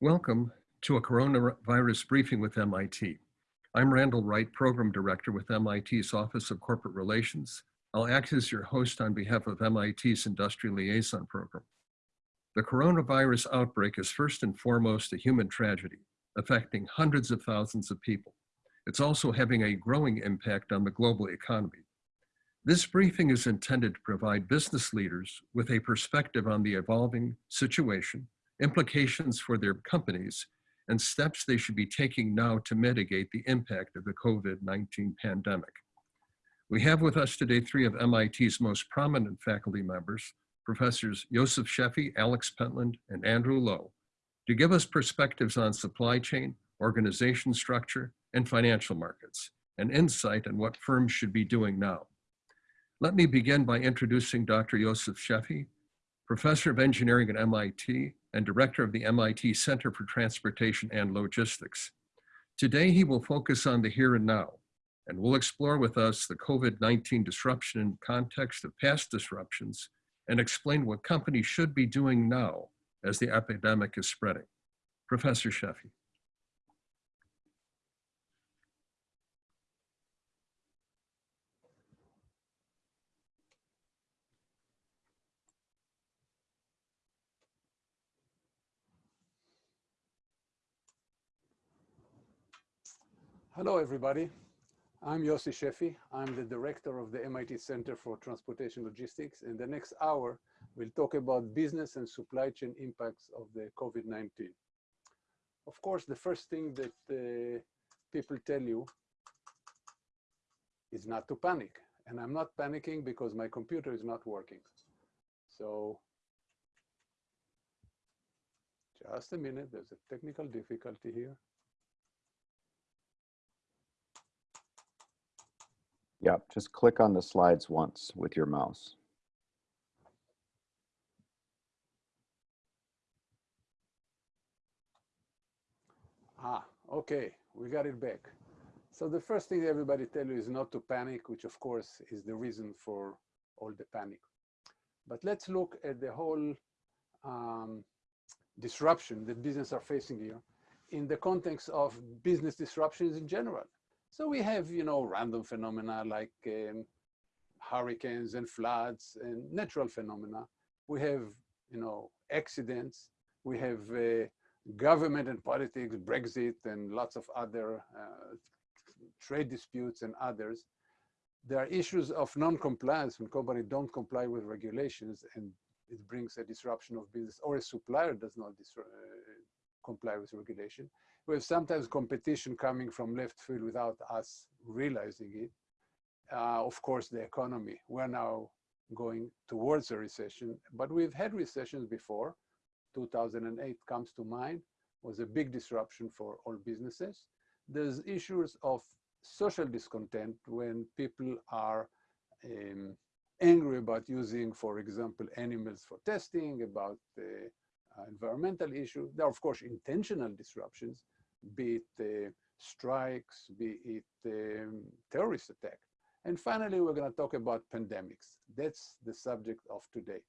Welcome to a coronavirus briefing with MIT. I'm Randall Wright, Program Director with MIT's Office of Corporate Relations. I'll act as your host on behalf of MIT's Industrial Liaison Program. The coronavirus outbreak is first and foremost a human tragedy, affecting hundreds of thousands of people. It's also having a growing impact on the global economy. This briefing is intended to provide business leaders with a perspective on the evolving situation implications for their companies, and steps they should be taking now to mitigate the impact of the COVID-19 pandemic. We have with us today three of MIT's most prominent faculty members, Professors Joseph Sheffi, Alex Pentland, and Andrew Lo, to give us perspectives on supply chain, organization structure, and financial markets, and insight on what firms should be doing now. Let me begin by introducing Dr. Joseph Sheffi, Professor of Engineering at MIT and Director of the MIT Center for Transportation and Logistics. Today, he will focus on the here and now, and will explore with us the COVID-19 disruption in context of past disruptions and explain what companies should be doing now as the epidemic is spreading. Professor Sheffi. Hello, everybody. I'm Yossi Sheffi. I'm the director of the MIT Center for Transportation Logistics. In the next hour, we'll talk about business and supply chain impacts of the COVID-19. Of course, the first thing that uh, people tell you is not to panic. And I'm not panicking because my computer is not working. So just a minute, there's a technical difficulty here. Yeah, just click on the slides once with your mouse. Ah, okay, we got it back. So the first thing everybody tell you is not to panic, which of course is the reason for all the panic. But let's look at the whole um, disruption that business are facing here in the context of business disruptions in general. So we have, you know, random phenomena like um, hurricanes and floods and natural phenomena. We have, you know, accidents. We have uh, government and politics, Brexit, and lots of other uh, trade disputes and others. There are issues of non-compliance when companies don't comply with regulations and it brings a disruption of business or a supplier does not uh, comply with regulation we have sometimes competition coming from left field without us realizing it. Uh, of course, the economy. We're now going towards a recession, but we've had recessions before. 2008 comes to mind, was a big disruption for all businesses. There's issues of social discontent when people are um, angry about using, for example, animals for testing, about the uh, environmental issue. There are, of course, intentional disruptions, be it uh, strikes, be it um, terrorist attack. And finally, we're going to talk about pandemics. That's the subject of today.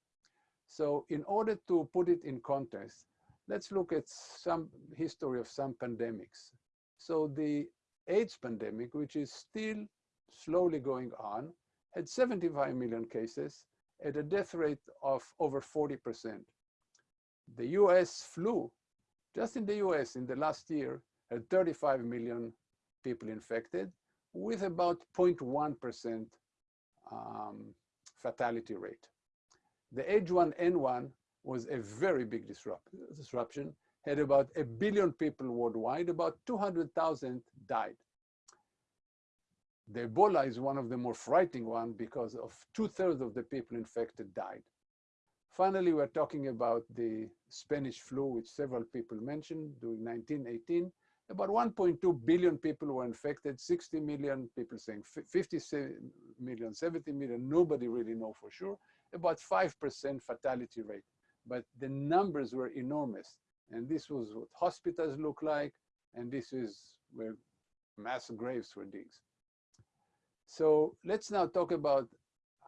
So in order to put it in context, let's look at some history of some pandemics. So the AIDS pandemic, which is still slowly going on, had 75 million cases at a death rate of over 40%. The US flu just in the US in the last year had 35 million people infected with about 0.1% um, fatality rate. The H1N1 was a very big disrupt disruption, had about a billion people worldwide, about 200,000 died. The Ebola is one of the more frightening ones because of two thirds of the people infected died. Finally, we're talking about the Spanish flu, which several people mentioned during 1918. About 1.2 billion people were infected, 60 million people saying 50 million, 70 million, nobody really know for sure, about 5% fatality rate. But the numbers were enormous. And this was what hospitals look like, and this is where mass graves were digged. So let's now talk about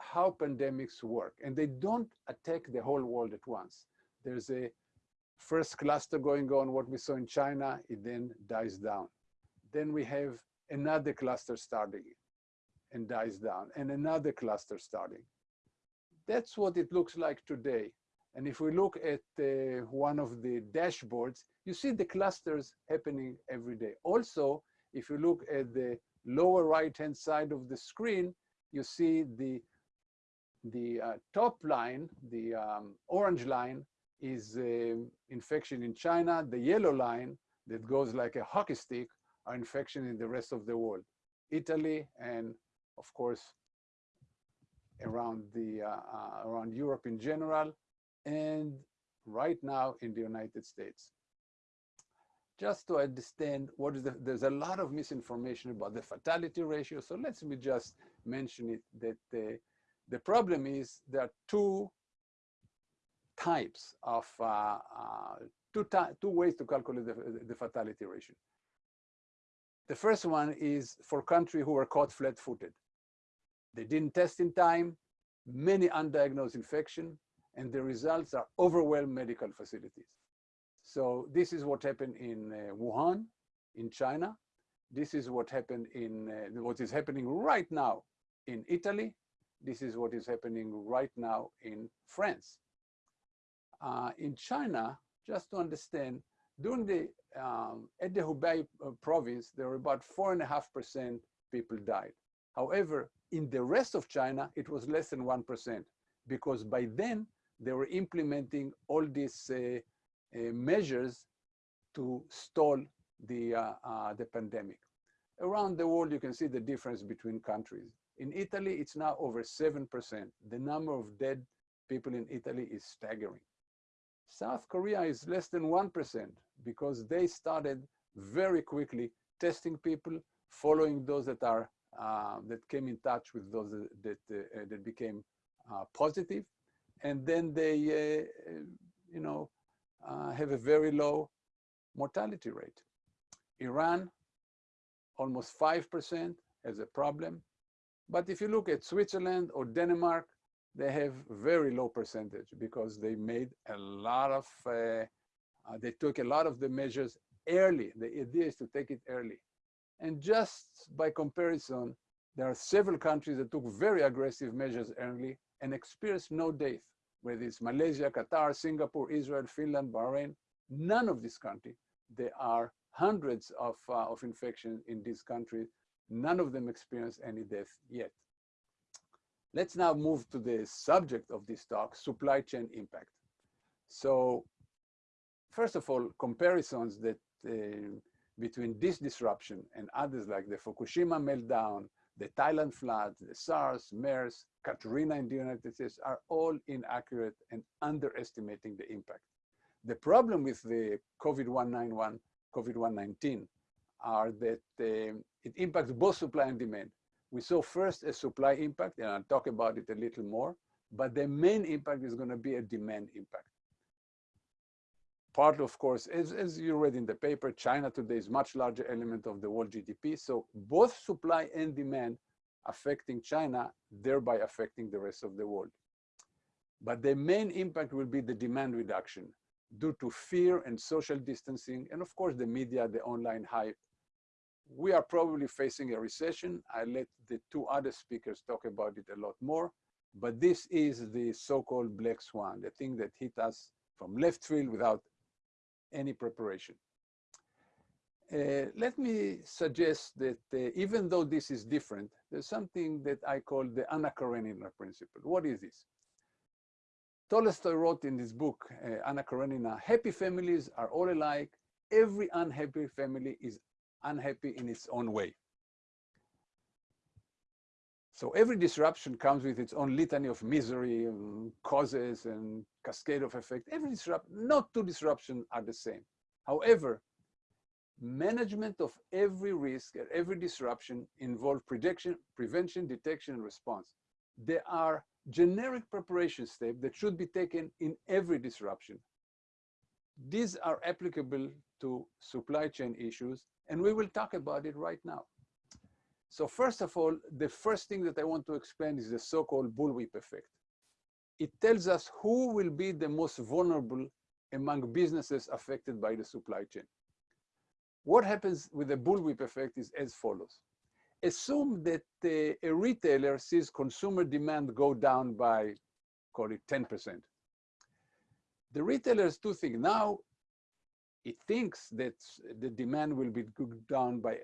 how pandemics work. And they don't attack the whole world at once. There's a first cluster going on, what we saw in China, it then dies down. Then we have another cluster starting and dies down, and another cluster starting. That's what it looks like today. And if we look at uh, one of the dashboards, you see the clusters happening every day. Also, if you look at the lower right-hand side of the screen, you see the, the uh, top line, the um, orange line, is uh, infection in China. The yellow line that goes like a hockey stick are infection in the rest of the world. Italy and of course around the uh, uh, around Europe in general and right now in the United States. Just to understand what is the, there's a lot of misinformation about the fatality ratio. So let me just mention it that the, problem is there are two types of, uh, uh, two, two ways to calculate the, the fatality ratio. The first one is for countries who were caught flat-footed. They didn't test in time, many undiagnosed infection, and the results are overwhelmed medical facilities. So this is what happened in uh, Wuhan, in China. This is what happened in, uh, what is happening right now in Italy. This is what is happening right now in France. Uh, in China, just to understand, during the, um, at the Hubei uh, province, there were about four and a half percent people died. However, in the rest of China, it was less than 1% because by then they were implementing all these uh, uh, measures to stall the, uh, uh, the pandemic. Around the world, you can see the difference between countries. In Italy, it's now over 7%. The number of dead people in Italy is staggering. South Korea is less than 1% because they started very quickly testing people, following those that are uh, that came in touch with those that, uh, that became uh, positive. And then they, you know, have a very low mortality rate. Iran, almost 5% has a problem. But if you look at Switzerland or Denmark, they have very low percentage because they made a lot of, uh, uh, they took a lot of the measures early. The idea is to take it early. And just by comparison, there are several countries that took very aggressive measures early and experienced no death, whether it's Malaysia, Qatar, Singapore, Israel, Finland, Bahrain, none of these countries. There are hundreds of, uh, of infections in these countries. None of them experienced any death yet. Let's now move to the subject of this talk, supply chain impact. So first of all, comparisons that uh, between this disruption and others like the Fukushima meltdown, the Thailand floods, the SARS, MERS, Katrina in the United States are all inaccurate and underestimating the impact. The problem with the COVID-191, COVID-119 are that uh, it impacts both supply and demand. We saw first a supply impact, and I'll talk about it a little more, but the main impact is gonna be a demand impact part, of course, as, as you read in the paper, China today is much larger element of the world GDP. So both supply and demand affecting China, thereby affecting the rest of the world. But the main impact will be the demand reduction due to fear and social distancing, and of course the media, the online hype. We are probably facing a recession. I let the two other speakers talk about it a lot more, but this is the so-called black swan, the thing that hit us from left field without any preparation. Uh, let me suggest that uh, even though this is different, there's something that I call the Anna Karenina principle. What is this? Tolstoy wrote in this book, uh, Anna Karenina, happy families are all alike. Every unhappy family is unhappy in its own way. So every disruption comes with its own litany of misery, causes, and cascade of effect. Every disruption, not two disruptions are the same. However, management of every risk and every disruption involve prediction, prevention, detection, and response. There are generic preparation steps that should be taken in every disruption. These are applicable to supply chain issues, and we will talk about it right now. So first of all, the first thing that I want to explain is the so-called bullwhip effect. It tells us who will be the most vulnerable among businesses affected by the supply chain. What happens with the bullwhip effect is as follows. Assume that uh, a retailer sees consumer demand go down by, call it 10%. The retailers do think now it thinks that the demand will be down by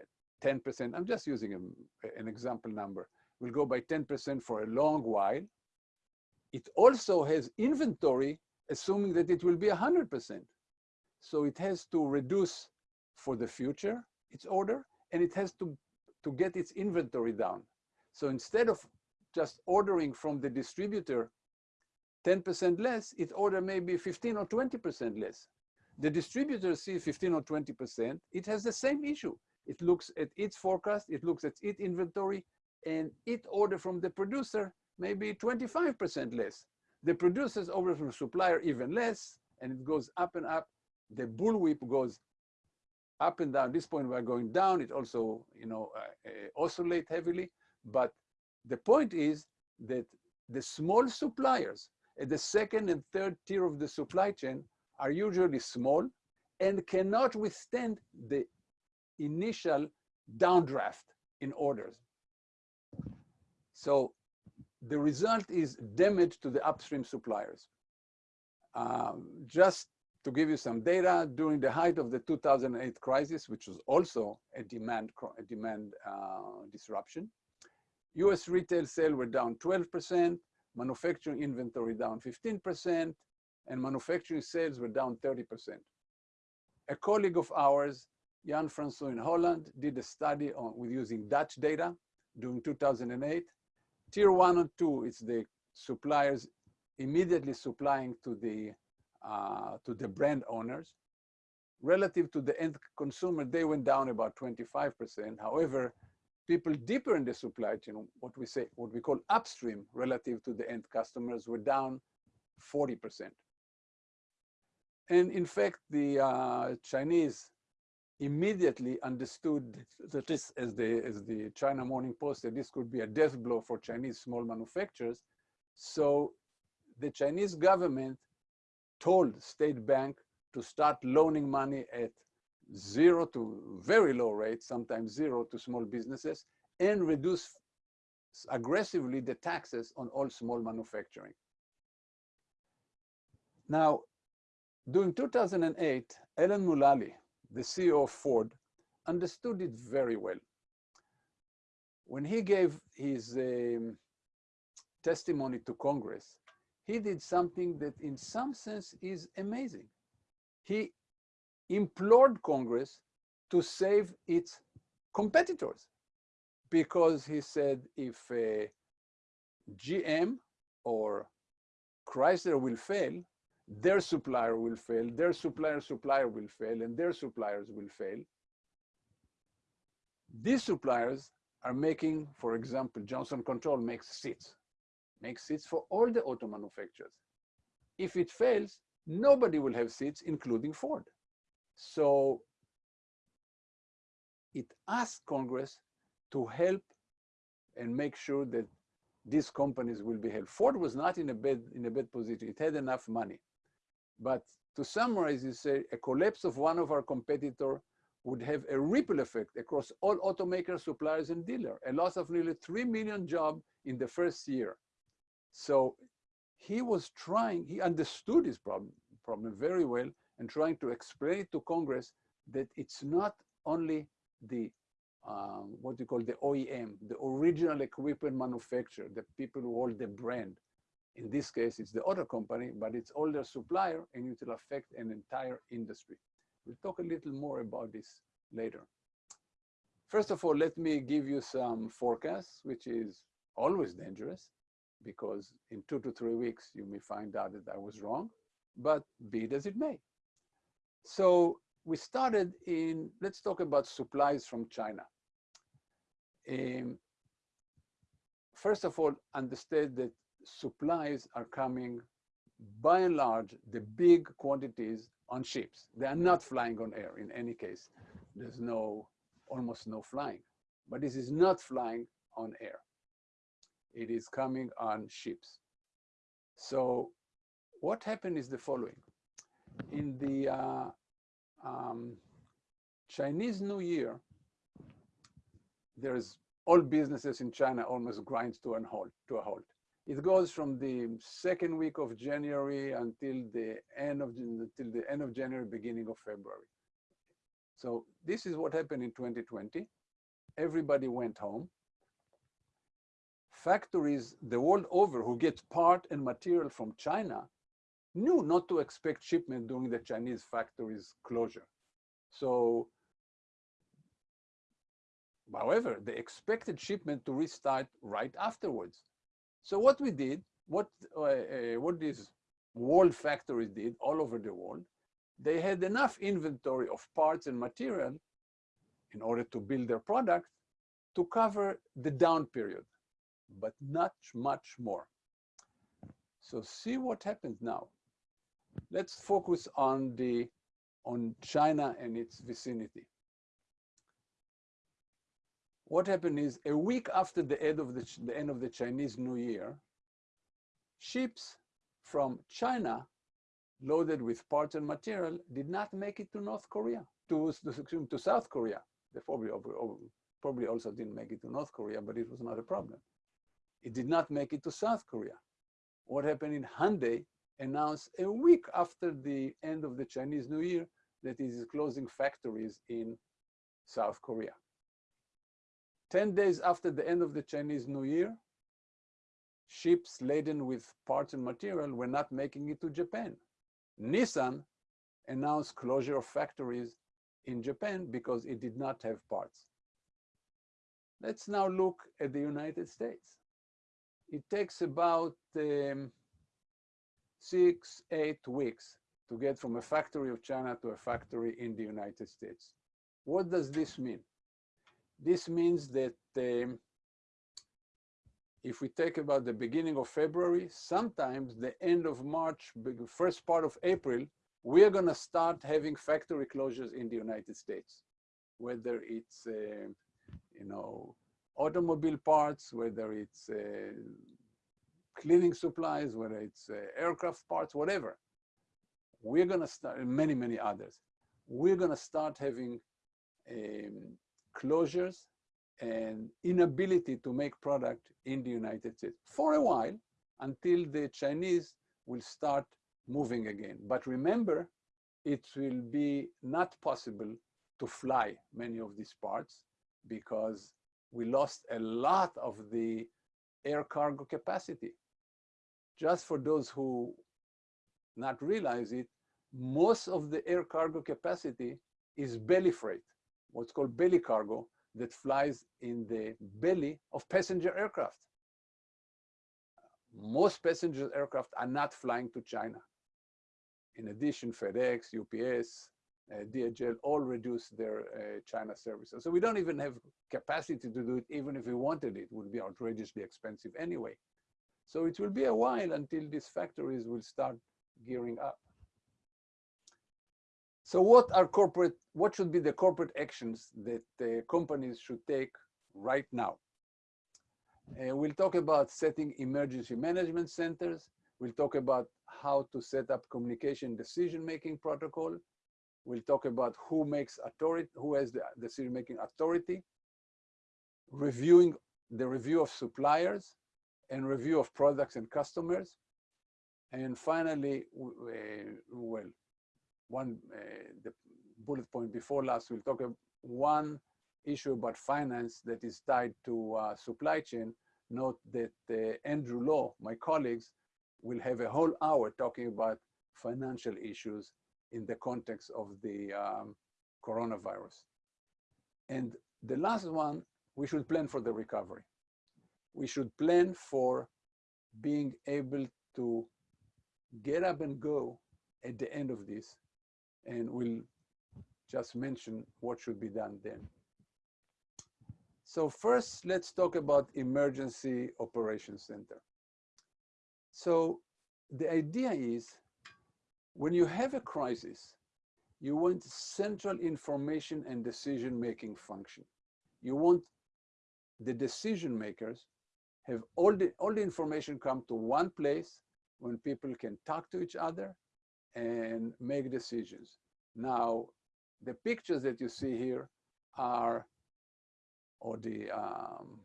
10%. I'm just using a, an example number. Will go by 10% for a long while. It also has inventory, assuming that it will be 100%. So it has to reduce for the future its order, and it has to, to get its inventory down. So instead of just ordering from the distributor 10% less, it order maybe 15 or 20% less. The distributor sees 15 or 20%, it has the same issue. It looks at its forecast, it looks at its inventory, and it order from the producer maybe 25% less. The producers order from supplier even less, and it goes up and up. The bullwhip goes up and down. At this point, we're going down. It also, you know, uh, uh, oscillate heavily. But the point is that the small suppliers at the second and third tier of the supply chain are usually small and cannot withstand the initial downdraft in orders. So the result is damage to the upstream suppliers. Um, just to give you some data, during the height of the 2008 crisis, which was also a demand, a demand uh, disruption, US retail sales were down 12%, manufacturing inventory down 15%, and manufacturing sales were down 30%. A colleague of ours, Jan Fransoo in Holland, did a study on, with using Dutch data during 2008. Tier one and two, it's the suppliers immediately supplying to the, uh, to the brand owners. Relative to the end consumer, they went down about 25%. However, people deeper in the supply chain, what we say, what we call upstream relative to the end customers were down 40%. And in fact, the uh, Chinese immediately understood that this, as the, as the China Morning Post said, this could be a death blow for Chinese small manufacturers. So the Chinese government told State Bank to start loaning money at zero to very low rates, sometimes zero to small businesses, and reduce aggressively the taxes on all small manufacturing. Now, during 2008, Alan Mulally, the CEO of Ford, understood it very well. When he gave his um, testimony to Congress, he did something that in some sense is amazing. He implored Congress to save its competitors because he said if uh, GM or Chrysler will fail, their supplier will fail, their supplier supplier will fail, and their suppliers will fail. These suppliers are making, for example, Johnson Control makes seats, makes seats for all the auto manufacturers. If it fails, nobody will have seats, including Ford. So it asked Congress to help and make sure that these companies will be held. Ford was not in a bad, in a bad position. It had enough money. But to summarize, you say a collapse of one of our competitor would have a ripple effect across all automakers, suppliers, and dealer, a loss of nearly 3 million jobs in the first year. So he was trying, he understood his problem, problem very well and trying to explain it to Congress that it's not only the um, what you call the OEM, the original equipment manufacturer, the people who hold the brand, in this case, it's the auto company, but it's all their supplier and it will affect an entire industry. We'll talk a little more about this later. First of all, let me give you some forecasts, which is always dangerous because in two to three weeks, you may find out that I was wrong, but be it as it may. So we started in, let's talk about supplies from China. Um, first of all, understand that supplies are coming by and large, the big quantities on ships. They are not flying on air in any case. There's no, almost no flying, but this is not flying on air. It is coming on ships. So what happened is the following. in the uh, um, Chinese New Year, there's all businesses in China almost grind to, an halt, to a halt. It goes from the second week of January until the end of until the end of January, beginning of February. So this is what happened in 2020. Everybody went home. Factories the world over who get part and material from China knew not to expect shipment during the Chinese factories closure. So, however, they expected shipment to restart right afterwards. So what we did, what, uh, uh, what these world factories did all over the world, they had enough inventory of parts and material in order to build their product to cover the down period, but not much more. So see what happens now. Let's focus on the on China and its vicinity. What happened is a week after the end of the, the end of the Chinese New Year, ships from China loaded with parts and material did not make it to North Korea, to, to, to South Korea. They probably, probably also didn't make it to North Korea, but it was not a problem. It did not make it to South Korea. What happened in Hyundai announced a week after the end of the Chinese New Year that it is closing factories in South Korea. 10 days after the end of the Chinese New Year, ships laden with parts and material were not making it to Japan. Nissan announced closure of factories in Japan because it did not have parts. Let's now look at the United States. It takes about um, six, eight weeks to get from a factory of China to a factory in the United States. What does this mean? This means that um, if we take about the beginning of February, sometimes the end of March, first part of April, we are going to start having factory closures in the United States, whether it's, uh, you know, automobile parts, whether it's uh, cleaning supplies, whether it's uh, aircraft parts, whatever. We're going to start, many, many others. We're going to start having um, closures and inability to make product in the United States for a while until the Chinese will start moving again. But remember, it will be not possible to fly many of these parts because we lost a lot of the air cargo capacity. Just for those who not realize it, most of the air cargo capacity is belly freight what's called belly cargo that flies in the belly of passenger aircraft. Most passenger aircraft are not flying to China. In addition, FedEx, UPS, uh, DHL all reduced their uh, China services. So we don't even have capacity to do it, even if we wanted it, it would be outrageously expensive anyway. So it will be a while until these factories will start gearing up. So what are corporate, what should be the corporate actions that uh, companies should take right now? Uh, we'll talk about setting emergency management centers. We'll talk about how to set up communication decision-making protocol. We'll talk about who makes authority, who has the decision-making authority, reviewing the review of suppliers and review of products and customers. And finally, uh, well, one uh, the bullet point before last, we'll talk about one issue about finance that is tied to supply chain. Note that uh, Andrew Lo, my colleagues, will have a whole hour talking about financial issues in the context of the um, coronavirus. And the last one, we should plan for the recovery. We should plan for being able to get up and go at the end of this and we'll just mention what should be done then. So first, let's talk about Emergency Operations Center. So the idea is when you have a crisis, you want central information and decision-making function. You want the decision makers have all the, all the information come to one place when people can talk to each other and make decisions. Now, the pictures that you see here are, or the um,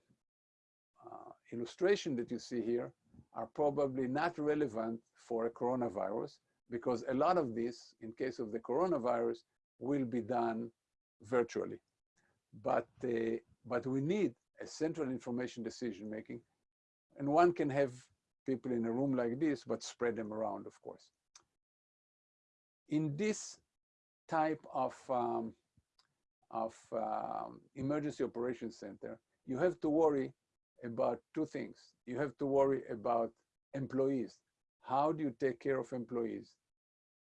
uh, illustration that you see here are probably not relevant for a coronavirus because a lot of this, in case of the coronavirus, will be done virtually. But, uh, but we need a central information decision making. And one can have people in a room like this, but spread them around, of course. In this type of, um, of um, emergency operations center, you have to worry about two things. You have to worry about employees. How do you take care of employees?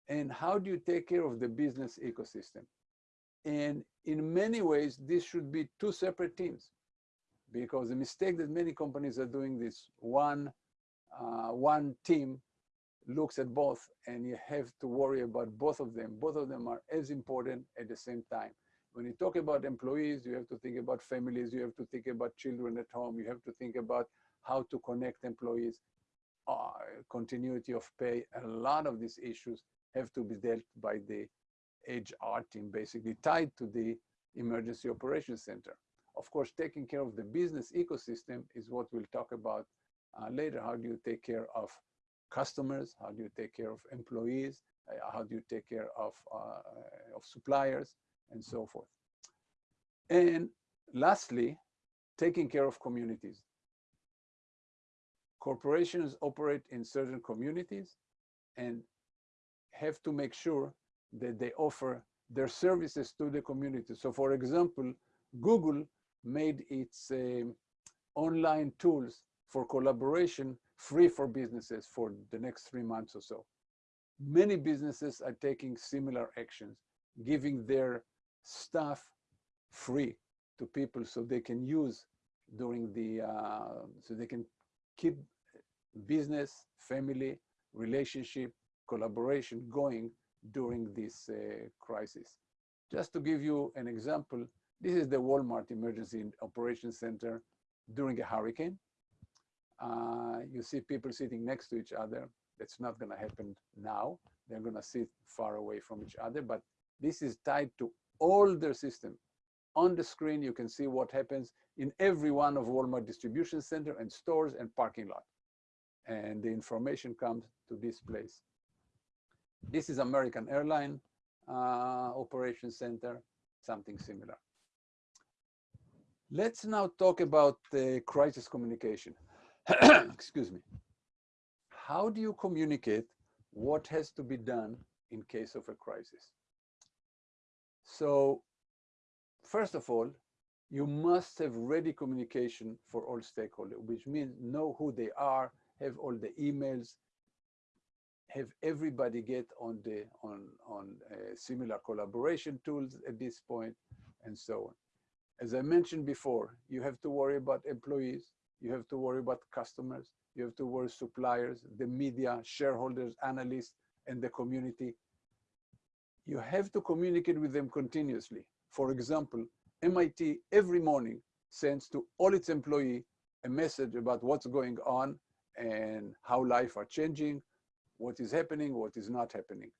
And how do you take care of the business ecosystem? And in many ways, this should be two separate teams because the mistake that many companies are doing this one, uh, one team looks at both and you have to worry about both of them. Both of them are as important at the same time. When you talk about employees, you have to think about families, you have to think about children at home, you have to think about how to connect employees, uh, continuity of pay. A lot of these issues have to be dealt by the HR team, basically tied to the emergency operations center. Of course, taking care of the business ecosystem is what we'll talk about uh, later. How do you take care of customers? How do you take care of employees? Uh, how do you take care of, uh, of suppliers and so forth? And lastly, taking care of communities. Corporations operate in certain communities and have to make sure that they offer their services to the community. So for example, Google made its uh, online tools for collaboration free for businesses for the next three months or so. Many businesses are taking similar actions, giving their staff free to people so they can use during the, uh, so they can keep business, family, relationship, collaboration going during this uh, crisis. Just to give you an example, this is the Walmart Emergency Operations Center during a hurricane. Uh, you see people sitting next to each other. That's not going to happen now. They're going to sit far away from each other, but this is tied to all their system. On the screen, you can see what happens in every one of Walmart distribution center and stores and parking lot. And the information comes to this place. This is American Airline uh, Operation Center, something similar. Let's now talk about the crisis communication. Excuse me. How do you communicate what has to be done in case of a crisis? So first of all, you must have ready communication for all stakeholders, which means know who they are, have all the emails, have everybody get on the on on uh, similar collaboration tools at this point, and so on. As I mentioned before, you have to worry about employees, you have to worry about customers, you have to worry suppliers, the media, shareholders, analysts, and the community. You have to communicate with them continuously. For example, MIT every morning sends to all its employee a message about what's going on and how life are changing, what is happening, what is not happening.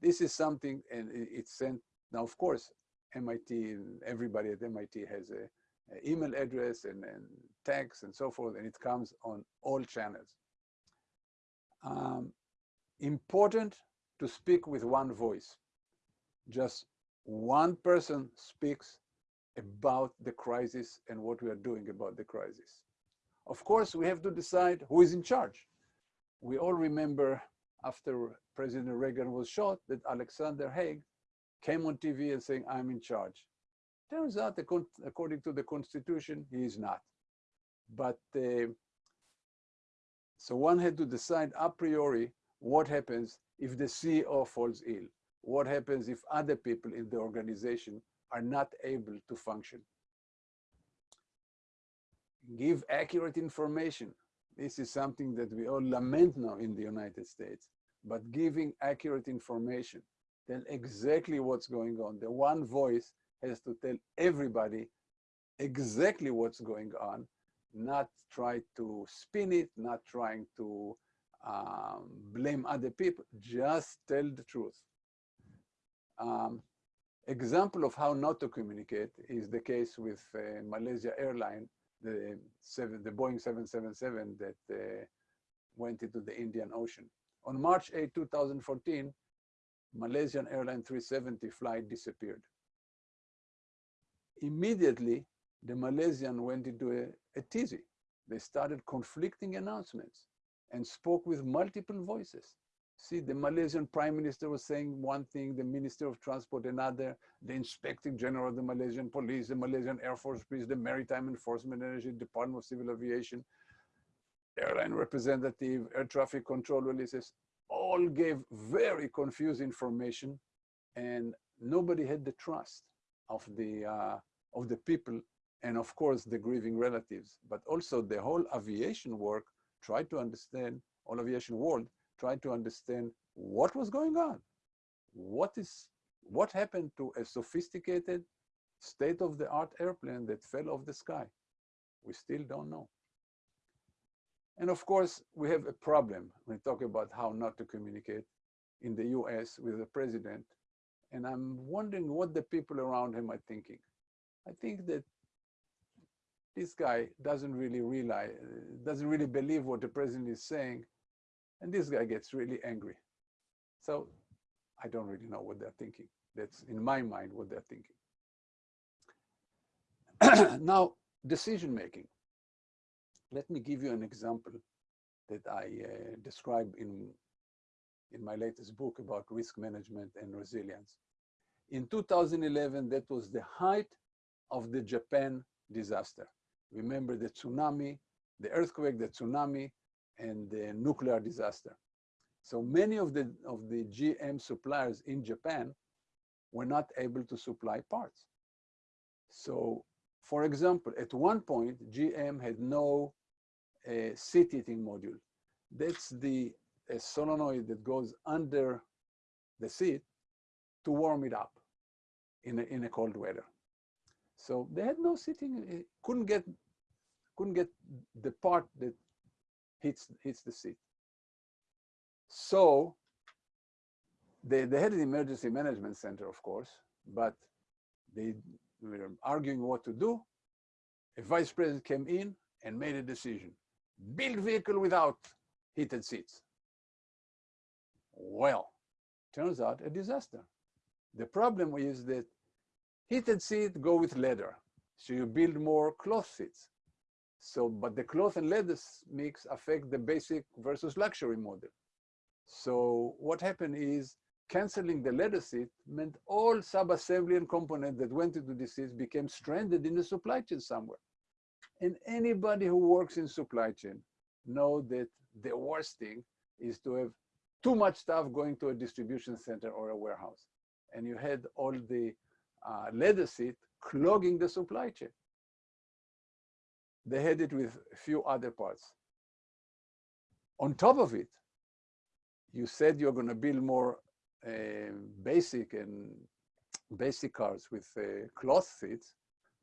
This is something, and it's sent, now of course, MIT, everybody at MIT has a email address and, and tags and so forth, and it comes on all channels. Um, important to speak with one voice. Just one person speaks about the crisis and what we are doing about the crisis. Of course, we have to decide who is in charge. We all remember after President Reagan was shot that Alexander Haig came on TV and saying, I'm in charge. Turns out, according to the Constitution, he is not. But uh, so one had to decide a priori what happens if the CEO falls ill. What happens if other people in the organization are not able to function? Give accurate information. This is something that we all lament now in the United States, but giving accurate information tell exactly what's going on. The one voice has to tell everybody exactly what's going on, not try to spin it, not trying to um, blame other people, just tell the truth. Um, example of how not to communicate is the case with uh, Malaysia Airline, the, seven, the Boeing 777 that uh, went into the Indian Ocean. On March 8, 2014, Malaysian Airline 370 flight disappeared. Immediately, the Malaysian went into a, a tizzy. They started conflicting announcements and spoke with multiple voices. See, the Malaysian prime minister was saying one thing, the minister of transport another, the inspector general of the Malaysian police, the Malaysian Air Force police, the maritime enforcement energy, department of civil aviation, airline representative, air traffic control releases, all gave very confused information and nobody had the trust of the, uh, of the people and of course the grieving relatives, but also the whole aviation work tried to understand, all aviation world tried to understand what was going on. What is, what happened to a sophisticated state-of-the-art airplane that fell off the sky? We still don't know. And of course, we have a problem when we talk about how not to communicate in the US with the president. And I'm wondering what the people around him are thinking. I think that this guy doesn't really realize, doesn't really believe what the president is saying. And this guy gets really angry. So I don't really know what they're thinking. That's in my mind what they're thinking. now, decision making. Let me give you an example that I uh, describe in, in my latest book about risk management and resilience. In 2011, that was the height of the Japan disaster. Remember the tsunami, the earthquake, the tsunami, and the nuclear disaster. So many of the, of the GM suppliers in Japan were not able to supply parts. So for example, at one point, GM had no uh, seat heating module. That's the solenoid that goes under the seat to warm it up in a, in a cold weather. So they had no seating, eh, couldn't get, couldn't get the part that hits, hits the seat. So they, they had an emergency management center, of course, but they were arguing what to do. A vice president came in and made a decision. Build vehicle without heated seats. Well, turns out a disaster. The problem is that heated seats go with leather. So you build more cloth seats. So, but the cloth and leather mix affect the basic versus luxury model. So what happened is canceling the leather seat meant all sub-assembly and components that went into the seats became stranded in the supply chain somewhere. And anybody who works in supply chain know that the worst thing is to have too much stuff going to a distribution center or a warehouse. And you had all the uh, leather seat clogging the supply chain. They had it with a few other parts. On top of it, you said you're going to build more uh, basic and basic cars with uh, cloth seats,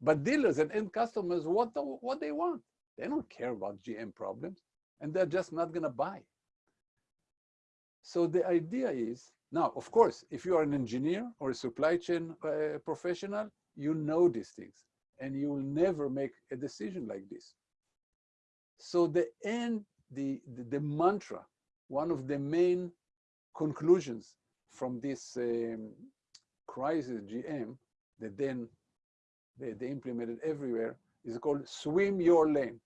but dealers and end customers want the, what they want. They don't care about GM problems, and they're just not going to buy. So the idea is, now, of course, if you are an engineer or a supply chain uh, professional, you know these things, and you will never make a decision like this. So the end, the, the, the mantra, one of the main conclusions from this um, crisis GM that then they, they implemented everywhere is called swim your lane,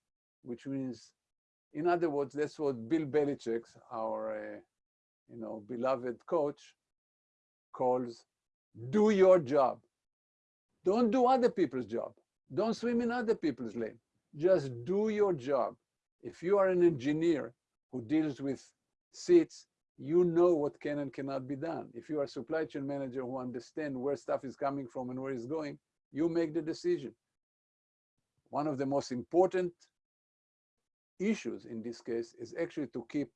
which means, in other words, that's what Bill Belichick, our uh, you know, beloved coach, calls do your job. Don't do other people's job. Don't swim in other people's lane. Just do your job. If you are an engineer who deals with seats, you know what can and cannot be done. If you are a supply chain manager who understand where stuff is coming from and where it's going, you make the decision. One of the most important issues in this case is actually to keep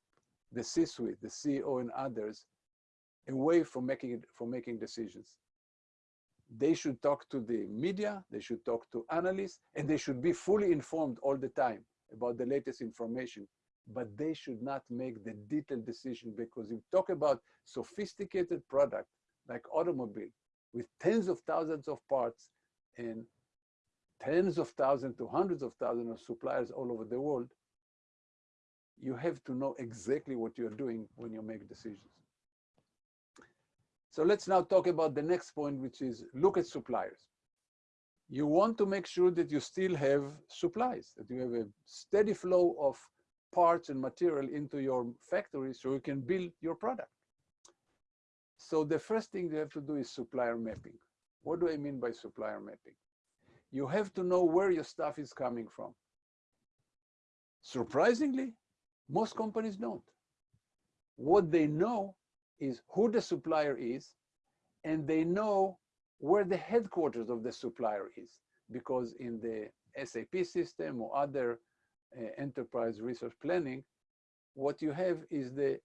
the C-suite, the CEO and others away from making, from making decisions. They should talk to the media, they should talk to analysts, and they should be fully informed all the time about the latest information. but they should not make the detailed decision because if you talk about sophisticated product like automobile with tens of thousands of parts and tens of thousands to hundreds of thousands of suppliers all over the world, you have to know exactly what you're doing when you make decisions. So let's now talk about the next point, which is look at suppliers. You want to make sure that you still have supplies, that you have a steady flow of parts and material into your factory so you can build your product. So the first thing you have to do is supplier mapping. What do I mean by supplier mapping? You have to know where your stuff is coming from. Surprisingly, most companies don't. What they know is who the supplier is, and they know where the headquarters of the supplier is, because in the SAP system or other uh, enterprise resource planning, what you have is the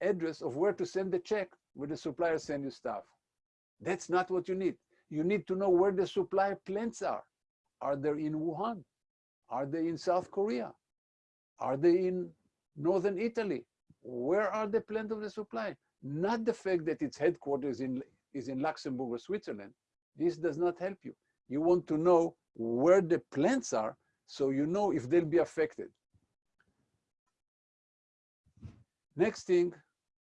address of where to send the check where the supplier send you stuff. That's not what you need. You need to know where the supply plants are. Are they in Wuhan? Are they in South Korea? Are they in Northern Italy? Where are the plant of the supply? Not the fact that its headquarters in, is in Luxembourg or Switzerland. This does not help you. You want to know where the plants are so you know if they'll be affected. Next thing,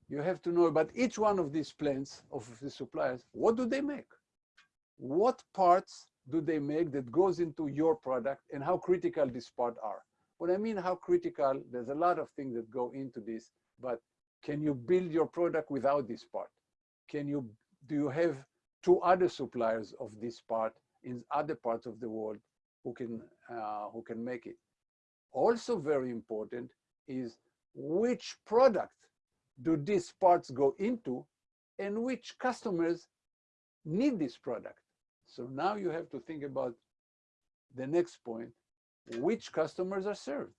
you have to know about each one of these plants of the suppliers. What do they make? What parts do they make that goes into your product and how critical these parts are? What I mean how critical, there's a lot of things that go into this, but can you build your product without this part? Can you, do you have two other suppliers of this part in other parts of the world who can, uh, who can make it? Also very important is which product do these parts go into and which customers need this product. So now you have to think about the next point, which customers are served.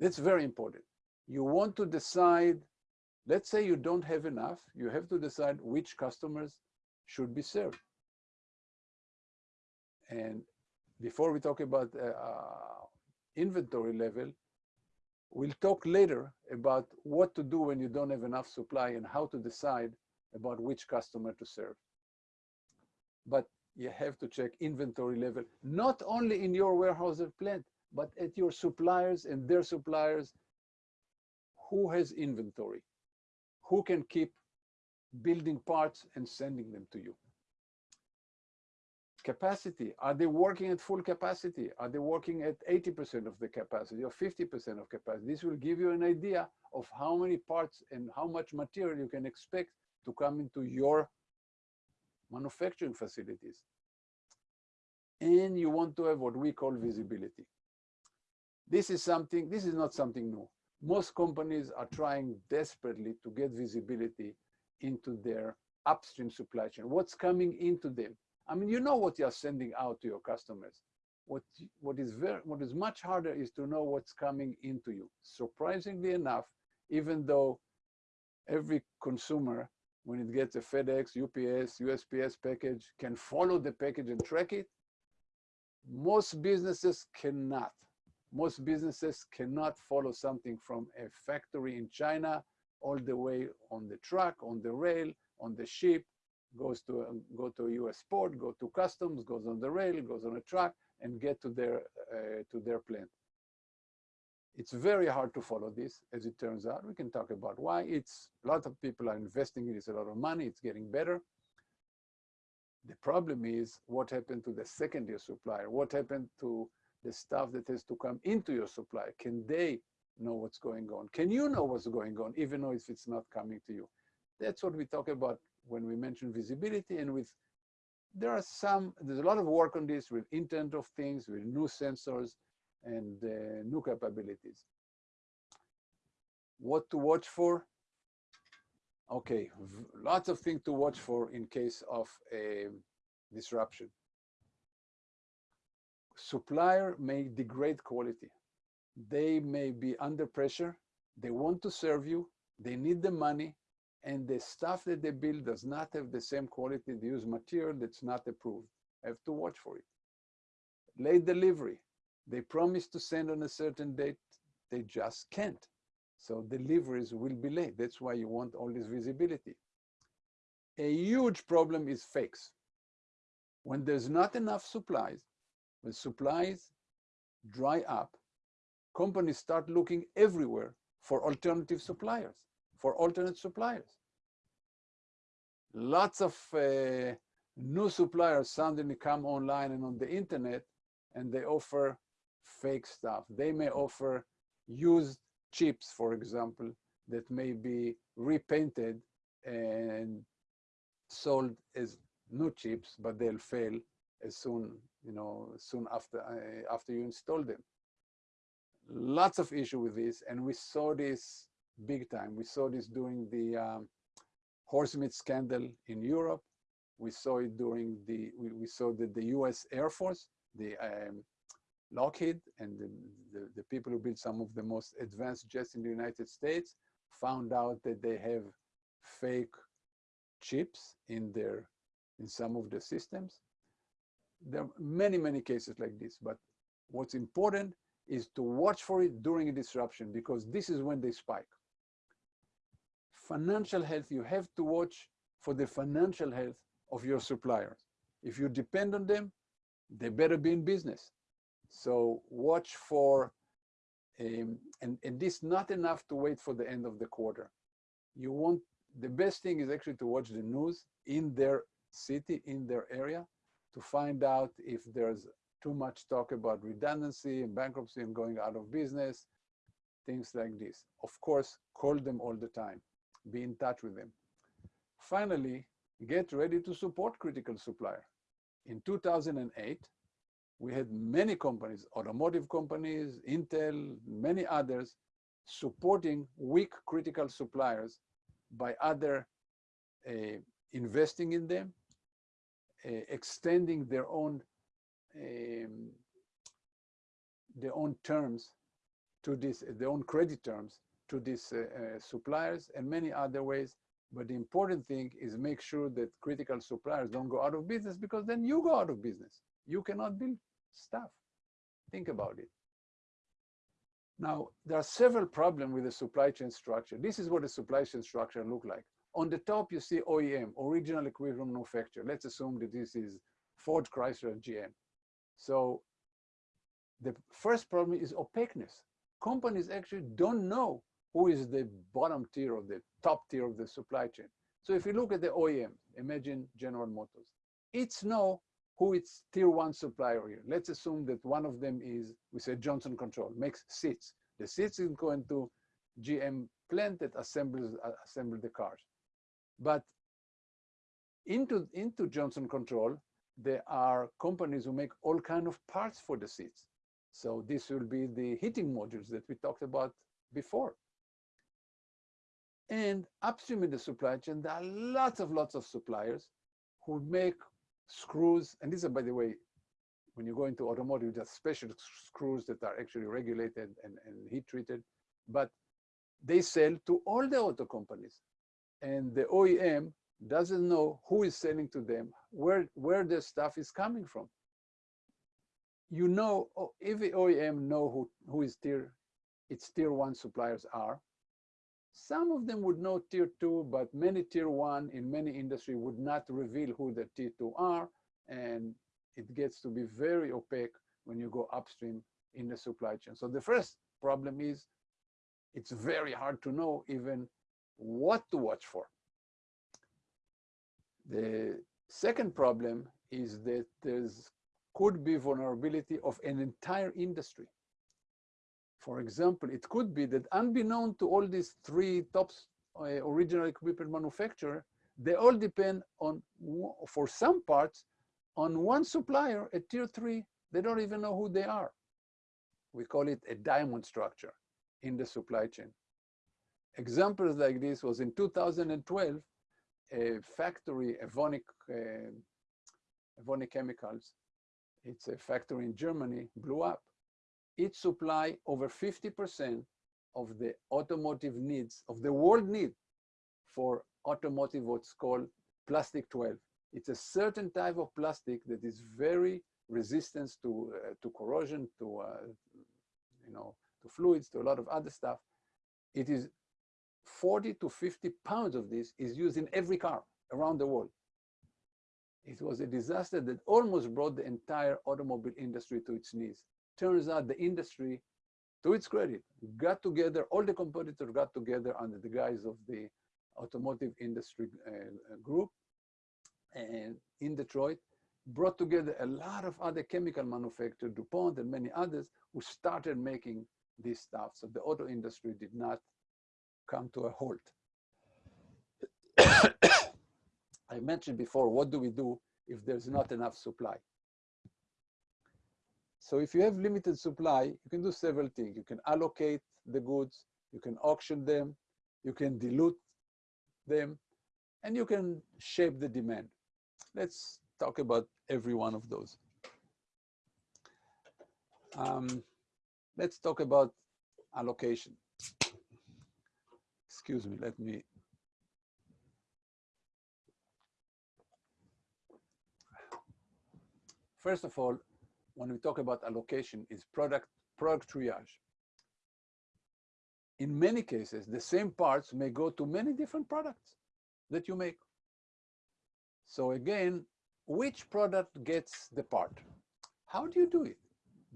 That's very important. You want to decide, let's say you don't have enough, you have to decide which customers should be served. And before we talk about uh, uh inventory level, We'll talk later about what to do when you don't have enough supply and how to decide about which customer to serve. But you have to check inventory level, not only in your warehouse or plant, but at your suppliers and their suppliers. Who has inventory? Who can keep building parts and sending them to you? capacity. Are they working at full capacity? Are they working at 80% of the capacity or 50% of capacity? This will give you an idea of how many parts and how much material you can expect to come into your manufacturing facilities. And you want to have what we call visibility. This is something, this is not something new. Most companies are trying desperately to get visibility into their upstream supply chain. What's coming into them? I mean, you know what you're sending out to your customers. What, what, is very, what is much harder is to know what's coming into you. Surprisingly enough, even though every consumer, when it gets a FedEx, UPS, USPS package, can follow the package and track it, most businesses cannot. Most businesses cannot follow something from a factory in China all the way on the truck, on the rail, on the ship, goes to go to a U.S. port, go to customs, goes on the rail, goes on a truck, and get to their uh, to their plant. It's very hard to follow this, as it turns out. We can talk about why. It's a lot of people are investing in it. It's a lot of money. It's getting better. The problem is what happened to the second-tier supplier? What happened to the stuff that has to come into your supply? Can they know what's going on? Can you know what's going on, even though if it's not coming to you? That's what we talk about when we mention visibility and with, there are some, there's a lot of work on this with Internet of Things, with new sensors and uh, new capabilities. What to watch for? Okay, lots of things to watch for in case of a disruption. Supplier may degrade quality. They may be under pressure. They want to serve you. They need the money and the stuff that they build does not have the same quality. They use material that's not approved. Have to watch for it. Late delivery. They promise to send on a certain date. they just can't. So deliveries will be late. That's why you want all this visibility. A huge problem is fakes. When there's not enough supplies, when supplies dry up, companies start looking everywhere for alternative suppliers, for alternate suppliers. Lots of uh, new suppliers suddenly come online and on the internet and they offer fake stuff. They may offer used chips, for example, that may be repainted and sold as new chips, but they'll fail as soon, you know, soon after uh, after you install them. Lots of issue with this, and we saw this big time. We saw this during the um, horse meat scandal in Europe. We saw it during the, we, we saw that the US Air Force, the um, Lockheed and the, the, the, people who build some of the most advanced jets in the United States found out that they have fake chips in their, in some of the systems. There are many, many cases like this, but what's important is to watch for it during a disruption because this is when they spike. Financial health, you have to watch for the financial health of your suppliers. If you depend on them, they better be in business. So watch for, um, and, and this not enough to wait for the end of the quarter. You want, the best thing is actually to watch the news in their city, in their area, to find out if there's too much talk about redundancy and bankruptcy and going out of business, things like this. Of course, call them all the time. Be in touch with them. Finally, get ready to support critical supplier. In 2008, we had many companies, automotive companies, Intel, many others, supporting weak critical suppliers by other uh, investing in them, uh, extending their own um, their own terms to this, their own credit terms to these uh, uh, suppliers and many other ways. But the important thing is make sure that critical suppliers don't go out of business because then you go out of business. You cannot build stuff. Think about it. Now, there are several problems with the supply chain structure. This is what the supply chain structure look like. On the top, you see OEM, original equipment manufacturer. Let's assume that this is Ford, Chrysler, GM. So the first problem is opaqueness. Companies actually don't know who is the bottom tier or the top tier of the supply chain. So if you look at the OEM, imagine General Motors, it's know who its tier one supplier here. Let's assume that one of them is, we say Johnson Control, makes seats. The seats is going to GM plant that assembles uh, assemble the cars. But into, into Johnson Control, there are companies who make all kind of parts for the seats. So this will be the heating modules that we talked about before. And upstream in the supply chain, there are lots of lots of suppliers who make screws, and these are, by the way, when you go into automotive, there's special screws that are actually regulated and, and heat treated, but they sell to all the auto companies. And the OEM doesn't know who is selling to them, where, where the stuff is coming from. You know, oh, if the OEM know who, who is tier, its tier one suppliers are, some of them would know tier two, but many tier one in many industry would not reveal who the tier two are. And it gets to be very opaque when you go upstream in the supply chain. So the first problem is it's very hard to know even what to watch for. The second problem is that there's could be vulnerability of an entire industry. For example, it could be that unbeknown to all these three top uh, original equipment manufacturer, they all depend on, for some parts, on one supplier at tier three. They don't even know who they are. We call it a diamond structure in the supply chain. Examples like this was in 2012, a factory, Evonik, uh, Evonik Chemicals, it's a factory in Germany, blew up it supply over 50% of the automotive needs, of the world need for automotive what's called plastic 12. It's a certain type of plastic that is very resistant to, uh, to corrosion, to uh, you know, to fluids, to a lot of other stuff. It is 40 to 50 pounds of this is used in every car around the world. It was a disaster that almost brought the entire automobile industry to its knees. Turns out the industry, to its credit, got together, all the competitors got together under the guise of the automotive industry uh, group and in Detroit, brought together a lot of other chemical manufacturers, DuPont and many others, who started making this stuff. So the auto industry did not come to a halt. I mentioned before, what do we do if there's not enough supply? So if you have limited supply, you can do several things. You can allocate the goods, you can auction them, you can dilute them, and you can shape the demand. Let's talk about every one of those. Um, let's talk about allocation. Excuse me, let me. First of all, when we talk about allocation is product, product triage. In many cases, the same parts may go to many different products that you make. So again, which product gets the part? How do you do it?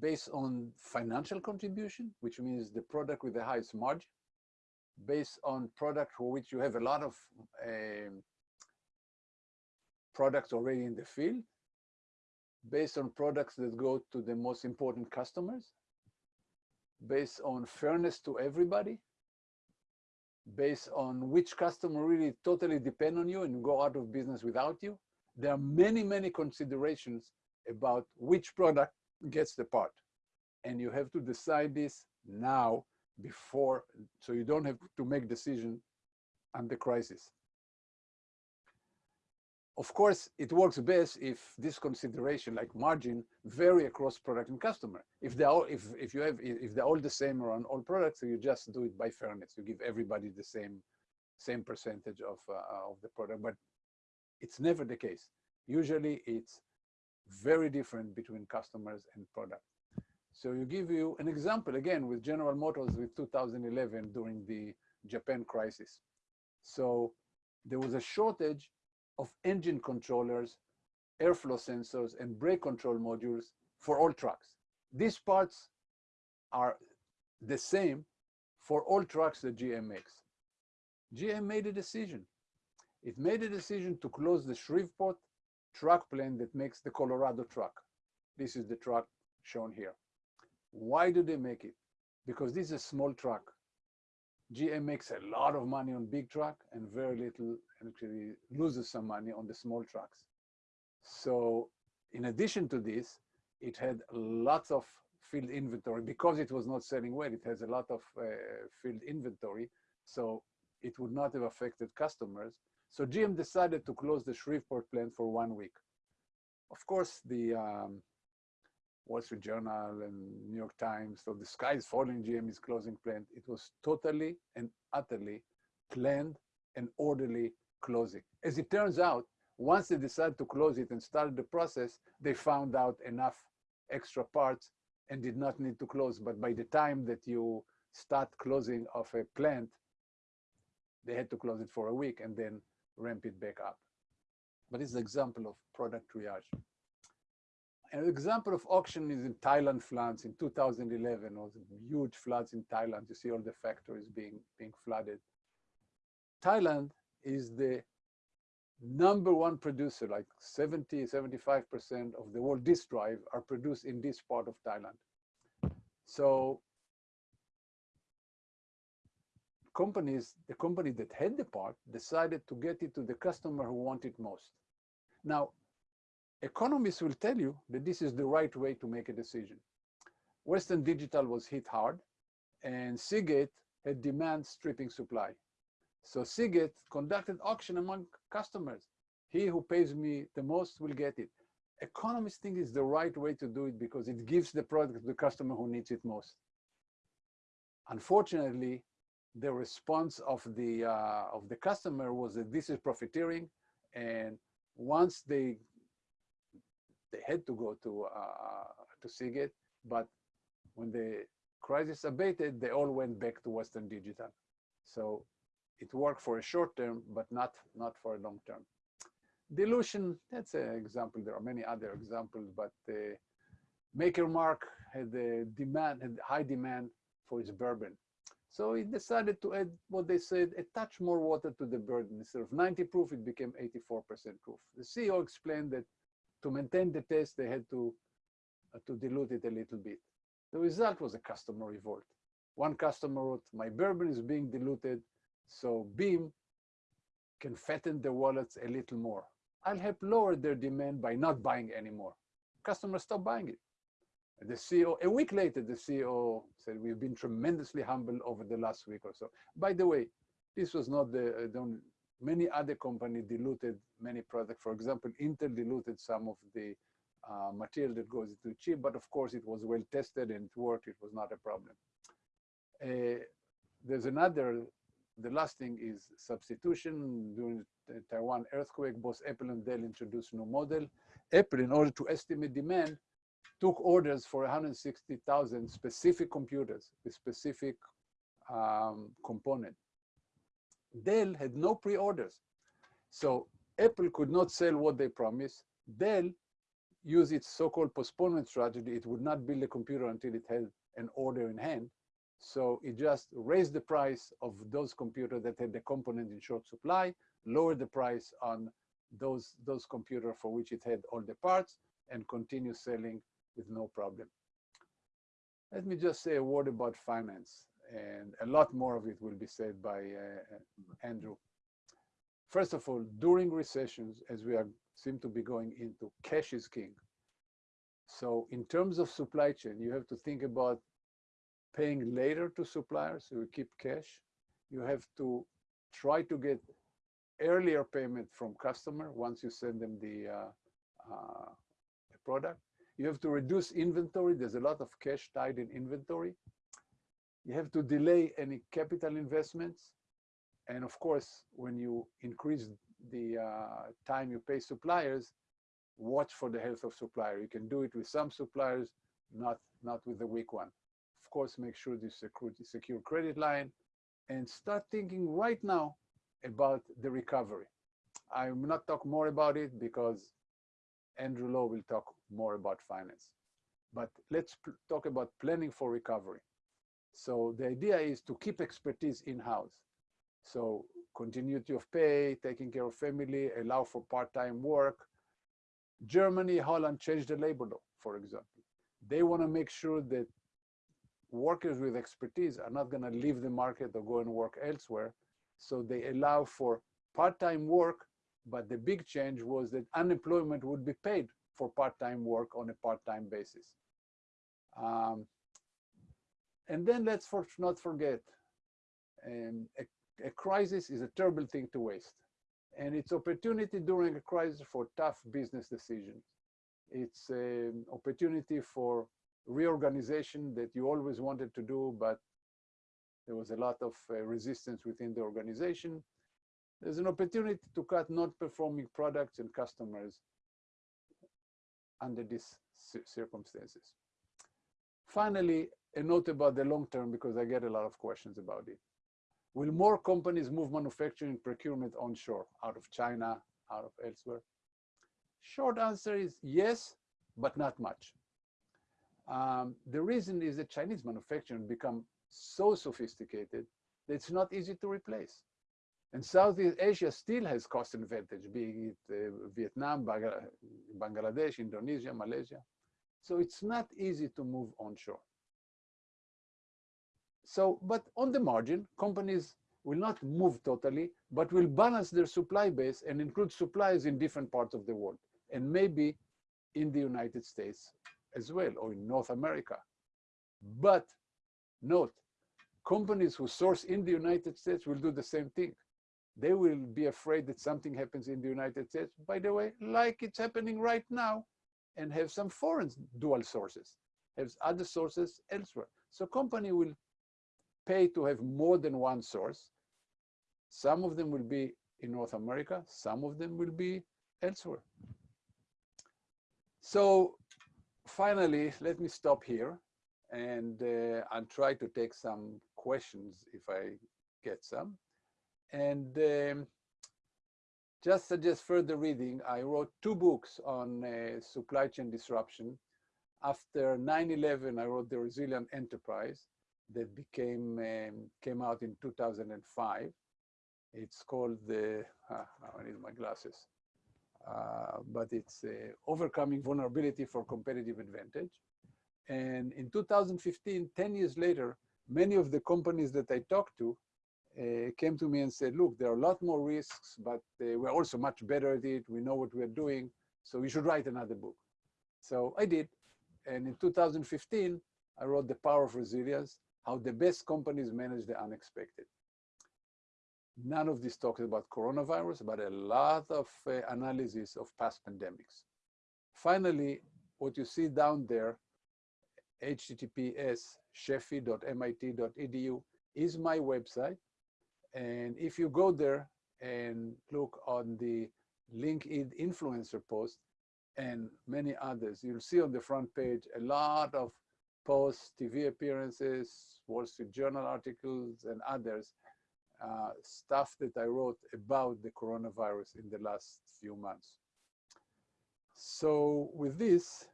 Based on financial contribution, which means the product with the highest margin, based on product for which you have a lot of um, products already in the field, based on products that go to the most important customers, based on fairness to everybody, based on which customer really totally depend on you and go out of business without you. There are many, many considerations about which product gets the part. And you have to decide this now before, so you don't have to make decision under crisis. Of course, it works best if this consideration, like margin, vary across product and customer. If they all, if if you have, if they're all the same on all products, so you just do it by fairness. You give everybody the same, same percentage of uh, of the product. But it's never the case. Usually, it's very different between customers and product. So you give you an example again with General Motors with 2011 during the Japan crisis. So there was a shortage of engine controllers, airflow sensors, and brake control modules for all trucks. These parts are the same for all trucks that GM makes. GM made a decision. It made a decision to close the Shreveport truck plant that makes the Colorado truck. This is the truck shown here. Why do they make it? Because this is a small truck. GM makes a lot of money on big truck and very little actually loses some money on the small trucks. So in addition to this, it had lots of field inventory because it was not selling well. It has a lot of uh, field inventory. So it would not have affected customers. So GM decided to close the Shreveport plant for one week. Of course, the um, Wall Street Journal and New York Times. So the sky is falling, GM is closing plant. It was totally and utterly planned and orderly closing. As it turns out, once they decided to close it and started the process, they found out enough extra parts and did not need to close. But by the time that you start closing of a plant, they had to close it for a week and then ramp it back up. But it's an example of product triage. An example of auction is in Thailand floods in 2011, was huge floods in Thailand. You see all the factories being, being flooded. Thailand is the number one producer, like 70, 75% of the world disk drive are produced in this part of Thailand. So companies, the company that had the part decided to get it to the customer who wanted most. Now, economists will tell you that this is the right way to make a decision. Western Digital was hit hard and Seagate had demand stripping supply. So Seagate conducted auction among customers. He who pays me the most will get it. Economists think it's the right way to do it because it gives the product to the customer who needs it most. Unfortunately, the response of the uh, of the customer was that this is profiteering, and once they they had to go to uh, to Seagate, but when the crisis abated, they all went back to Western Digital. So it worked for a short term, but not, not for a long term. Dilution, that's an example. There are many other examples, but uh, Maker's Mark had a demand, had high demand for its bourbon. So he decided to add what they said, a touch more water to the bourbon. Instead of 90 proof, it became 84% proof. The CEO explained that to maintain the taste, they had to, uh, to dilute it a little bit. The result was a customer revolt. One customer wrote, my bourbon is being diluted, so Beam can fatten their wallets a little more. I'll help lower their demand by not buying anymore. Customers stop buying it. The CEO, a week later, the CEO said, we've been tremendously humbled over the last week or so. By the way, this was not the, uh, the only, many other companies diluted many products. For example, Intel diluted some of the uh, material that goes into chip, but of course it was well tested and it worked, it was not a problem. Uh, there's another, the last thing is substitution. During the Taiwan earthquake, both Apple and Dell introduced new model. Apple, in order to estimate demand, took orders for 160,000 specific computers with specific um, component. Dell had no pre-orders. So Apple could not sell what they promised. Dell used its so-called postponement strategy. It would not build a computer until it had an order in hand. So it just raised the price of those computers that had the component in short supply, lowered the price on those, those computers for which it had all the parts, and continue selling with no problem. Let me just say a word about finance, and a lot more of it will be said by uh, Andrew. First of all, during recessions, as we are, seem to be going into, cash is king. So in terms of supply chain, you have to think about paying later to suppliers, so you keep cash. You have to try to get earlier payment from customer once you send them the, uh, uh, the product. You have to reduce inventory. There's a lot of cash tied in inventory. You have to delay any capital investments. And of course, when you increase the uh, time you pay suppliers, watch for the health of supplier. You can do it with some suppliers, not, not with the weak one. Of course, make sure you secure, secure credit line and start thinking right now about the recovery. I will not talk more about it because Andrew Lo will talk more about finance. But let's talk about planning for recovery. So the idea is to keep expertise in-house. So continuity of pay, taking care of family, allow for part-time work. Germany, Holland changed the labor law, for example. They want to make sure that workers with expertise are not going to leave the market or go and work elsewhere. So they allow for part-time work but the big change was that unemployment would be paid for part-time work on a part-time basis. Um, and then let's for, not forget, um, a, a crisis is a terrible thing to waste. And it's opportunity during a crisis for tough business decisions. It's an opportunity for reorganization that you always wanted to do, but there was a lot of uh, resistance within the organization there's an opportunity to cut non-performing products and customers under these circumstances. Finally, a note about the long term, because I get a lot of questions about it. Will more companies move manufacturing procurement onshore, out of China, out of elsewhere? Short answer is yes, but not much. Um, the reason is that Chinese manufacturing become so sophisticated that it's not easy to replace. And Southeast Asia still has cost advantage, being it uh, Vietnam, Bangladesh, Indonesia, Malaysia. So it's not easy to move onshore. So, but on the margin, companies will not move totally, but will balance their supply base and include suppliers in different parts of the world, and maybe in the United States as well, or in North America. But note, companies who source in the United States will do the same thing they will be afraid that something happens in the United States, by the way, like it's happening right now, and have some foreign dual sources, have other sources elsewhere. So company will pay to have more than one source. Some of them will be in North America, some of them will be elsewhere. So finally, let me stop here and uh, I'll try to take some questions if I get some. And um, just suggest further reading, I wrote two books on uh, supply chain disruption. After 9-11, I wrote The Resilient Enterprise that became, um, came out in 2005. It's called the, ah, I need my glasses. Uh, but it's uh, overcoming vulnerability for competitive advantage. And in 2015, 10 years later, many of the companies that I talked to uh, came to me and said, look, there are a lot more risks, but uh, we're also much better at it. We know what we're doing. So we should write another book. So I did. And in 2015, I wrote The Power of Resilience, how the best companies manage the unexpected. None of this talks about coronavirus, but a lot of uh, analysis of past pandemics. Finally, what you see down there, https sheffi.mit.edu is my website. And if you go there and look on the LinkedIn influencer post and many others, you'll see on the front page a lot of posts, TV appearances, Wall Street Journal articles, and others, uh, stuff that I wrote about the coronavirus in the last few months. So with this,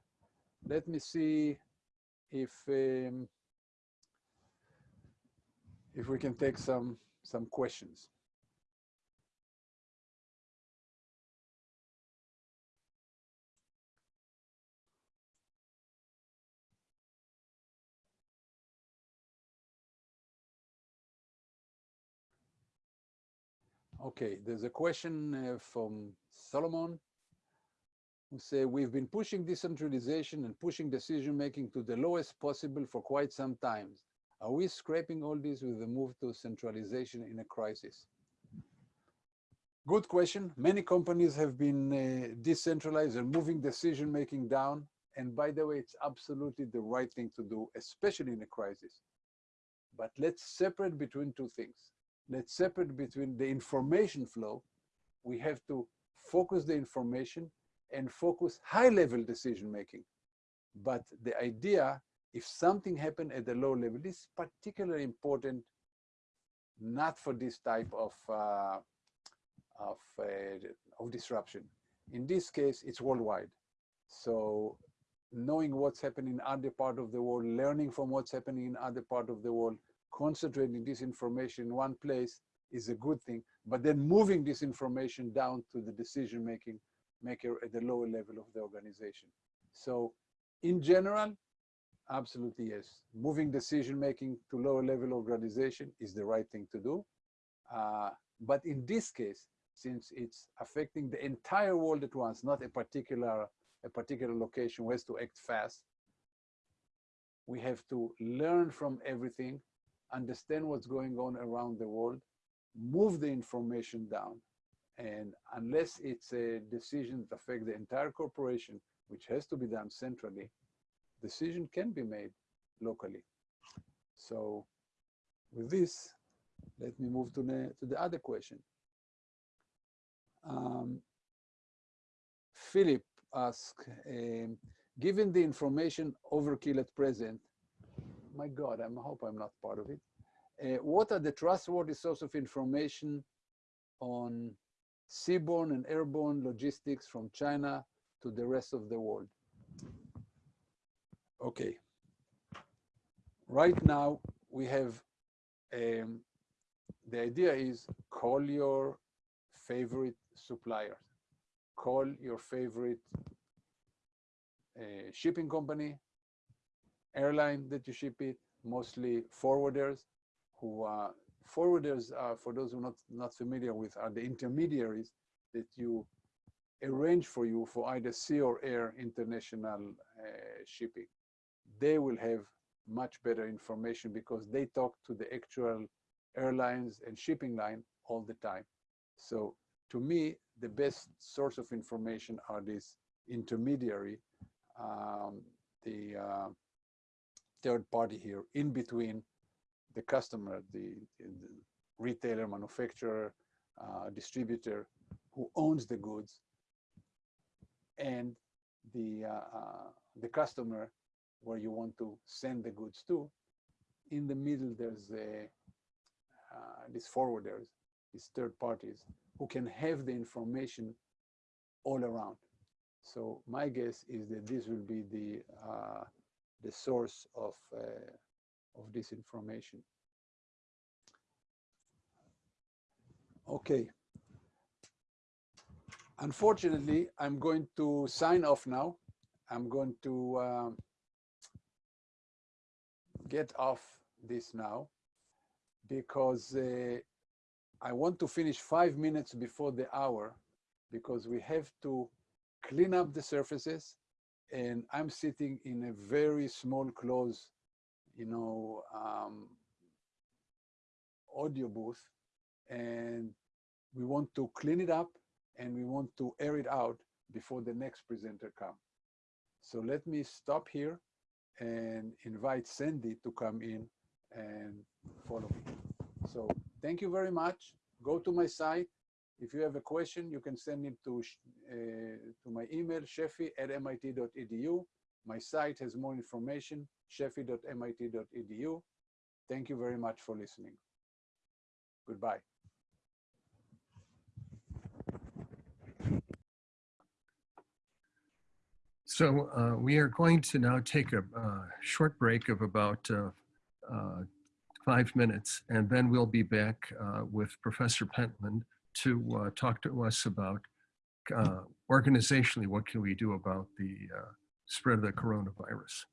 let me see if um, if we can take some some questions. Okay, there's a question uh, from Solomon who say, we've been pushing decentralization and pushing decision-making to the lowest possible for quite some time. Are we scraping all this with the move to centralization in a crisis? Good question. Many companies have been uh, decentralized and moving decision-making down. And by the way, it's absolutely the right thing to do, especially in a crisis. But let's separate between two things. Let's separate between the information flow. We have to focus the information and focus high-level decision-making. But the idea, if something happened at the low level, is particularly important, not for this type of, uh, of, uh, of disruption. In this case, it's worldwide. So knowing what's happening in other part of the world, learning from what's happening in other part of the world, concentrating this information in one place is a good thing, but then moving this information down to the decision-making maker at the lower level of the organization. So in general, absolutely yes. Moving decision-making to lower level organization is the right thing to do. Uh, but in this case, since it's affecting the entire world at once, not a particular, a particular location who has to act fast, we have to learn from everything, understand what's going on around the world, move the information down, and unless it's a decision that affects the entire corporation, which has to be done centrally, decision can be made locally. So with this, let me move to the, to the other question. Um, Philip asked, um, given the information overkill at present, my God, I hope I'm not part of it. Uh, what are the trustworthy source of information on seaborne and airborne logistics from China to the rest of the world. Okay. Right now, we have, um, the idea is call your favorite suppliers. Call your favorite uh, shipping company, airline that you ship it, mostly forwarders who uh, forwarders, are, for those who are not, not familiar with, are the intermediaries that you arrange for you for either sea or air international uh, shipping. They will have much better information because they talk to the actual airlines and shipping line all the time. So to me, the best source of information are these intermediary, um, the uh, third party here in between the customer, the, the retailer, manufacturer, uh, distributor who owns the goods and the, uh, uh, the customer where you want to send the goods to. In the middle, there's a, uh, these forwarders, these third parties who can have the information all around. So my guess is that this will be the uh, the source of uh, of this information. Okay. Unfortunately, I'm going to sign off now. I'm going to um, get off this now because uh, I want to finish five minutes before the hour because we have to clean up the surfaces and I'm sitting in a very small close, you know, um, audio booth and we want to clean it up and we want to air it out before the next presenter come. So let me stop here and invite Sandy to come in and follow me. So thank you very much. Go to my site. If you have a question, you can send it to, uh, to my email, sheffi at mit.edu. My site has more information, sheffi.mit.edu. Thank you very much for listening. Goodbye. So uh, we are going to now take a uh, short break of about uh, uh, five minutes, and then we'll be back uh, with Professor Pentland to uh, talk to us about uh, organizationally, what can we do about the uh, spread of the coronavirus.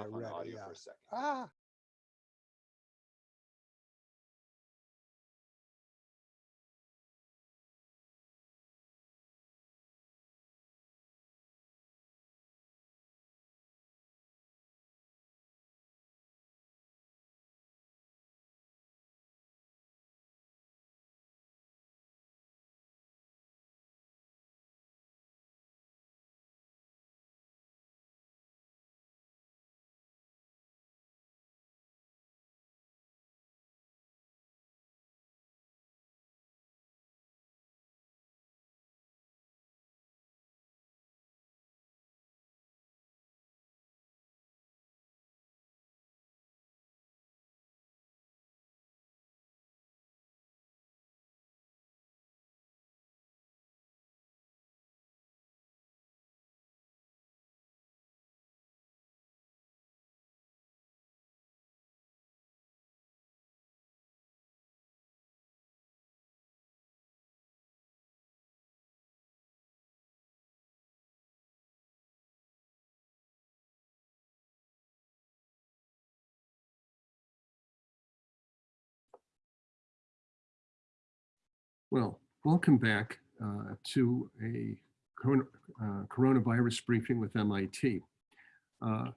Off on ready, audio yeah. for a second. Ah. Well, welcome back uh, to a coron- uh, coronavirus briefing with MIT. Uh,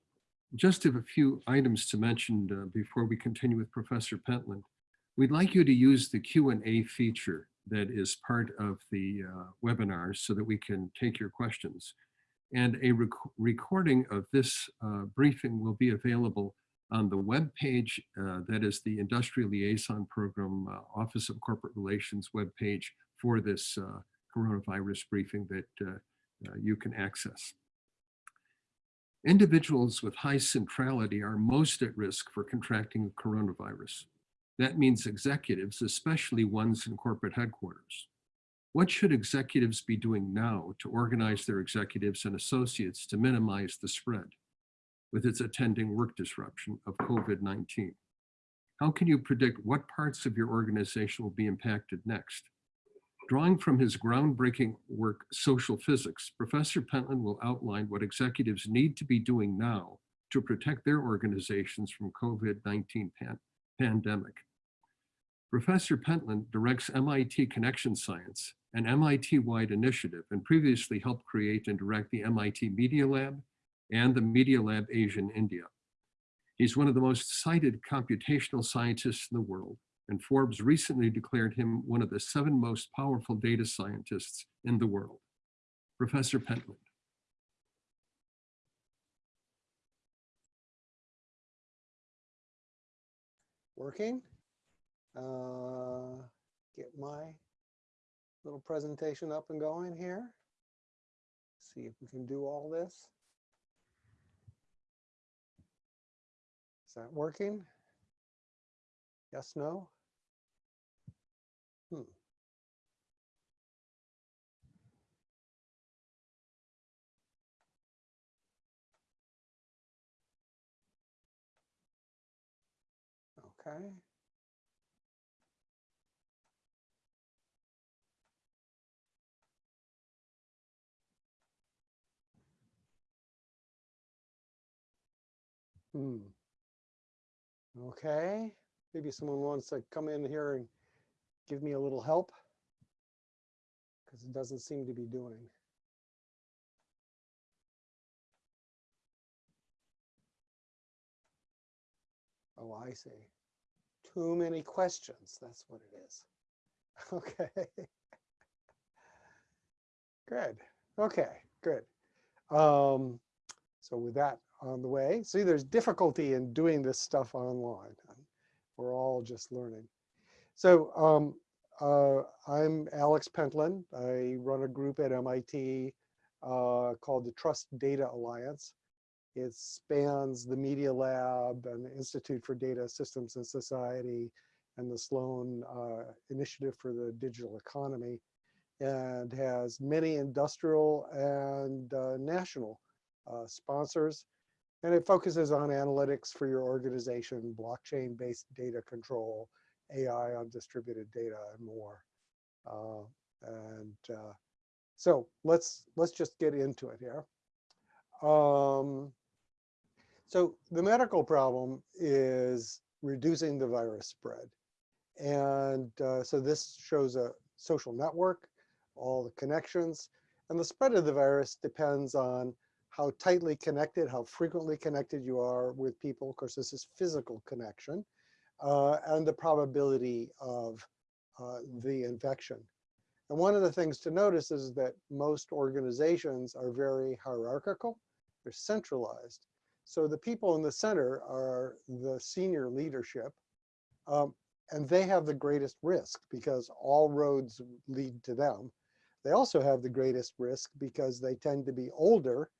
Just have a few items to mention uh, before we continue with Professor Pentland. We'd like you to use the Q and A feature that is part of the uh, webinar so that we can take your questions. And a rec- recording of this uh, briefing will be available on the webpage uh, that is the Industrial Liaison Program uh, Office of Corporate Relations webpage for this uh, coronavirus briefing that uh, uh, you can access. Individuals with high centrality are most at risk for contracting coronavirus. That means executives, especially ones in corporate headquarters. What should executives be doing now to organize their executives and associates to minimize the spread? With its attending work disruption of COVID-19? How can you predict what parts of your organization will be impacted next? Drawing from his groundbreaking work, Social Physics, Professor Pentland will outline what executives need to be doing now to protect their organizations from COVID-19 pan pandemic. Professor Pentland directs MIT Connection Science, an MIT-wide initiative, and previously helped create and direct the MIT Media Lab and the Media Lab Asia and India. He's one of the most cited computational scientists in the world, and Forbes recently declared him one of the seven most powerful data scientists in the world. Professor Pentland. Working? Uh, get my little presentation up and going here. See if we can do all this. Is that working? Yes, no? Hmm. Okay. Hmm. Okay, maybe someone wants to come in here and give me a little help. Because it doesn't seem to be doing. Oh, I see. Too many questions, that's what it is. Okay. Good, okay, good. Um, so with that on the way, see there's difficulty in doing this stuff online. We're all just learning. So um, uh, I'm Alex Pentland. I run a group at MIT uh, called the Trust Data Alliance. It spans the Media Lab and the Institute for Data Systems and Society and the Sloan uh, Initiative for the Digital Economy and has many industrial and uh, national uh, sponsors. And it focuses on analytics for your organization, blockchain-based data control, AI on distributed data, and more. Uh, and uh, so let's let's just get into it here. Um, So the medical problem is reducing the virus spread. And uh, so this shows a social network, all the connections, and the spread of the virus depends on how tightly connected, how frequently connected you are with people. Of course, this is physical connection uh, and the probability of uh, the infection. And one of the things to notice is that most organizations are very hierarchical, they're centralized. So the people in the center are the senior leadership, um, and they have the greatest risk because all roads lead to them. They also have the greatest risk because they tend to be older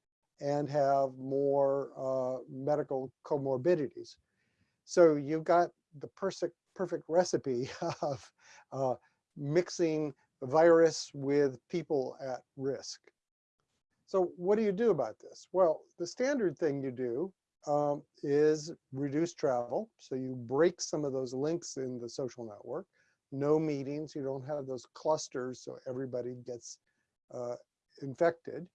and have more uh, medical comorbidities. So you've got the perfect, perfect recipe of uh, mixing virus with people at risk. So what do you do about this? Well, the standard thing you do um, is reduce travel. So you break some of those links in the social network. No meetings, you don't have those clusters so everybody gets uh, infected.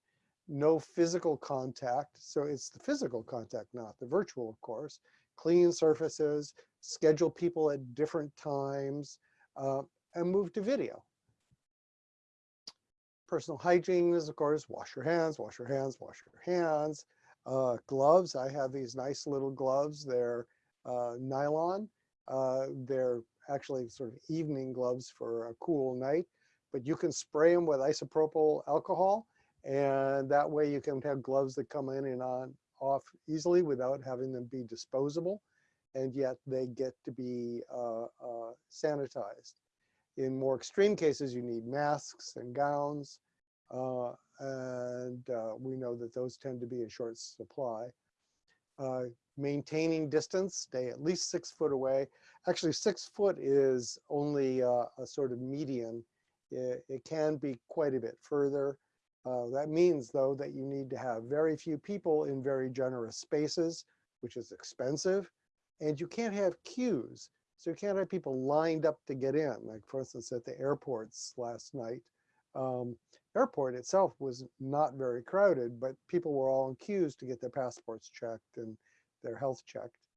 No physical contact. So it's the physical contact, not the virtual, of course. Clean surfaces, schedule people at different times, uh, and move to video. Personal hygiene is, of course, wash your hands, wash your hands, wash your hands. Uh, gloves, I have these nice little gloves. They're uh, nylon. Uh, they're actually sort of evening gloves for a cool night, but you can spray them with isopropyl alcohol. And that way you can have gloves that come in and on off easily without having them be disposable. And yet they get to be uh, uh, sanitized. In more extreme cases, you need masks and gowns. Uh, and uh, we know that those tend to be in short supply. Uh, maintaining distance, stay at least six foot away. Actually, six foot is only uh, a sort of median. It, it, can be quite a bit further. Uh, that means, though, that you need to have very few people in very generous spaces, which is expensive. And you can't have queues. So you can't have people lined up to get in, like for instance, at the airports last night. Um, airport itself was not very crowded, but people were all in queues to get their passports checked and their health checked.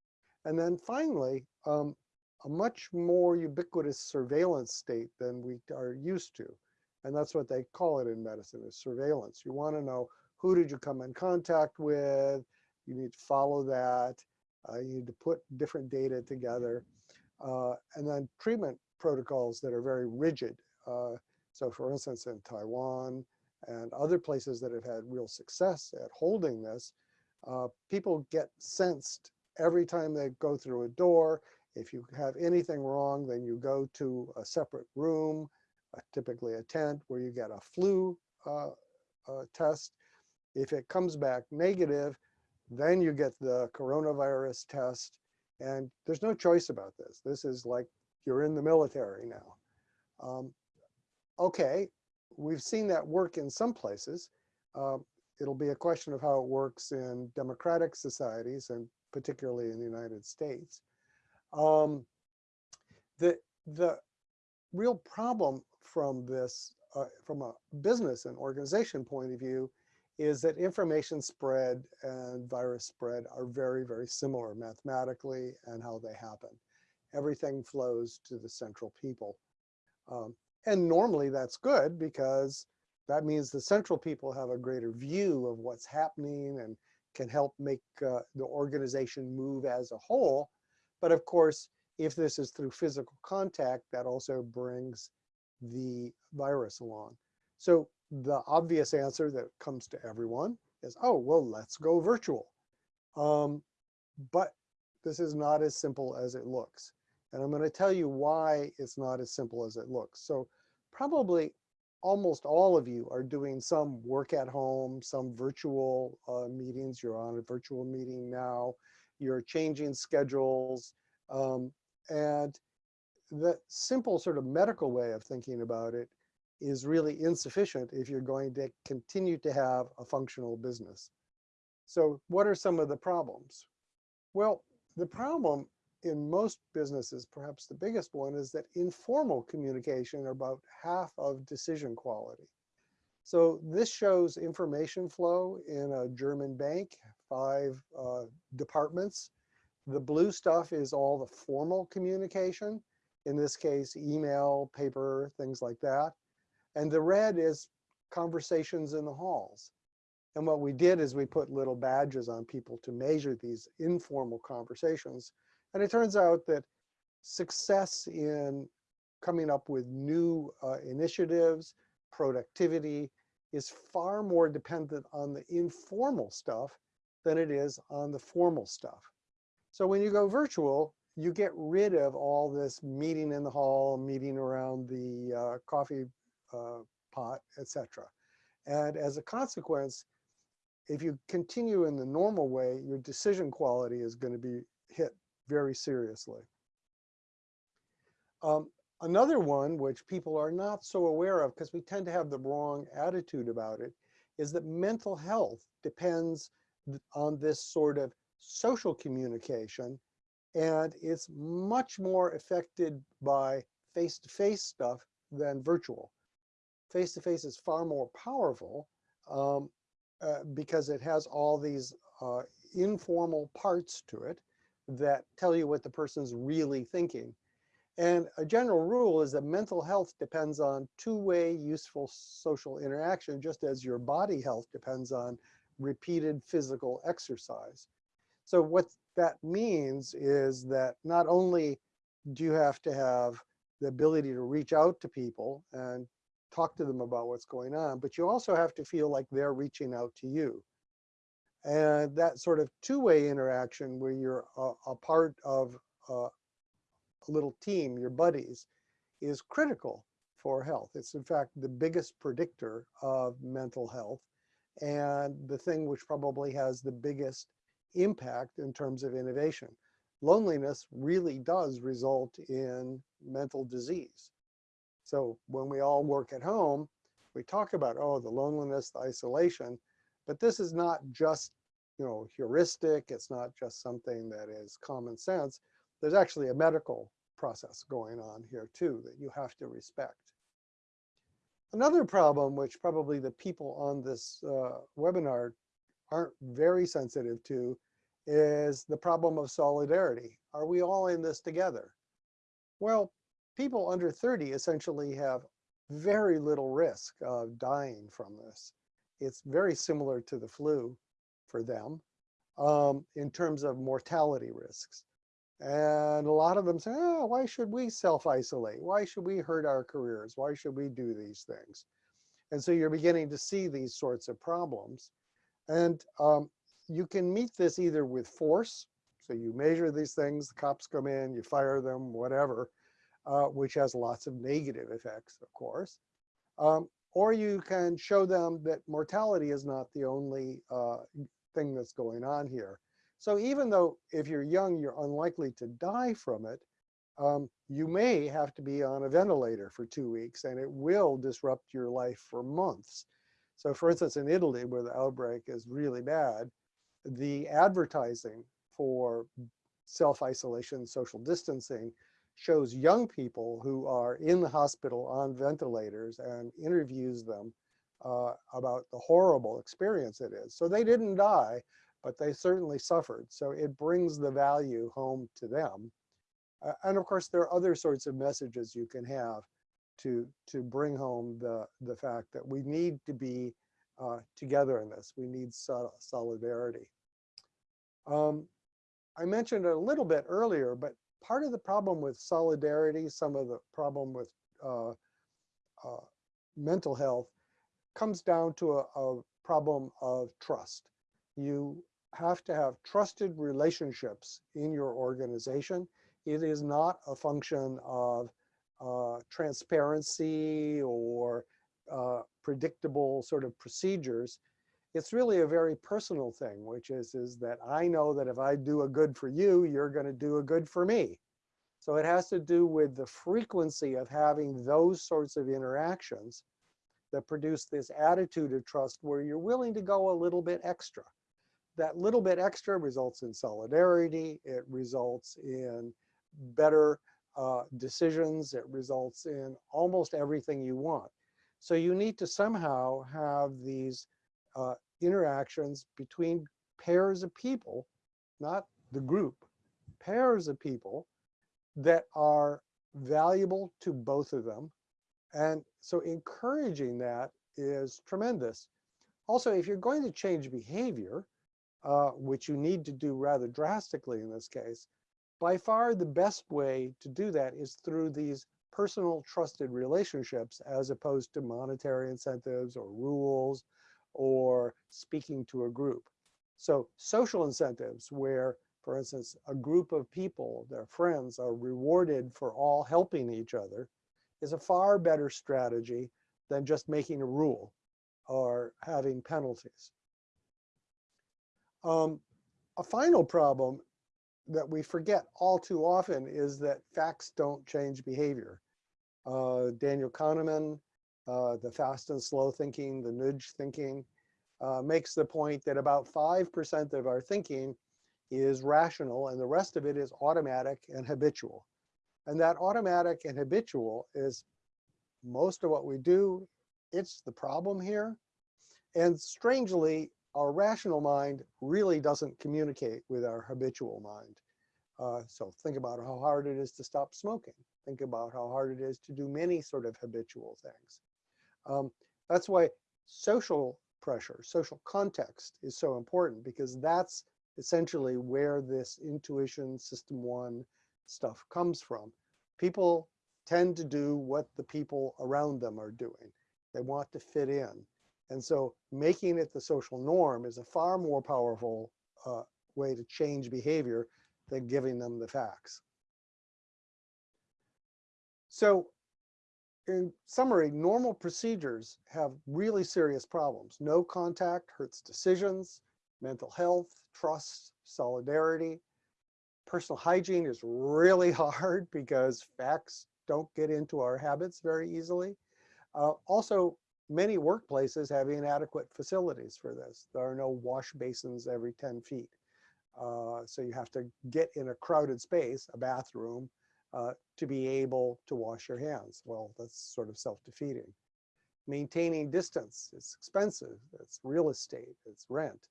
And then finally, um, a much more ubiquitous surveillance state than we are used to. And that's what they call it in medicine is surveillance. You want to know who did you come in contact with? You need to follow that. Uh, you need to put different data together. Uh, and then treatment protocols that are very rigid. Uh, so for instance, in Taiwan and other places that have had real success at holding this, uh, people get sensed every time they go through a door. If you have anything wrong, then you go to a separate room, typically a tent, where you get a flu uh, uh test. If it comes back negative, then you get the coronavirus test. And there's no choice about this. This is like you're in the military now. Um, okay, we've seen that work in some places. Uh, it'll be a question of how it works in democratic societies and particularly in the United States. Um, the, the real problem from this, uh, from a business and organization point of view, is that information spread and virus spread are very, very similar mathematically and how they happen. Everything flows to the central people. Um, and normally that's good because that means the central people have a greater view of what's happening and can help make uh, the organization move as a whole. But of course, if this is through physical contact, that also brings the virus along. So the obvious answer that comes to everyone is, oh, well, let's go virtual. Um, but this is not as simple as it looks. And I'm going to tell you why it's not as simple as it looks. So probably almost all of you are doing some work at home, some virtual uh, meetings. You're on a virtual meeting now. You're changing schedules. Um, and the simple sort of medical way of thinking about it is really insufficient if you're going to continue to have a functional business. So what are some of the problems? Well, the problem in most businesses, perhaps the biggest one is that informal communication are about half of decision quality. So this shows information flow in a German bank, five uh, departments. The blue stuff is all the formal communication. In this case, email, paper, things like that. And the red is conversations in the halls. And what we did is we put little badges on people to measure these informal conversations. And it turns out that success in coming up with new uh, initiatives, productivity, is far more dependent on the informal stuff than it is on the formal stuff. So when you go virtual, you get rid of all this meeting in the hall, meeting around the uh, coffee uh, pot, etc. And as a consequence, if you continue in the normal way, your decision quality is going to be hit very seriously. Um, another one, which people are not so aware of because we tend to have the wrong attitude about it, is that mental health depends on this sort of social communication and it's much more affected by face-to-face -face stuff than virtual. Face-to-face -face is far more powerful um, uh, because it has all these uh, informal parts to it that tell you what the person's really thinking. And a general rule is that mental health depends on two-way useful social interaction, just as your body health depends on repeated physical exercise. So what that means is that not only do you have to have the ability to reach out to people and talk to them about what's going on, but you also have to feel like they're reaching out to you. And that sort of two-way interaction where you're a, a part of uh, a little team, your buddies, is critical for health. It's in fact the biggest predictor of mental health and the thing which probably has the biggest impact in terms of innovation. Loneliness really does result in mental disease. So when we all work at home, we talk about, oh, the loneliness, the isolation, but this is not just, you know, heuristic. It's not just something that is common sense. There's actually a medical process going on here too that you have to respect. Another problem, which probably the people on this uh, webinar aren't very sensitive to, is the problem of solidarity. Are we all in this together? Well, people under 30 essentially have very little risk of dying from this. It's very similar to the flu for them um, in terms of mortality risks. And a lot of them say, oh, why should we self-isolate? Why should we hurt our careers? Why should we do these things? And so you're beginning to see these sorts of problems. And um, you can meet this either with force. So you measure these things, the cops come in, you fire them, whatever, uh, which has lots of negative effects, of course. Um, or you can show them that mortality is not the only uh, thing that's going on here. So even though if you're young, you're unlikely to die from it, um, you may have to be on a ventilator for two weeks and it will disrupt your life for months. So for instance, in Italy, where the outbreak is really bad, the advertising for self-isolation, social distancing shows young people who are in the hospital on ventilators and interviews them uh, about the horrible experience it is. So they didn't die, but they certainly suffered. So it brings the value home to them. Uh, and of course, there are other sorts of messages you can have to, to bring home the, the fact that we need to be uh, together in this. We need so solidarity. Um, I mentioned a little bit earlier, but part of the problem with solidarity, some of the problem with uh, uh, mental health comes down to a, a problem of trust. You have to have trusted relationships in your organization. It is not a function of transparency or uh, predictable sort of procedures. It's really a very personal thing, which is, is that I know that if I do a good for you, you're going to do a good for me. So it has to do with the frequency of having those sorts of interactions that produce this attitude of trust where you're willing to go a little bit extra that little bit extra results in solidarity. It results in better uh, decisions. It results in almost everything you want. So you need to somehow have these uh, interactions between pairs of people, not the group, pairs of people that are valuable to both of them. And so encouraging that is tremendous. Also, if you're going to change behavior, uh, which you need to do rather drastically in this case, by far the best way to do that is through these personal trusted relationships as opposed to monetary incentives or rules or speaking to a group. So social incentives where, for instance, a group of people, their friends, are rewarded for all helping each other is a far better strategy than just making a rule or having penalties. Um, a final problem that we forget all too often is that facts don't change behavior. Uh, Daniel Kahneman, uh, the fast and slow thinking, the nudge thinking, uh, makes the point that about 5% of our thinking is rational and the rest of it is automatic and habitual. And that automatic and habitual is most of what we do. It's the problem here. And strangely, our rational mind really doesn't communicate with our habitual mind. Uh, so think about how hard it is to stop smoking. Think about how hard it is to do many sort of habitual things. Um, that's why social pressure, social context is so important because that's essentially where this intuition system one stuff comes from. People tend to do what the people around them are doing. They want to fit in. And so making it the social norm is a far more powerful uh, way to change behavior than giving them the facts. So in summary, normal procedures have really serious problems. No contact hurts decisions, mental health, trust, solidarity. Personal hygiene is really hard because facts don't get into our habits very easily. Uh, also, many workplaces have inadequate facilities for this. There are no wash basins every 10 feet. Uh, so you have to get in a crowded space, a bathroom, uh, to be able to wash your hands. Well, that's sort of self-defeating. Maintaining distance, it's expensive, it's real estate, it's rent.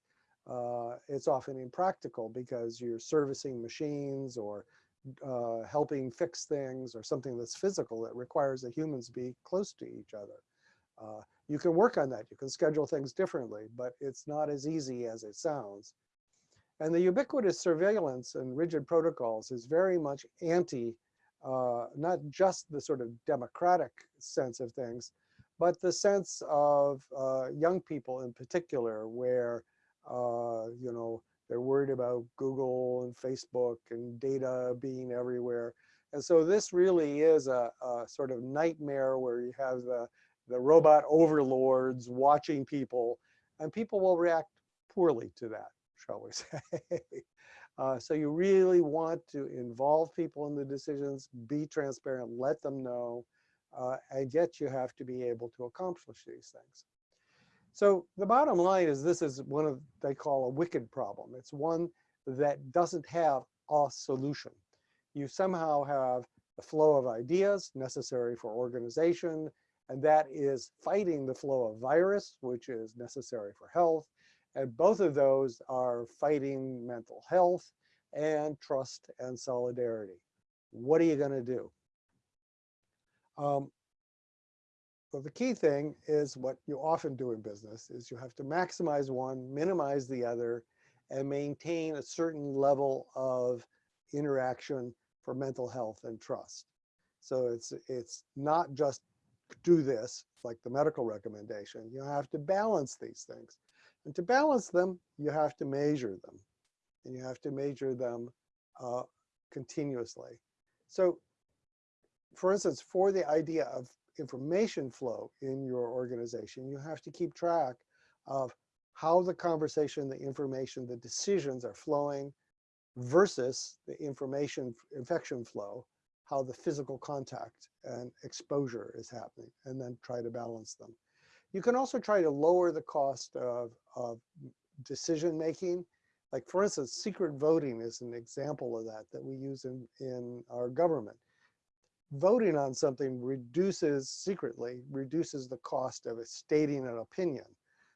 Uh, it's often impractical because you're servicing machines or uh, helping fix things or something that's physical that requires that humans be close to each other. Uh, you can work on that, you can schedule things differently, but it's not as easy as it sounds. And the ubiquitous surveillance and rigid protocols is very much anti uh, not just the sort of democratic sense of things, but the sense of uh, young people in particular, where uh, you know they're worried about Google and Facebook and data being everywhere. And so this really is a, a sort of nightmare where you have the, the robot overlords watching people, and people will react poorly to that, shall we say. Uh, so you really want to involve people in the decisions, be transparent, let them know, uh, and yet you have to be able to accomplish these things. So the bottom line is this is one of they call a wicked problem. It's one that doesn't have a solution. You somehow have the flow of ideas necessary for organization, and that is fighting the flow of virus, which is necessary for health, and both of those are fighting mental health and trust and solidarity. What are you going to do? Um, well, the key thing is what you often do in business is you have to maximize one, minimize the other, and maintain a certain level of interaction for mental health and trust. So it's it's not just do this like the medical recommendation. You have to balance these things. And to balance them, you have to measure them and you have to measure them uh, continuously. So for instance, for the idea of information flow in your organization, you have to keep track of how the conversation, the information, the decisions are flowing versus the information infection flow, how the physical contact and exposure is happening, and then try to balance them. You can also try to lower the cost of, of decision making. Like for instance, secret voting is an example of that that we use in, in our government. voting on something reduces secretly, reduces the cost of stating an opinion.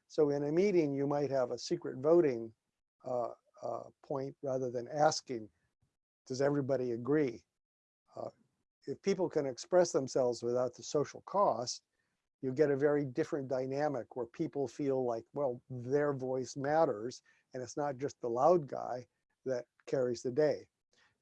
So in a meeting, you might have a secret voting uh, uh, point rather than asking, does everybody agree? Uh, if people can express themselves without the social cost, you get a very different dynamic where people feel like, well, their voice matters and it's not just the loud guy that carries the day.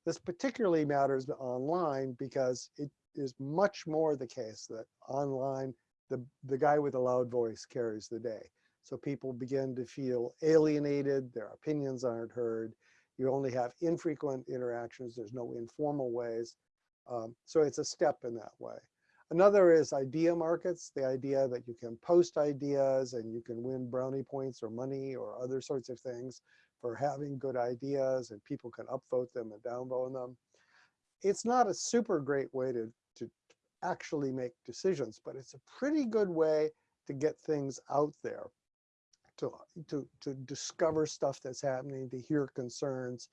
This particularly matters online because it is much more the case that online, the, the guy with the loud voice carries the day. So people begin to feel alienated, their opinions aren't heard. You only have infrequent interactions, there's no informal ways. Um, so it's a step in that way. Another is idea markets, the idea that you can post ideas and you can win brownie points or money or other sorts of things for having good ideas and people can upvote them and downvote them. It's not a super great way to, to actually make decisions, but it's a pretty good way to get things out there, to, to, to discover stuff that's happening, to hear concerns,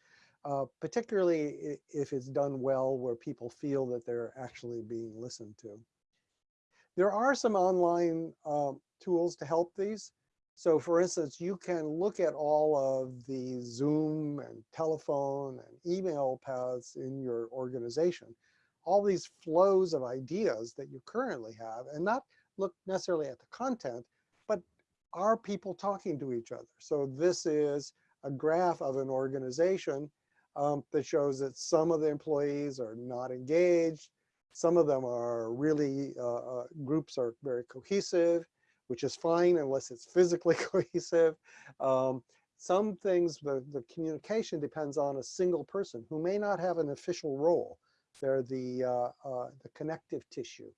uh, particularly if it's done well where people feel that they're actually being listened to. There are some online uh, tools to help these. So for instance, you can look at all of the Zoom and telephone and email paths in your organization, all these flows of ideas that you currently have and not look necessarily at the content, but are people talking to each other? So this is a graph of an organization um, that shows that some of the employees are not engaged. Some of them are really, uh, uh, groups are very cohesive, which is fine unless it's physically cohesive. Um, some things, the, the communication depends on a single person who may not have an official role. They're the, uh, uh, the connective tissue.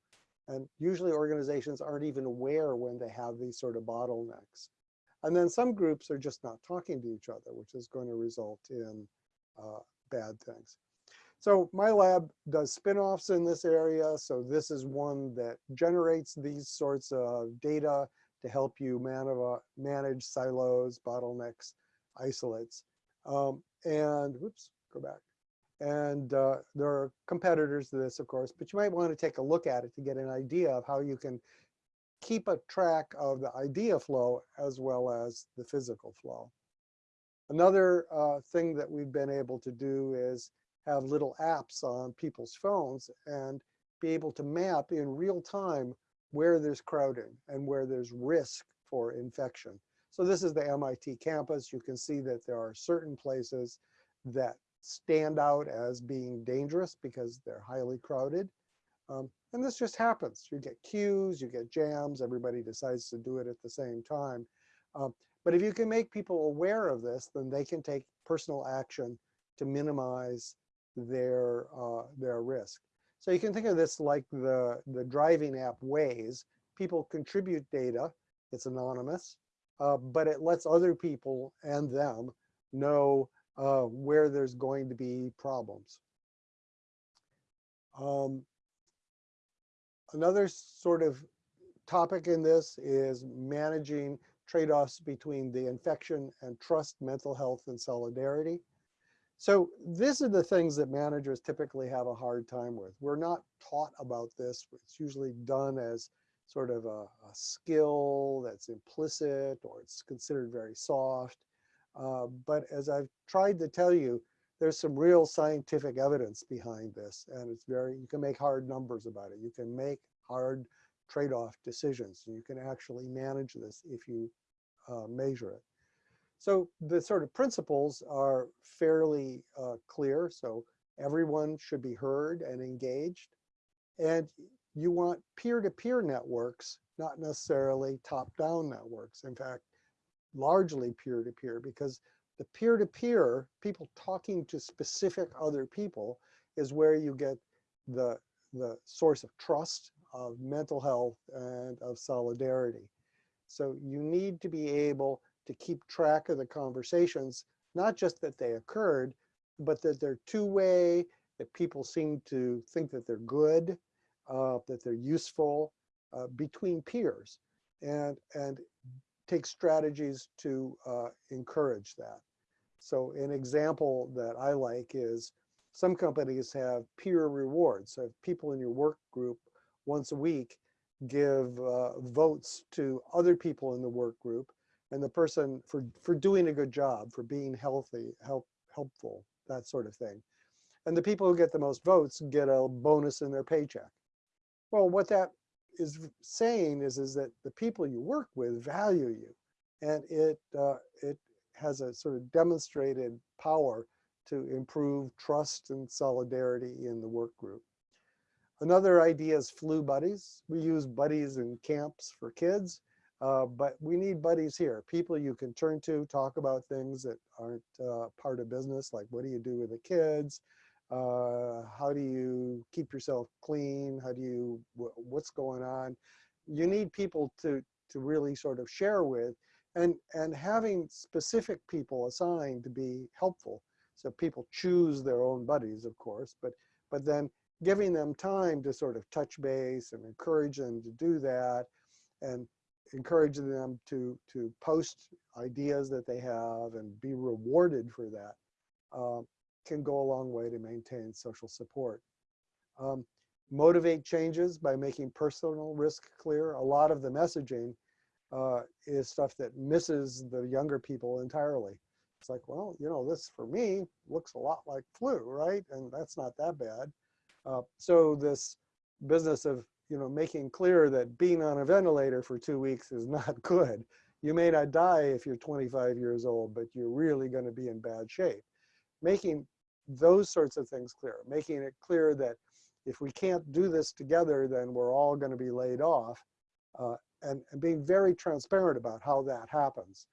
And usually organizations aren't even aware when they have these sort of bottlenecks. And then some groups are just not talking to each other, which is going to result in bad things. So my lab does spin-offs in this area. So this is one that generates these sorts of data to help you man manage silos, bottlenecks, isolates. Um, and whoops, go back. And uh, there are competitors to this, of course, but you might want to take a look at it to get an idea of how you can keep a track of the idea flow as well as the physical flow. Another uh, thing that we've been able to do is have little apps on people's phones and be able to map in real time where there's crowding and where there's risk for infection. So this is the MIT campus. You can see that there are certain places that stand out as being dangerous because they're highly crowded. Um, and this just happens. You get queues, you get jams, everybody decides to do it at the same time. Um, but if you can make people aware of this, then they can take personal action to minimize their, uh, their risk. So you can think of this like the, the driving app Waze. People contribute data, it's anonymous, uh, but it lets other people and them know uh, where there's going to be problems. Um, another sort of topic in this is managing trade-offs between the infection and trust, mental health, and solidarity. So these are the things that managers typically have a hard time with. We're not taught about this. It's usually done as sort of a, a skill that's implicit or it's considered very soft. Uh, but as I've tried to tell you, there's some real scientific evidence behind this and it's very, you can make hard numbers about it. You can make hard trade-off decisions. You can actually manage this if you uh, measure it. So the sort of principles are fairly uh, clear. So everyone should be heard and engaged. And you want peer-to-peer -peer networks, not necessarily top-down networks. In fact, largely peer-to-peer -peer because the peer-to-peer, -peer, people talking to specific other people is where you get the, the source of trust, of mental health, and of solidarity. So you need to be able to keep track of the conversations, not just that they occurred, but that they're two-way, that people seem to think that they're good, uh, that they're useful uh, between peers, and, and take strategies to uh, encourage that. So an example that I like is some companies have peer rewards. So if people in your work group once a week give uh, votes to other people in the work group and the person for, for doing a good job, for being healthy, help, helpful, that sort of thing. And the people who get the most votes get a bonus in their paycheck. Well, what that is saying is, is that the people you work with value you. And it, uh, it has a sort of demonstrated power to improve trust and solidarity in the work group. Another idea is flu buddies. We use buddies in camps for kids, uh, but we need buddies here. People you can turn to, talk about things that aren't uh, part of business, like what do you do with the kids? Uh, how do you keep yourself clean? How do you, wh what's going on? You need people to, to really sort of share with and, and having specific people assigned to be helpful. So people choose their own buddies, of course, but, but then giving them time to sort of touch base and encourage them to do that and encouraging them to, to post ideas that they have and be rewarded for that uh, can go a long way to maintain social support. Um, motivate changes by making personal risk clear. A lot of the messaging uh, is stuff that misses the younger people entirely. It's like, well, you know, this for me looks a lot like flu, right? And that's not that bad. Uh, so this business of, you know, making clear that being on a ventilator for two weeks is not good. You may not die if you're 25 years old, but you're really going to be in bad shape. Making those sorts of things clear, making it clear that if we can't do this together, then we're all going to be laid off. Uh, and, and being very transparent about how that happens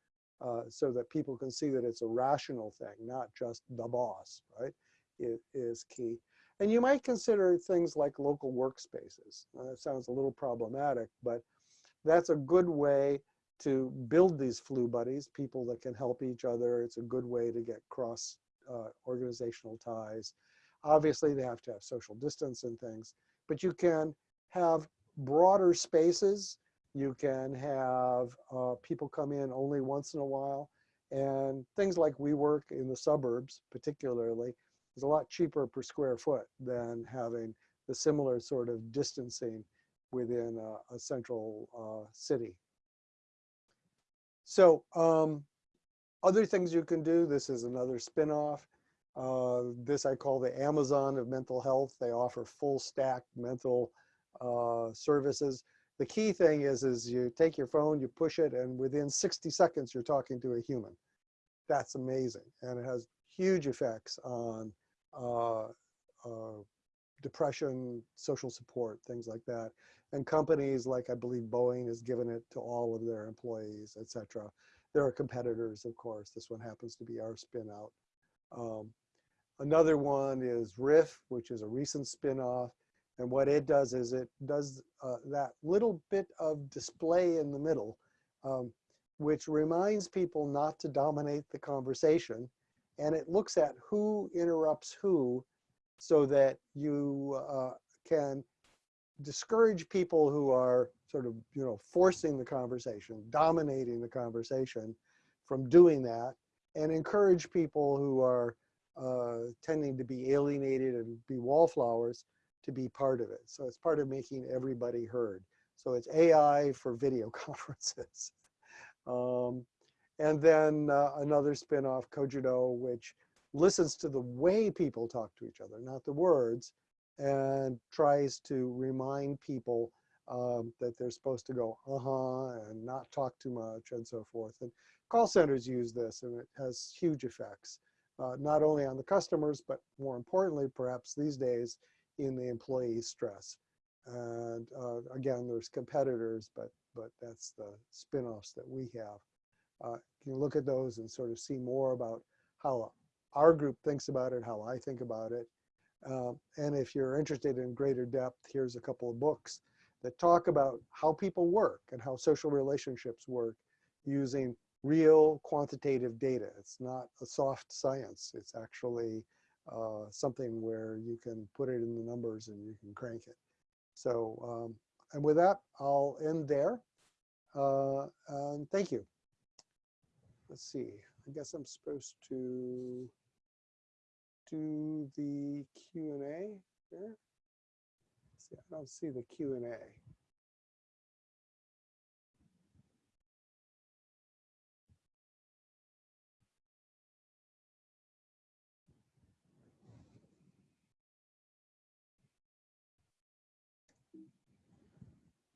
uh, so that people can see that it's a rational thing, not just the boss, right, it is key. And you might consider things like local workspaces. Now, that sounds a little problematic, but that's a good way to build these flu buddies, people that can help each other. It's a good way to get cross uh, organizational ties. Obviously, they have to have social distance and things, but you can have broader spaces you can have uh, people come in only once in a while. And things like WeWork in the suburbs, particularly, is a lot cheaper per square foot than having the similar sort of distancing within a, a central uh, city. So um, other things you can do, this is another spin-off. Uh, this I call the Amazon of mental health. They offer full stack mental uh, services the key thing is, is you take your phone, you push it, and within 60 seconds, you're talking to a human. That's amazing. And it has huge effects on depression, social support, things like that. And companies like I believe Boeing has given it to all of their employees, et cetera. There are competitors, of course. This one happens to be our spin out. Um, another one is Riff, which is a recent spin-off. And what it does is it does uh, that little bit of display in the middle, um, which reminds people not to dominate the conversation. And it looks at who interrupts who so that you uh, can discourage people who are sort of, you know, forcing the conversation, dominating the conversation from doing that and encourage people who are uh, tending to be alienated and be wallflowers to be part of it. So it's part of making everybody heard. So it's AI for video conferences. um, and then uh, another spinoff, Cogito, which listens to the way people talk to each other, not the words, and tries to remind people um, that they're supposed to go uh-huh and not talk too much and so forth. And call centers use this and it has huge effects, uh, not only on the customers, but more importantly, perhaps these days, in the employee stress. And uh, again, there's competitors, but but that's the spin-offs that we have. Uh, you can look at those and sort of see more about how our group thinks about it, how I think about it. Um, and if you're interested in greater depth, here's a couple of books that talk about how people work and how social relationships work using real quantitative data. It's not a soft science. It's actually uh, something where you can put it in the numbers and you can crank it. So, um, and with that, I'll end there. Uh, and thank you. Let's see, I guess I'm supposed to do the Q and A here. See, I don't see the Q and A.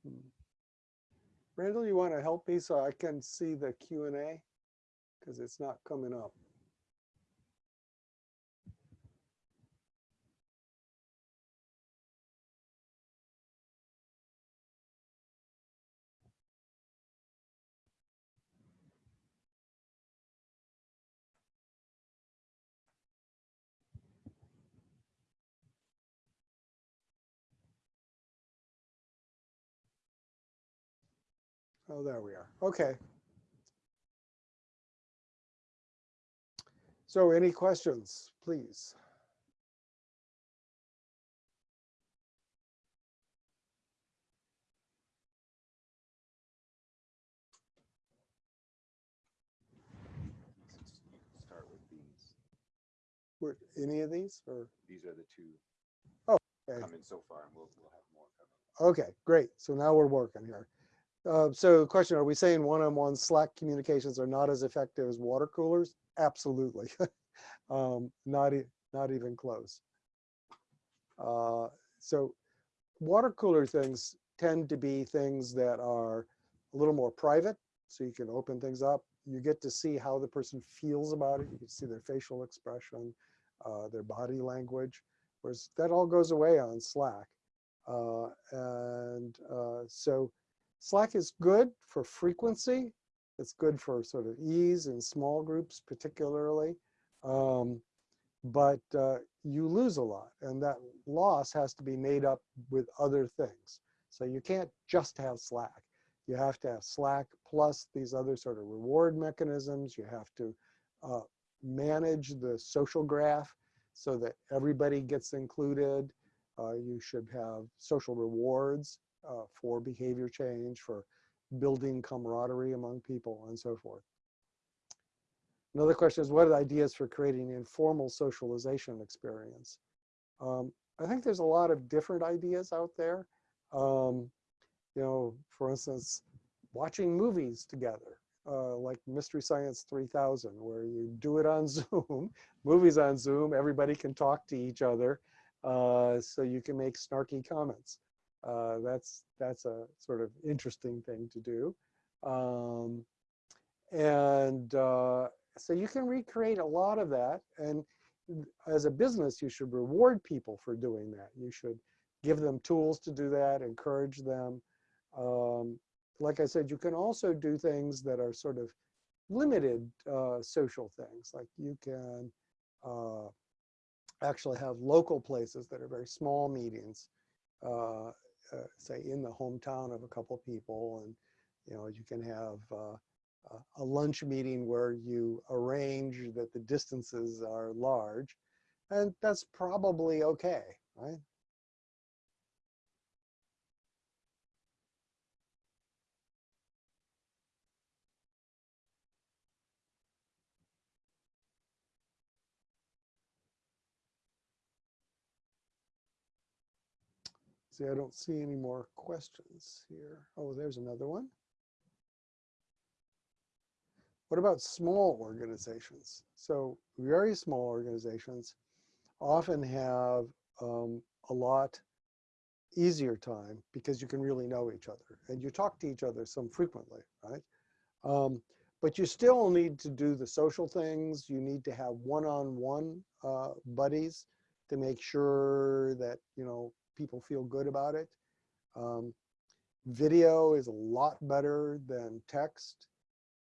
Hmm. Randall, you want to help me so I can see the Q and A? Because it's not coming up. Oh, there we are. Okay. So any questions, please? Start with these. Were any of these or? These are the two okay. coming so far, and we'll, we'll have more coming. Okay, great. So now we're working here. Uh, so question, are we saying one-on-one Slack communications are not as effective as water coolers? Absolutely. um, not, e- not even close. Uh, so water cooler things tend to be things that are a little more private. So you can open things up. You get to see how the person feels about it. You can see their facial expression, uh, their body language, whereas that all goes away on Slack. Uh, and uh, so Slack is good for frequency. It's good for sort of ease in small groups particularly. Um, but uh, you lose a lot and that loss has to be made up with other things. So you can't just have Slack. You have to have Slack plus these other sort of reward mechanisms. You have to uh, manage the social graph so that everybody gets included. Uh, you should have social rewards uh, for behavior change, for building camaraderie among people, and so forth. Another question is, what are the ideas for creating informal socialization experience? Um, I think there's a lot of different ideas out there. Um, you know, for instance, watching movies together, uh, like Mystery Science 3000, where you do it on Zoom, movies on Zoom, everybody can talk to each other, uh, so you can make snarky comments. Uh, that's that's a sort of interesting thing to do. Um, and uh, so you can recreate a lot of that. And as a business, you should reward people for doing that. You should give them tools to do that, encourage them. Um, like I said, you can also do things that are sort of limited uh, social things. Like you can uh, actually have local places that are very small meetings, uh, uh, say in the hometown of a couple people. And, you know, you can have uh, a lunch meeting where you arrange that the distances are large. And that's probably okay, right? See, I don't see any more questions here. Oh, there's another one. What about small organizations? So very small organizations often have um, a lot easier time because you can really know each other and you talk to each other some frequently, right? Um, but you still need to do the social things. You need to have one-on-one -on -one, uh, buddies to make sure that, you know, people feel good about it. Um, video is a lot better than text,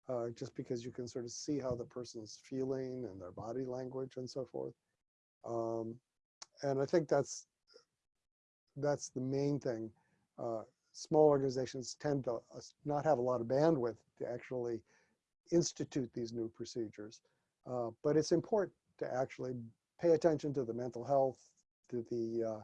uh, just because you can sort of see how the person's feeling and their body language and so forth. Um, and I think that's that's the main thing. Uh, small organizations tend to uh, not have a lot of bandwidth to actually institute these new procedures. Uh, but it's important to actually pay attention to the mental health, to the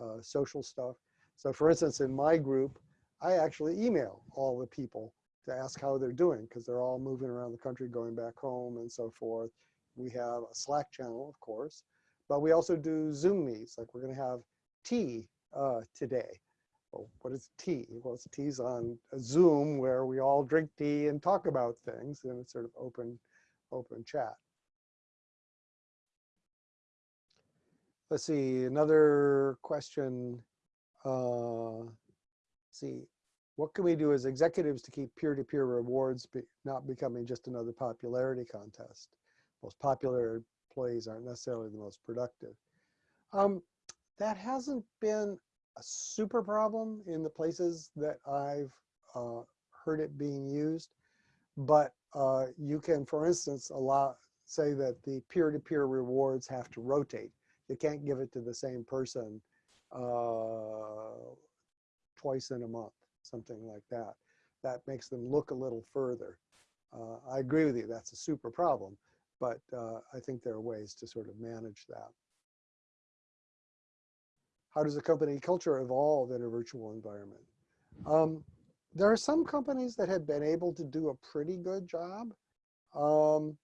uh, social stuff. So for instance, in my group, I actually email all the people to ask how they're doing because they're all moving around the country, going back home and so forth. We have a Slack channel, of course, but we also do Zoom meets, like we're going to have tea uh, today. Well, what is tea? Well, it's teas on Zoom where we all drink tea and talk about things, and it's sort of open, open chat. Let's see, another question. Uh, see, what can we do as executives to keep peer-to-peer rewards be, not becoming just another popularity contest? Most popular employees aren't necessarily the most productive. Um, that hasn't been a super problem in the places that I've uh, heard it being used, but uh, you can, for instance, allow say that the peer-to-peer -peer rewards have to rotate. You can't give it to the same person uh, twice in a month, something like that. That makes them look a little further. Uh, I agree with you, that's a super problem, but uh, I think there are ways to sort of manage that. How does a company culture evolve in a virtual environment? Um, there are some companies that have been able to do a pretty good job. Um,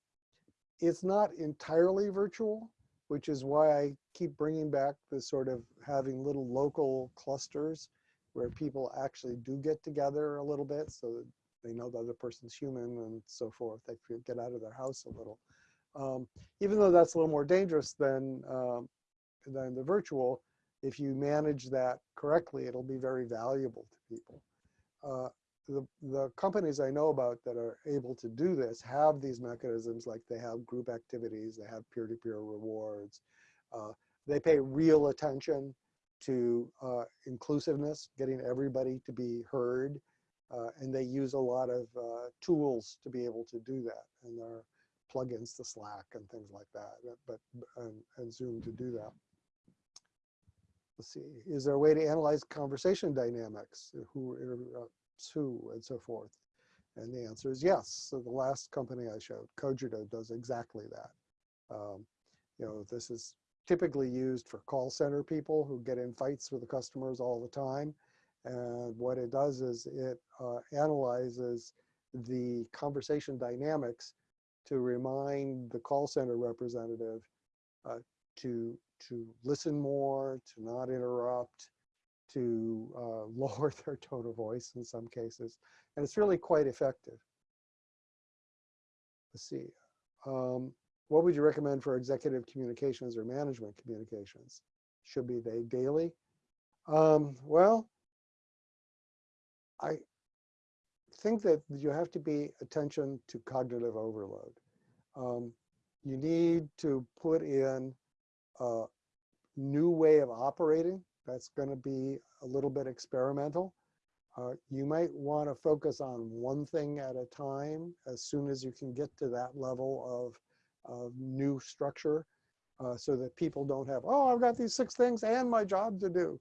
it's not entirely virtual, which is why I keep bringing back the sort of having little local clusters where people actually do get together a little bit so that they know the other person's human and so forth. They get out of their house a little. Um, even though that's a little more dangerous than, um, than the virtual, if you manage that correctly, it'll be very valuable to people. Uh, the, the companies I know about that are able to do this have these mechanisms like they have group activities, they have peer-to-peer -peer rewards. Uh, they pay real attention to uh, inclusiveness, getting everybody to be heard. Uh, and they use a lot of uh, tools to be able to do that. And there are plugins to Slack and things like that, but and, and Zoom to do that. Let's see, is there a way to analyze conversation dynamics? Who who and so forth? And the answer is yes. So the last company I showed, Cogito, does exactly that. Um, you know, this is typically used for call center people who get in fights with the customers all the time. And what it does is it uh, analyzes the conversation dynamics to remind the call center representative uh, to to listen more, to not interrupt, to uh, lower their tone of voice in some cases. And it's really quite effective. Let's see. Um, what would you recommend for executive communications or management communications? Should be they daily? Um, well, I think that you have to be attention to cognitive overload. Um, you need to put in a new way of operating that's going to be a little bit experimental. Uh, you might want to focus on one thing at a time as soon as you can get to that level of, of new structure uh, so that people don't have, oh, I've got these six things and my job to do,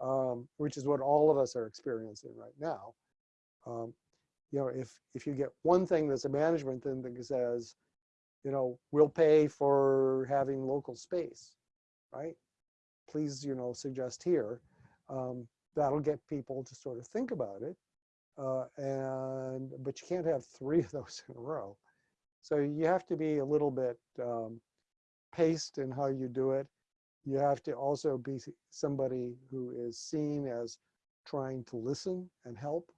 um, which is what all of us are experiencing right now. Um, you know, if, if you get one thing that's a management thing that says, you know, we'll pay for having local space, right? Please, you know, suggest here. Um, that'll get people to sort of think about it. Uh, and but you can't have three of those in a row. So you have to be a little bit um, paced in how you do it. You have to also be somebody who is seen as trying to listen and help.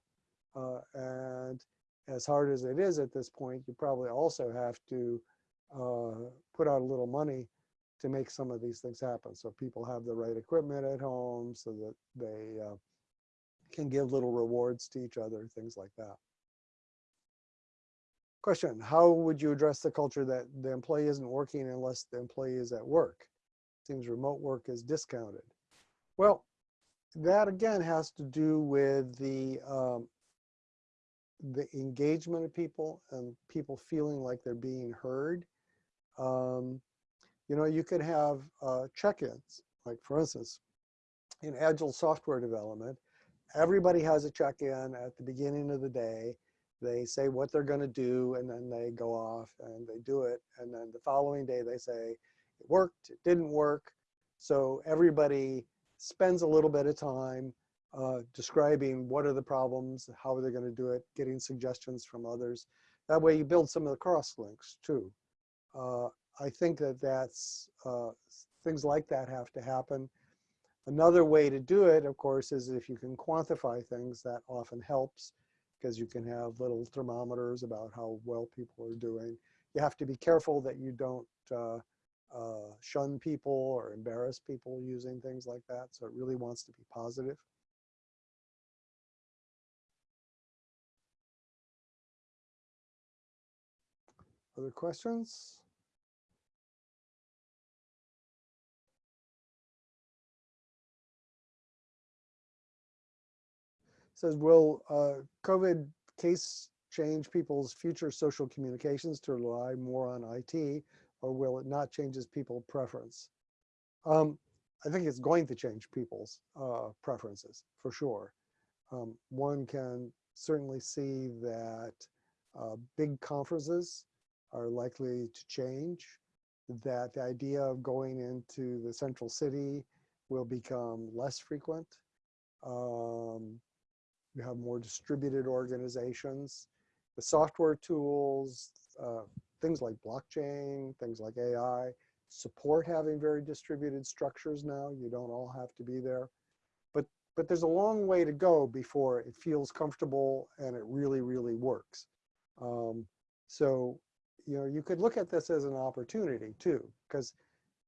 Uh, and as hard as it is at this point, you probably also have to uh, put out a little money to make some of these things happen. So people have the right equipment at home so that they uh, can give little rewards to each other, things like that. Question, how would you address the culture that the employee isn't working unless the employee is at work? Seems remote work is discounted. Well, that again has to do with the um, the engagement of people and people feeling like they're being heard. Um, you know, you could have uh, check-ins, like for instance, in agile software development, everybody has a check-in at the beginning of the day. They say what they're going to do, and then they go off and they do it. And then the following day, they say it worked, it didn't work. So everybody spends a little bit of time uh, describing what are the problems, how are they going to do it, getting suggestions from others. That way you build some of the cross links too. Uh, I think that that's uh, things like that have to happen. Another way to do it, of course, is if you can quantify things, that often helps because you can have little thermometers about how well people are doing. You have to be careful that you don't uh, uh, shun people or embarrass people using things like that. So it really wants to be positive. Other questions? Says, will uh, COVID case change people's future social communications to rely more on IT, or will it not change as people preference? Um, I think it's going to change people's uh, preferences for sure. Um, one can certainly see that uh, big conferences are likely to change, that the idea of going into the central city will become less frequent. Um, you have more distributed organizations. The software tools, uh, things like blockchain, things like AI, support having very distributed structures now. You don't all have to be there. But, but there's a long way to go before it feels comfortable and it really, really works. Um, so, you know, you could look at this as an opportunity too, because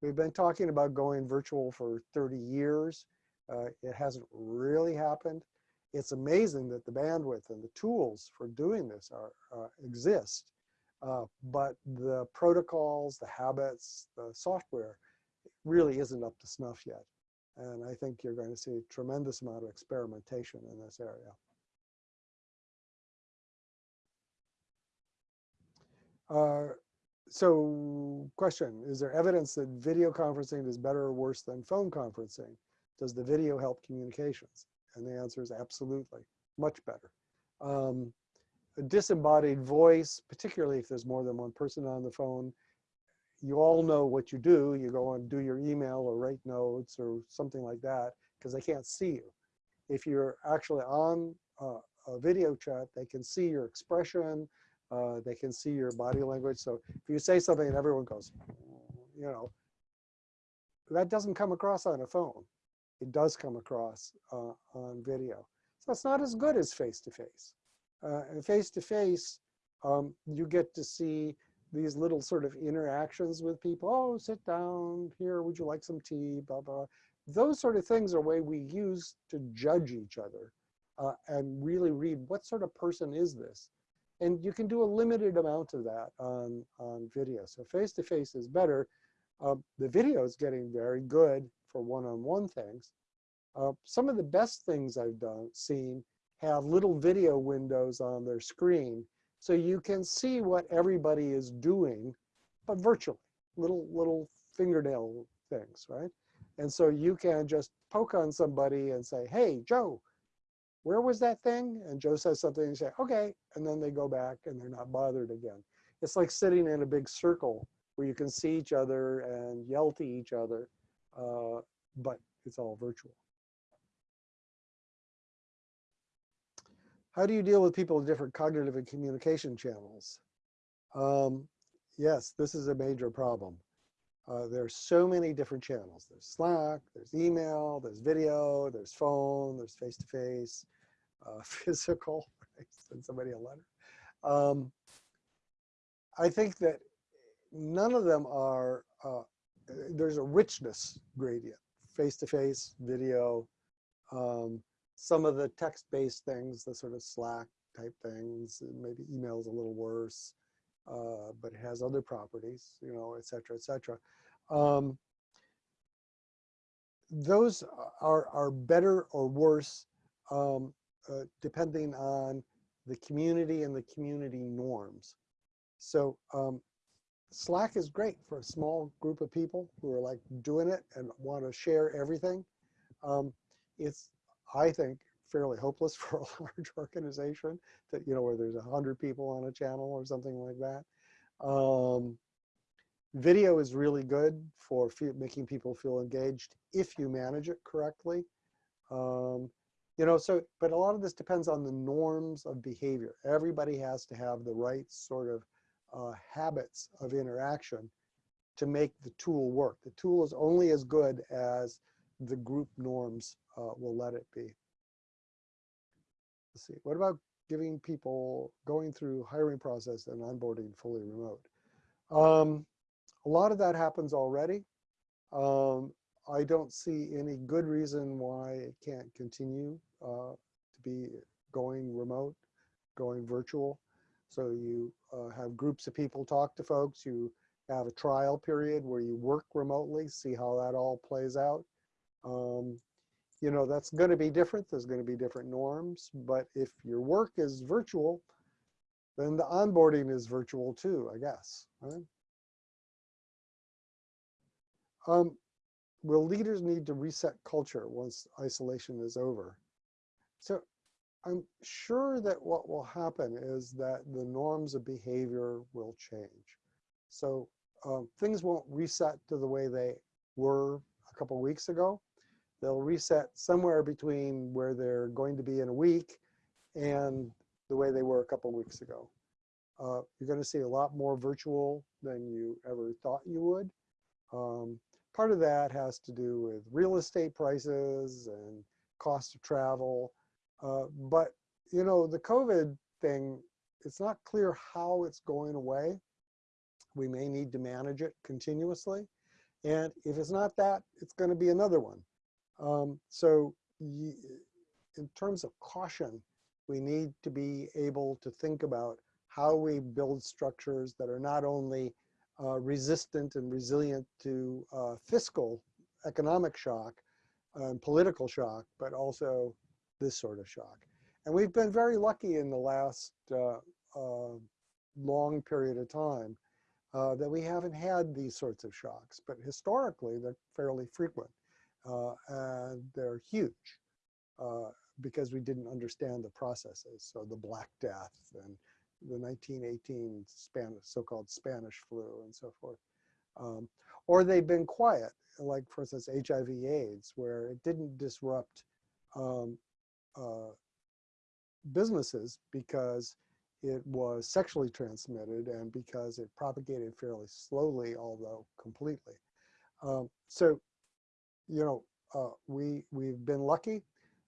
we've been talking about going virtual for 30 years. Uh, it hasn't really happened it's amazing that the bandwidth and the tools for doing this are uh, exist. Uh, but the protocols, the habits, the software really isn't up to snuff yet. And I think you're going to see a tremendous amount of experimentation in this area. Uh, so question, is there evidence that video conferencing is better or worse than phone conferencing? Does the video help communications? And the answer is absolutely, much better. Um, a disembodied voice, particularly if there's more than one person on the phone, you all know what you do. You go and do your email or write notes or something like that because they can't see you. If you're actually on uh, a video chat, they can see your expression, uh, they can see your body language. So if you say something and everyone goes, you know, that doesn't come across on a phone it does come across uh, on video. So it's not as good as face-to-face. Uh, face-to-face, um, you get to see these little sort of interactions with people. Oh, sit down here. Would you like some tea? Blah, blah. Those sort of things are way we use to judge each other uh, and really read what sort of person is this? And you can do a limited amount of that on, on video. So face-to-face -face is better. Uh, the video is getting very good for one-on-one -on -one things. Uh, some of the best things I've done seen have little video windows on their screen so you can see what everybody is doing, but virtually, little little fingernail things, right? And so you can just poke on somebody and say, hey, Joe, where was that thing? And Joe says something and you say, okay. And then they go back and they're not bothered again. It's like sitting in a big circle where you can see each other and yell to each other uh, but it's all virtual. How do you deal with people with different cognitive and communication channels? Um, yes, this is a major problem. Uh, there are so many different channels. There's Slack, there's email, there's video, there's phone, there's face-to-face, -face, uh, physical, send somebody a letter. Um, I think that none of them are uh, there's a richness gradient, face-to-face, -face, video, um, some of the text-based things, the sort of Slack type things, maybe email's a little worse, uh, but it has other properties, you know, et cetera, et cetera. Um, those are, are better or worse um, uh, depending on the community and the community norms. So um, Slack is great for a small group of people who are like doing it and want to share everything. Um, it's, I think, fairly hopeless for a large organization that, you know, where there's a hundred people on a channel or something like that. Um, video is really good for making people feel engaged if you manage it correctly. Um, you know, so, but a lot of this depends on the norms of behavior. Everybody has to have the right sort of uh, habits of interaction to make the tool work. The tool is only as good as the group norms uh, will let it be. Let's see, what about giving people going through hiring process and onboarding fully remote? Um, a lot of that happens already. Um, I don't see any good reason why it can't continue uh, to be going remote, going virtual. So you uh, have groups of people talk to folks, you have a trial period where you work remotely, see how that all plays out. Um, you know, that's going to be different. There's going to be different norms. But if your work is virtual, then the onboarding is virtual too, I guess. Right? Um, will leaders need to reset culture once isolation is over? So I'm sure that what will happen is that the norms of behavior will change. So um, things won't reset to the way they were a couple weeks ago. They'll reset somewhere between where they're going to be in a week and the way they were a couple weeks ago. Uh, you're going to see a lot more virtual than you ever thought you would. Um, part of that has to do with real estate prices and cost of travel. Uh, but, you know, the COVID thing, it's not clear how it's going away. We may need to manage it continuously. And if it's not that, it's going to be another one. Um, so in terms of caution, we need to be able to think about how we build structures that are not only uh, resistant and resilient to uh, fiscal economic shock and political shock, but also this sort of shock. And we've been very lucky in the last uh, uh long period of time uh, that we haven't had these sorts of shocks, but historically they're fairly frequent. Uh, and they're huge uh, because we didn't understand the processes. So the Black Death and the 1918 Spanish, so-called Spanish flu and so forth. Um, or they've been quiet, like for instance, HIV AIDS, where it didn't disrupt um, uh, businesses because it was sexually transmitted and because it propagated fairly slowly, although completely. Um, so you know, uh, we, we've been lucky.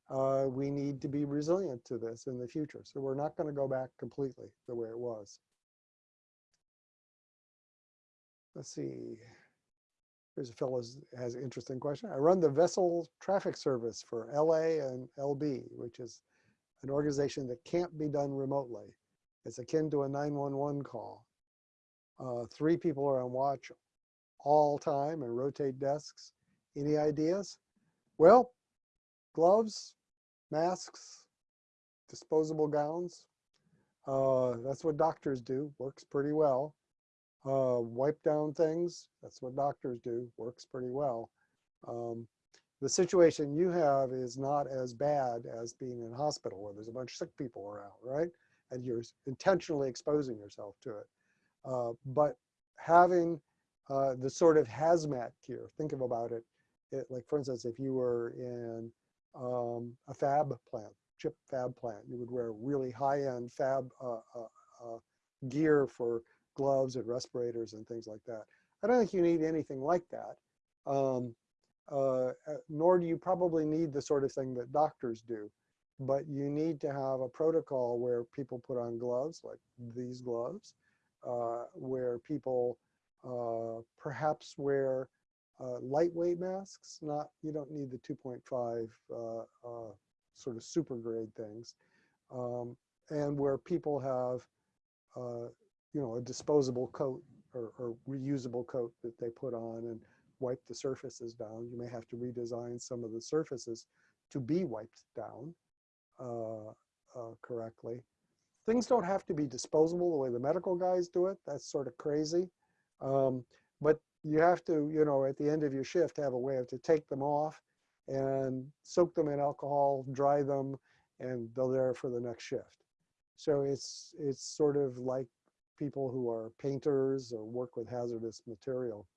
Uh, we need to be resilient to this in the future. So we're not going to go back completely the way it was. Let's see. Here's a fellow has an interesting question. I run the vessel traffic service for LA and LB, which is an organization that can't be done remotely. It's akin to a 911 call. Uh, three people are on watch all time and rotate desks. Any ideas? Well, gloves, masks, disposable gowns. Uh, that's what doctors do, works pretty well. Uh, wipe down things, that's what doctors do, works pretty well. Um, the situation you have is not as bad as being in hospital where there's a bunch of sick people around, right? And you're intentionally exposing yourself to it. Uh, but having uh, the sort of hazmat gear, think of about it, it, like for instance, if you were in um, a fab plant, chip fab plant, you would wear really high-end fab uh, uh, uh, gear for gloves and respirators and things like that. I don't think you need anything like that. Um, uh, uh, nor do you probably need the sort of thing that doctors do. But you need to have a protocol where people put on gloves, like these gloves, uh, where people perhaps wear uh, lightweight masks, not, you don't need the 2.5 uh, uh, sort of super grade things. Um, and where people have, uh, you know, a disposable coat or, or, reusable coat that they put on and wipe the surfaces down. You may have to redesign some of the surfaces to be wiped down uh, uh, correctly. Things don't have to be disposable the way the medical guys do it. That's sort of crazy. Um, but you have to, you know, at the end of your shift, have a way of to take them off and soak them in alcohol, dry them, and they're there for the next shift. So it's it's sort of like people who are painters or work with hazardous material.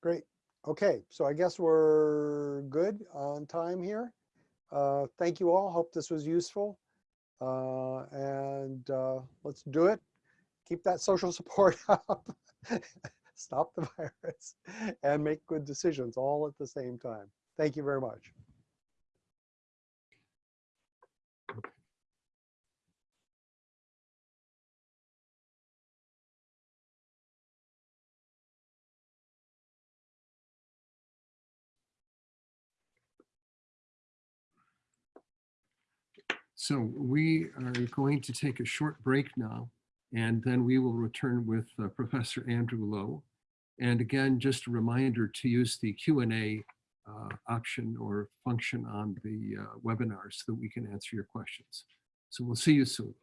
Great. Okay, so I guess we're good on time here. Uh, thank you all. Hope this was useful. Uh, and uh, let's do it. Keep that social support up. Stop the virus and make good decisions all at the same time. Thank you very much. So we are going to take a short break now, and then we will return with uh, Professor Andrew Lo. And again, just a reminder to use the Q&A uh, option or function on the uh, webinar so that we can answer your questions. So we'll see you soon.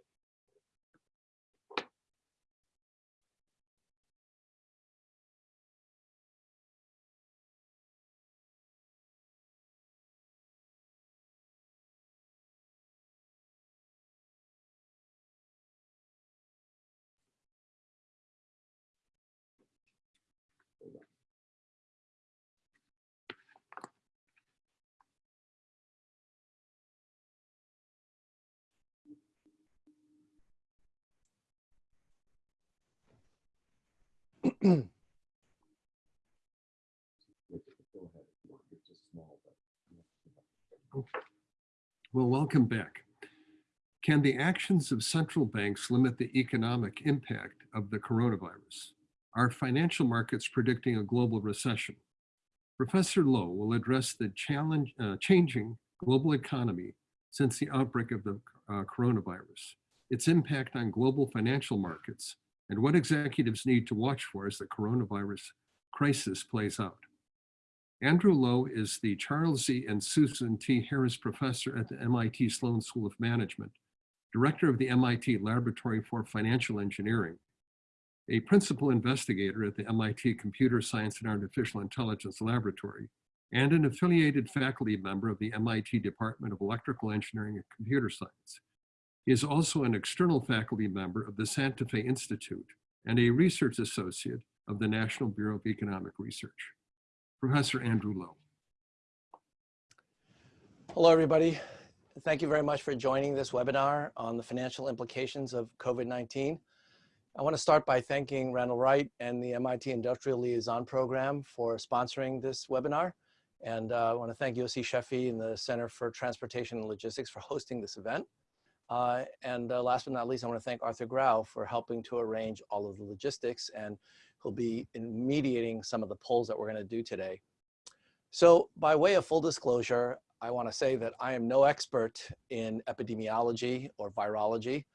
Well, welcome back. Can the actions of central banks limit the economic impact of the coronavirus? Are financial markets predicting a global recession? Professor Lo will address the challenge, uh, changing global economy since the outbreak of the uh, coronavirus, its impact on global financial markets, and what executives need to watch for as the coronavirus crisis plays out. Andrew Lo is the Charles Z. and Susan T. Harris Professor at the MIT Sloan School of Management, Director of the MIT Laboratory for Financial Engineering, a Principal Investigator at the MIT Computer Science and Artificial Intelligence Laboratory, and an affiliated faculty member of the MIT Department of Electrical Engineering and Computer Science. He is also an external faculty member of the Santa Fe Institute and a research associate of the National Bureau of Economic Research. Professor Andrew Lo. Hello, everybody. Thank you very much for joining this webinar on the financial implications of COVID-19. I want to start by thanking Randall Wright and the MIT Industrial Liaison Program for sponsoring this webinar. And uh, I want to thank Yossi Sheffi and the Center for Transportation and Logistics for hosting this event. Uh, and uh, last but not least, I want to thank Arthur Grau for helping to arrange all of the logistics and he'll be mediating some of the polls that we're going to do today. So by way of full disclosure, I want to say that I am no expert in epidemiology or virology.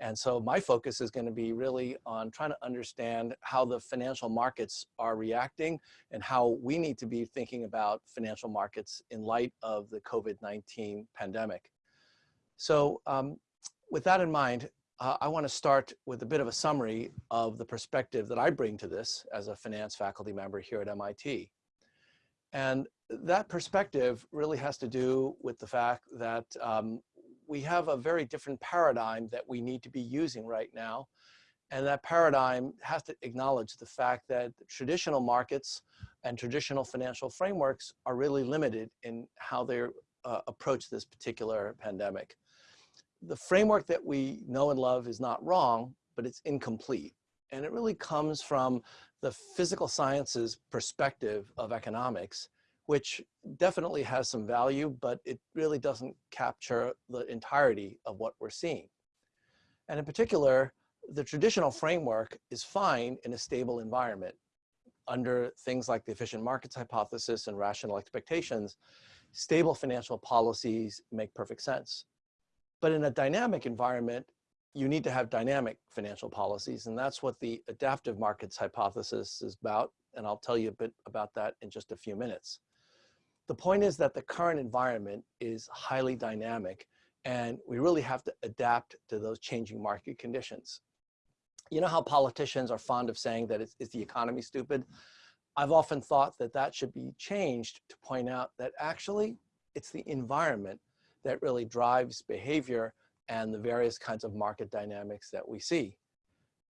And so my focus is going to be really on trying to understand how the financial markets are reacting and how we need to be thinking about financial markets in light of the COVID-19 pandemic. So um, with that in mind, uh, I want to start with a bit of a summary of the perspective that I bring to this as a finance faculty member here at MIT. And that perspective really has to do with the fact that um, we have a very different paradigm that we need to be using right now. And that paradigm has to acknowledge the fact that traditional markets and traditional financial frameworks are really limited in how they uh, approach this particular pandemic the framework that we know and love is not wrong, but it's incomplete. And it really comes from the physical sciences perspective of economics, which definitely has some value, but it really doesn't capture the entirety of what we're seeing. And in particular, the traditional framework is fine in a stable environment under things like the efficient markets hypothesis and rational expectations, stable financial policies make perfect sense. But in a dynamic environment, you need to have dynamic financial policies. And that's what the adaptive markets hypothesis is about. And I'll tell you a bit about that in just a few minutes. The point is that the current environment is highly dynamic and we really have to adapt to those changing market conditions. You know how politicians are fond of saying that it's, the economy stupid? I've often thought that that should be changed to point out that actually it's the environment that really drives behavior and the various kinds of market dynamics that we see.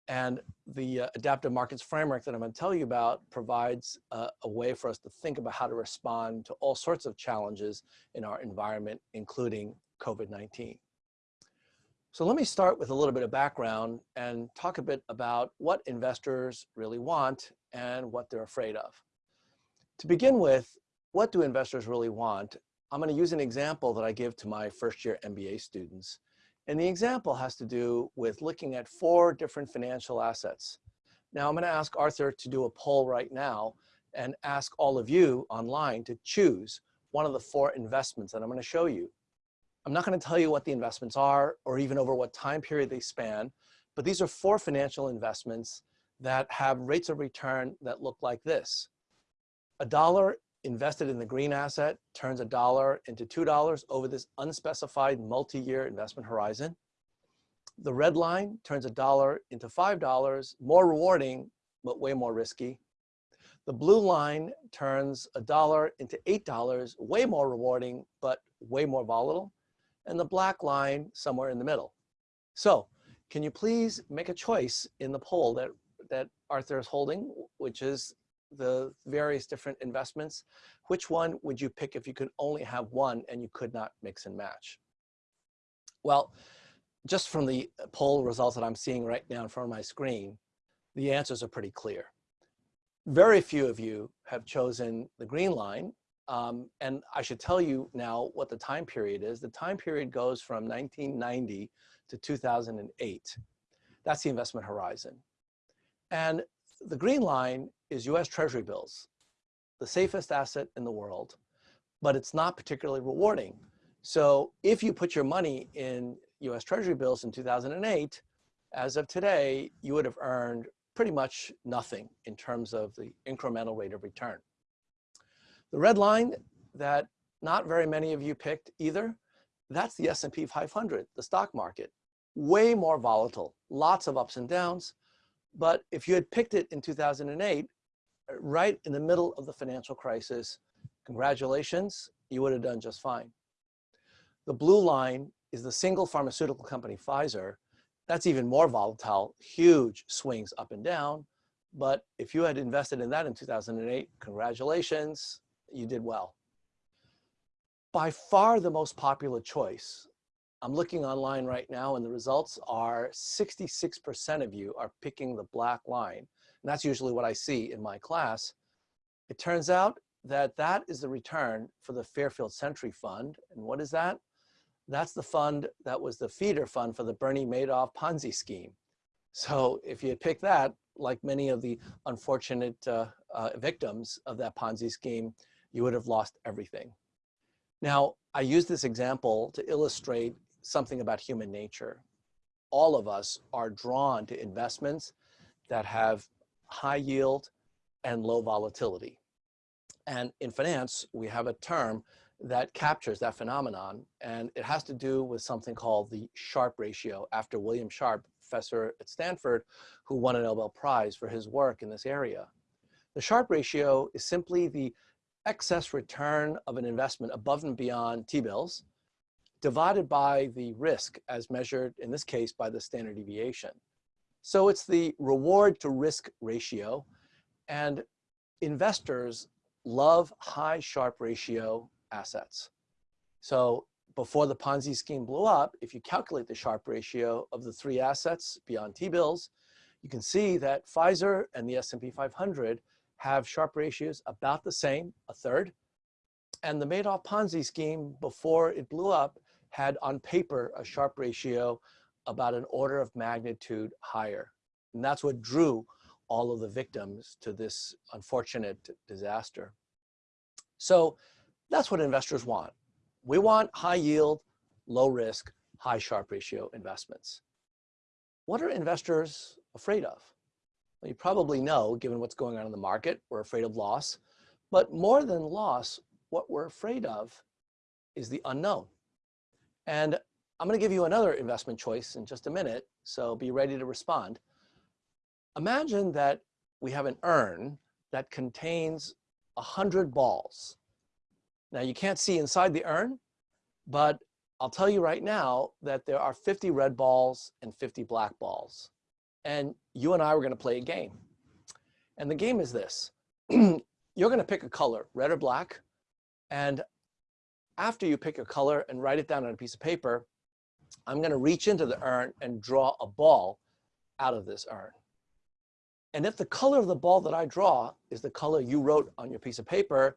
And the uh, adaptive markets framework that I'm going to tell you about provides uh, a way for us to think about how to respond to all sorts of challenges in our environment, including COVID-19. So let me start with a little bit of background and talk a bit about what investors really want and what they're afraid of. To begin with, what do investors really want? I'm going to use an example that I give to my first year MBA students. And the example has to do with looking at four different financial assets. Now I'm going to ask Arthur to do a poll right now and ask all of you online to choose one of the four investments that I'm going to show you. I'm not going to tell you what the investments are or even over what time period they span, but these are four financial investments that have rates of return that look like this. A dollar invested in the green asset turns a dollar into $2 over this unspecified multi-year investment horizon. The red line turns a dollar into $5, more rewarding, but way more risky. The blue line turns a dollar into $8, way more rewarding, but way more volatile. And the black line somewhere in the middle. So can you please make a choice in the poll that, that Arthur is holding, which is the various different investments, which one would you pick if you could only have one and you could not mix and match? Well, just from the poll results that I'm seeing right now in front of my screen, the answers are pretty clear. Very few of you have chosen the green line. Um, and I should tell you now what the time period is. The time period goes from 1990 to 2008. That's the investment horizon. And the green line is US Treasury bills, the safest asset in the world, but it's not particularly rewarding. So if you put your money in US Treasury bills in 2008, as of today, you would have earned pretty much nothing in terms of the incremental rate of return. The red line that not very many of you picked either, that's the S&P 500, the stock market. Way more volatile, lots of ups and downs, but if you had picked it in 2008, uh, right in the middle of the financial crisis, congratulations, you would have done just fine. The blue line is the single pharmaceutical company, Pfizer. That's even more volatile, huge swings up and down. But if you had invested in that in 2008, congratulations, you did well. By far the most popular choice I'm looking online right now and the results are 66% of you are picking the black line. And that's usually what I see in my class. It turns out that that is the return for the Fairfield Sentry Fund. And what is that? That's the fund that was the feeder fund for the Bernie Madoff Ponzi scheme. So if you pick that, like many of the unfortunate uh, uh, victims of that Ponzi scheme, you would have lost everything. Now, I use this example to illustrate something about human nature. All of us are drawn to investments that have high yield and low volatility. And in finance, we have a term that captures that phenomenon, and it has to do with something called the Sharpe ratio after William Sharpe, professor at Stanford, who won a Nobel Prize for his work in this area. The Sharpe ratio is simply the excess return of an investment above and beyond T-bills divided by the risk as measured, in this case, by the standard deviation. So it's the reward to risk ratio. And investors love high Sharpe ratio assets. So before the Ponzi scheme blew up, if you calculate the Sharpe ratio of the three assets beyond T-bills, you can see that Pfizer and the S&P 500 have Sharpe ratios about the same, a third. And the Madoff Ponzi scheme, before it blew up, had on paper a Sharpe ratio about an order of magnitude higher. And that's what drew all of the victims to this unfortunate disaster. So that's what investors want. We want high yield, low risk, high Sharpe ratio investments. What are investors afraid of? Well, you probably know, given what's going on in the market, we're afraid of loss. But more than loss, what we're afraid of is the unknown. And I'm going to give you another investment choice in just a minute, so be ready to respond. Imagine that we have an urn that contains 100 balls. Now you can't see inside the urn, but I'll tell you right now that there are 50 red balls and 50 black balls. And you and I were going to play a game. And the game is this. You're going to pick a color, red or black, and after you pick a color and write it down on a piece of paper, I'm going to reach into the urn and draw a ball out of this urn. And if the color of the ball that I draw is the color you wrote on your piece of paper,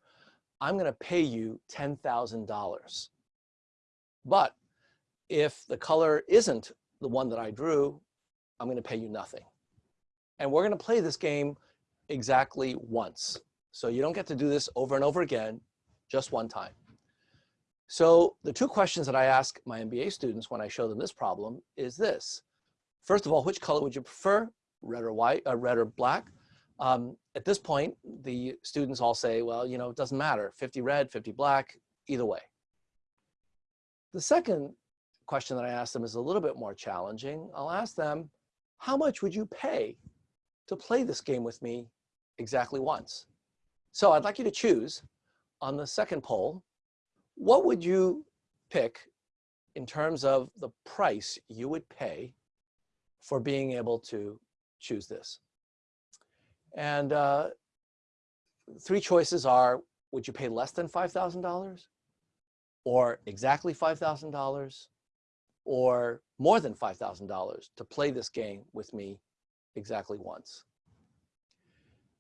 I'm going to pay you $10,000. But if the color isn't the one that I drew, I'm going to pay you nothing. And we're going to play this game exactly once. So you don't get to do this over and over again, just one time. So the two questions that I ask my MBA students when I show them this problem is this. First of all, which color would you prefer, red or white, uh, red or black? Um, at this point, the students all say, well, you know, it doesn't matter, 50 red, 50 black, either way. The second question that I ask them is a little bit more challenging. I'll ask them, how much would you pay to play this game with me exactly once? So I'd like you to choose on the second poll, what would you pick in terms of the price you would pay for being able to choose this? And uh, three choices are, would you pay less than $5,000? Or exactly $5,000? Or more than $5,000 to play this game with me exactly once?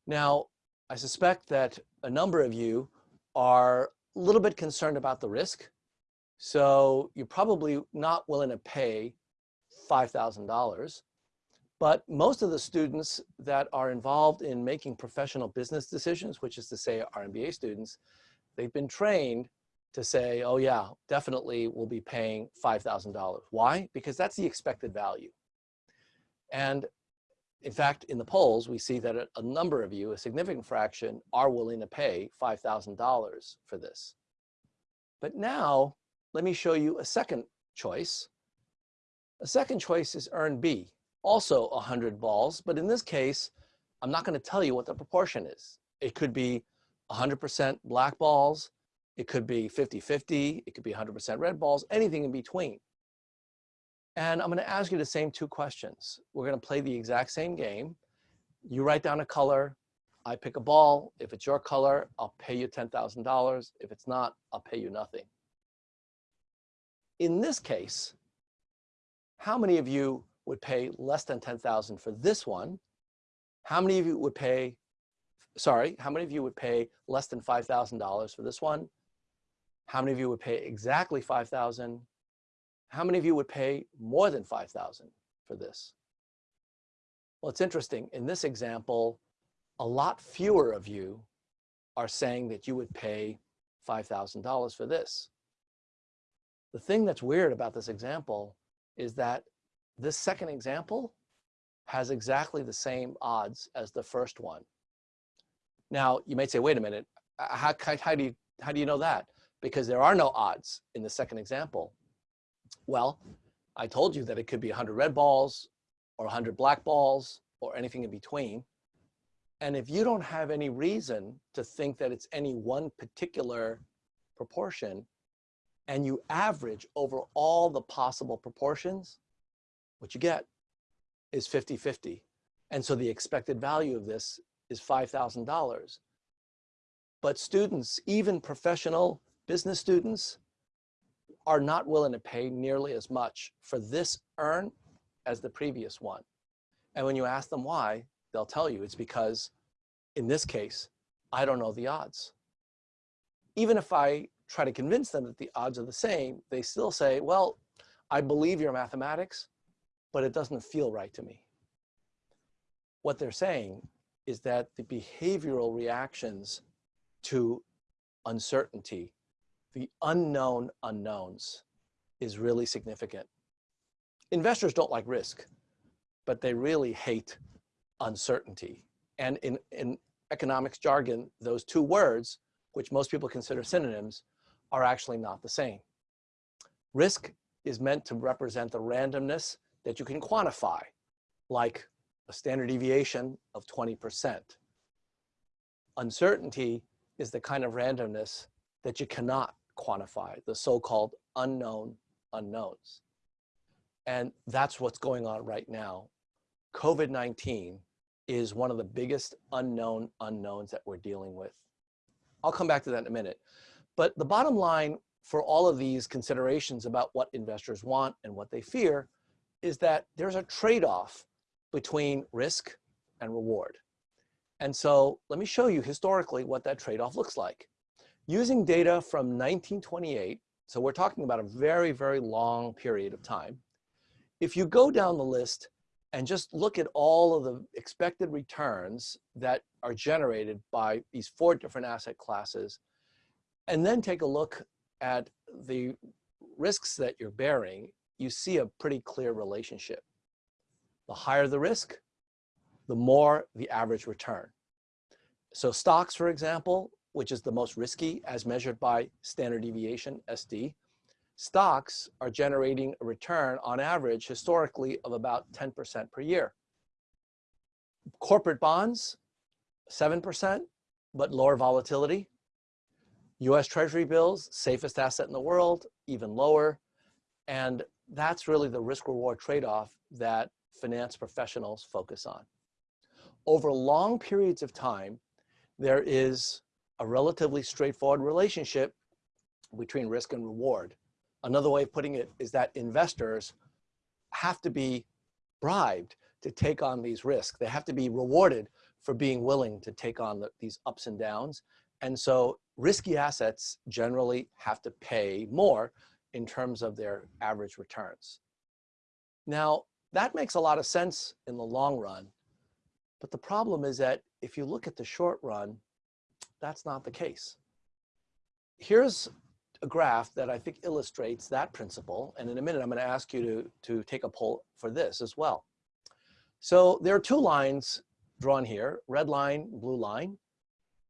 Now, I suspect that a number of you are little bit concerned about the risk. So you're probably not willing to pay $5,000. But most of the students that are involved in making professional business decisions, which is to say our MBA students, they've been trained to say, oh yeah, definitely we'll be paying $5,000. Why? Because that's the expected value. And in fact, in the polls, we see that a, number of you, a significant fraction, are willing to pay $5,000 for this. But now, let me show you a second choice. A second choice is urn B, also 100 balls, but in this case, I'm not going to tell you what the proportion is. It could be 100% black balls, it could be 50-50, it could be 100% red balls, anything in between. And I'm going to ask you the same two questions. We're going to play the exact same game. You write down a color. I pick a ball. If it's your color, I'll pay you $10,000. If it's not, I'll pay you nothing. In this case, how many of you would pay less than 10,000 for this one? How many of you would pay, sorry, how many of you would pay less than $5,000 for this one? How many of you would pay exactly 5,000? How many of you would pay more than 5,000 for this? Well, it's interesting. In this example, a lot fewer of you are saying that you would pay $5,000 for this. The thing that's weird about this example is that this second example has exactly the same odds as the first one. Now, you might say, wait a minute, how, how, do, you, how do you know that? Because there are no odds in the second example. Well, I told you that it could be 100 red balls or 100 black balls or anything in between. And if you don't have any reason to think that it's any one particular proportion, and you average over all the possible proportions, what you get is 50-50. And so the expected value of this is $5,000. But students, even professional business students, are not willing to pay nearly as much for this urn as the previous one. And when you ask them why, they'll tell you it's because in this case, I don't know the odds. Even if I try to convince them that the odds are the same, they still say, well, I believe your mathematics, but it doesn't feel right to me. What they're saying is that the behavioral reactions to uncertainty the unknown unknowns is really significant. Investors don't like risk, but they really hate uncertainty. And in, in economics jargon, those two words, which most people consider synonyms, are actually not the same. Risk is meant to represent the randomness that you can quantify, like a standard deviation of 20%. Uncertainty is the kind of randomness that you cannot quantify, the so-called unknown unknowns. And that's what's going on right now. COVID-19 is one of the biggest unknown unknowns that we're dealing with. I'll come back to that in a minute. But the bottom line for all of these considerations about what investors want and what they fear is that there's a trade-off between risk and reward. And so let me show you historically what that trade-off looks like. Using data from 1928, so we're talking about a very, very long period of time. If you go down the list and just look at all of the expected returns that are generated by these four different asset classes, and then take a look at the risks that you're bearing, you see a pretty clear relationship. The higher the risk, the more the average return. So stocks, for example, which is the most risky as measured by standard deviation, SD, stocks are generating a return on average historically of about 10% per year. Corporate bonds, 7%, but lower volatility. US Treasury bills, safest asset in the world, even lower. And that's really the risk reward trade-off that finance professionals focus on. Over long periods of time, there is a relatively straightforward relationship between risk and reward. Another way of putting it is that investors have to be bribed to take on these risks. They have to be rewarded for being willing to take on the, these ups and downs. And so risky assets generally have to pay more in terms of their average returns. Now, that makes a lot of sense in the long run, but the problem is that if you look at the short run, that's not the case. Here's a graph that I think illustrates that principle. And in a minute, I'm going to ask you to, to take a poll for this as well. So there are two lines drawn here, red line, blue line.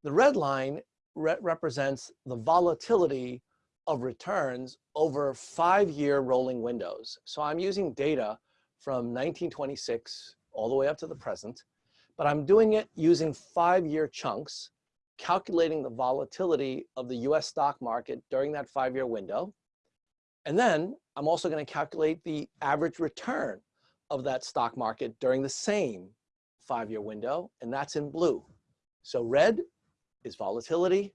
The red line re represents the volatility of returns over five-year rolling windows. So I'm using data from 1926 all the way up to the present, but I'm doing it using five-year chunks calculating the volatility of the US stock market during that five-year window. And then I'm also going to calculate the average return of that stock market during the same five-year window, and that's in blue. So red is volatility,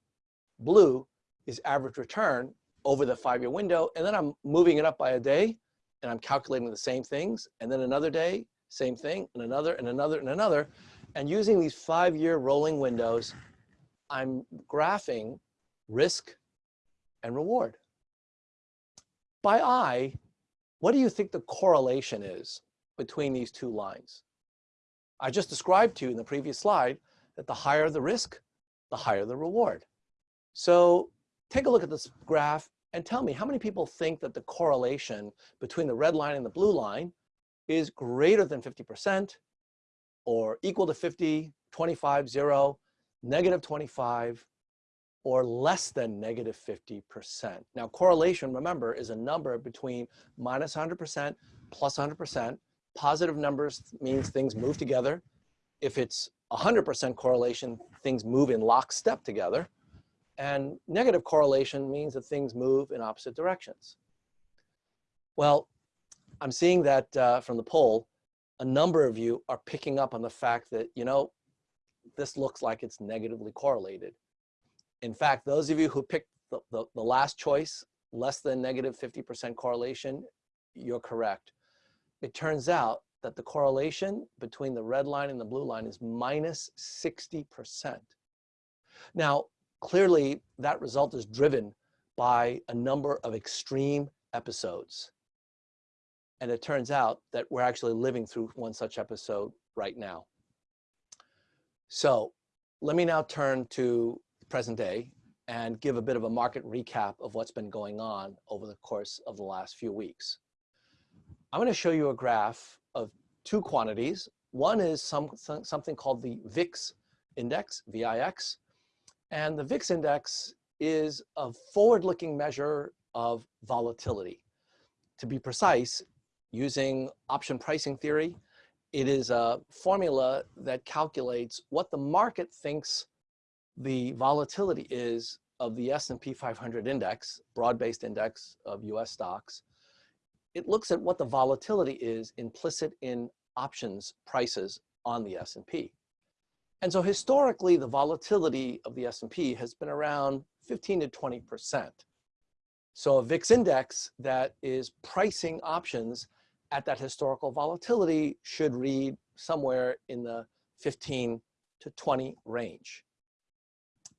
blue is average return over the five-year window, and then I'm moving it up by a day, and I'm calculating the same things, and then another day, same thing, and another, and another, and another. And using these five-year rolling windows, I'm graphing risk and reward. By eye, what do you think the correlation is between these two lines? I just described to you in the previous slide that the higher the risk, the higher the reward. So take a look at this graph and tell me how many people think that the correlation between the red line and the blue line is greater than 50% or equal to 50, 25, 0, negative 25, or less than negative 50%. Now, correlation, remember, is a number between minus 100%, plus 100%. Positive numbers means things move together. If it's 100% correlation, things move in lockstep together. And negative correlation means that things move in opposite directions. Well, I'm seeing that uh, from the poll, a number of you are picking up on the fact that, you know, this looks like it's negatively correlated. In fact, those of you who picked the, the, the last choice, less than negative 50% correlation, you're correct. It turns out that the correlation between the red line and the blue line is minus 60%. Now, clearly that result is driven by a number of extreme episodes. And it turns out that we're actually living through one such episode right now. So let me now turn to present day and give a bit of a market recap of what's been going on over the course of the last few weeks. I'm going to show you a graph of two quantities. One is some, something called the VIX index, VIX, and the VIX index is a forward-looking measure of volatility. To be precise, using option pricing theory, it is a formula that calculates what the market thinks the volatility is of the S&P 500 index, broad-based index of US stocks. It looks at what the volatility is implicit in options prices on the S&P. And so historically, the volatility of the S&P has been around 15 to 20%. So a VIX index that is pricing options at that historical volatility should read somewhere in the 15 to 20 range.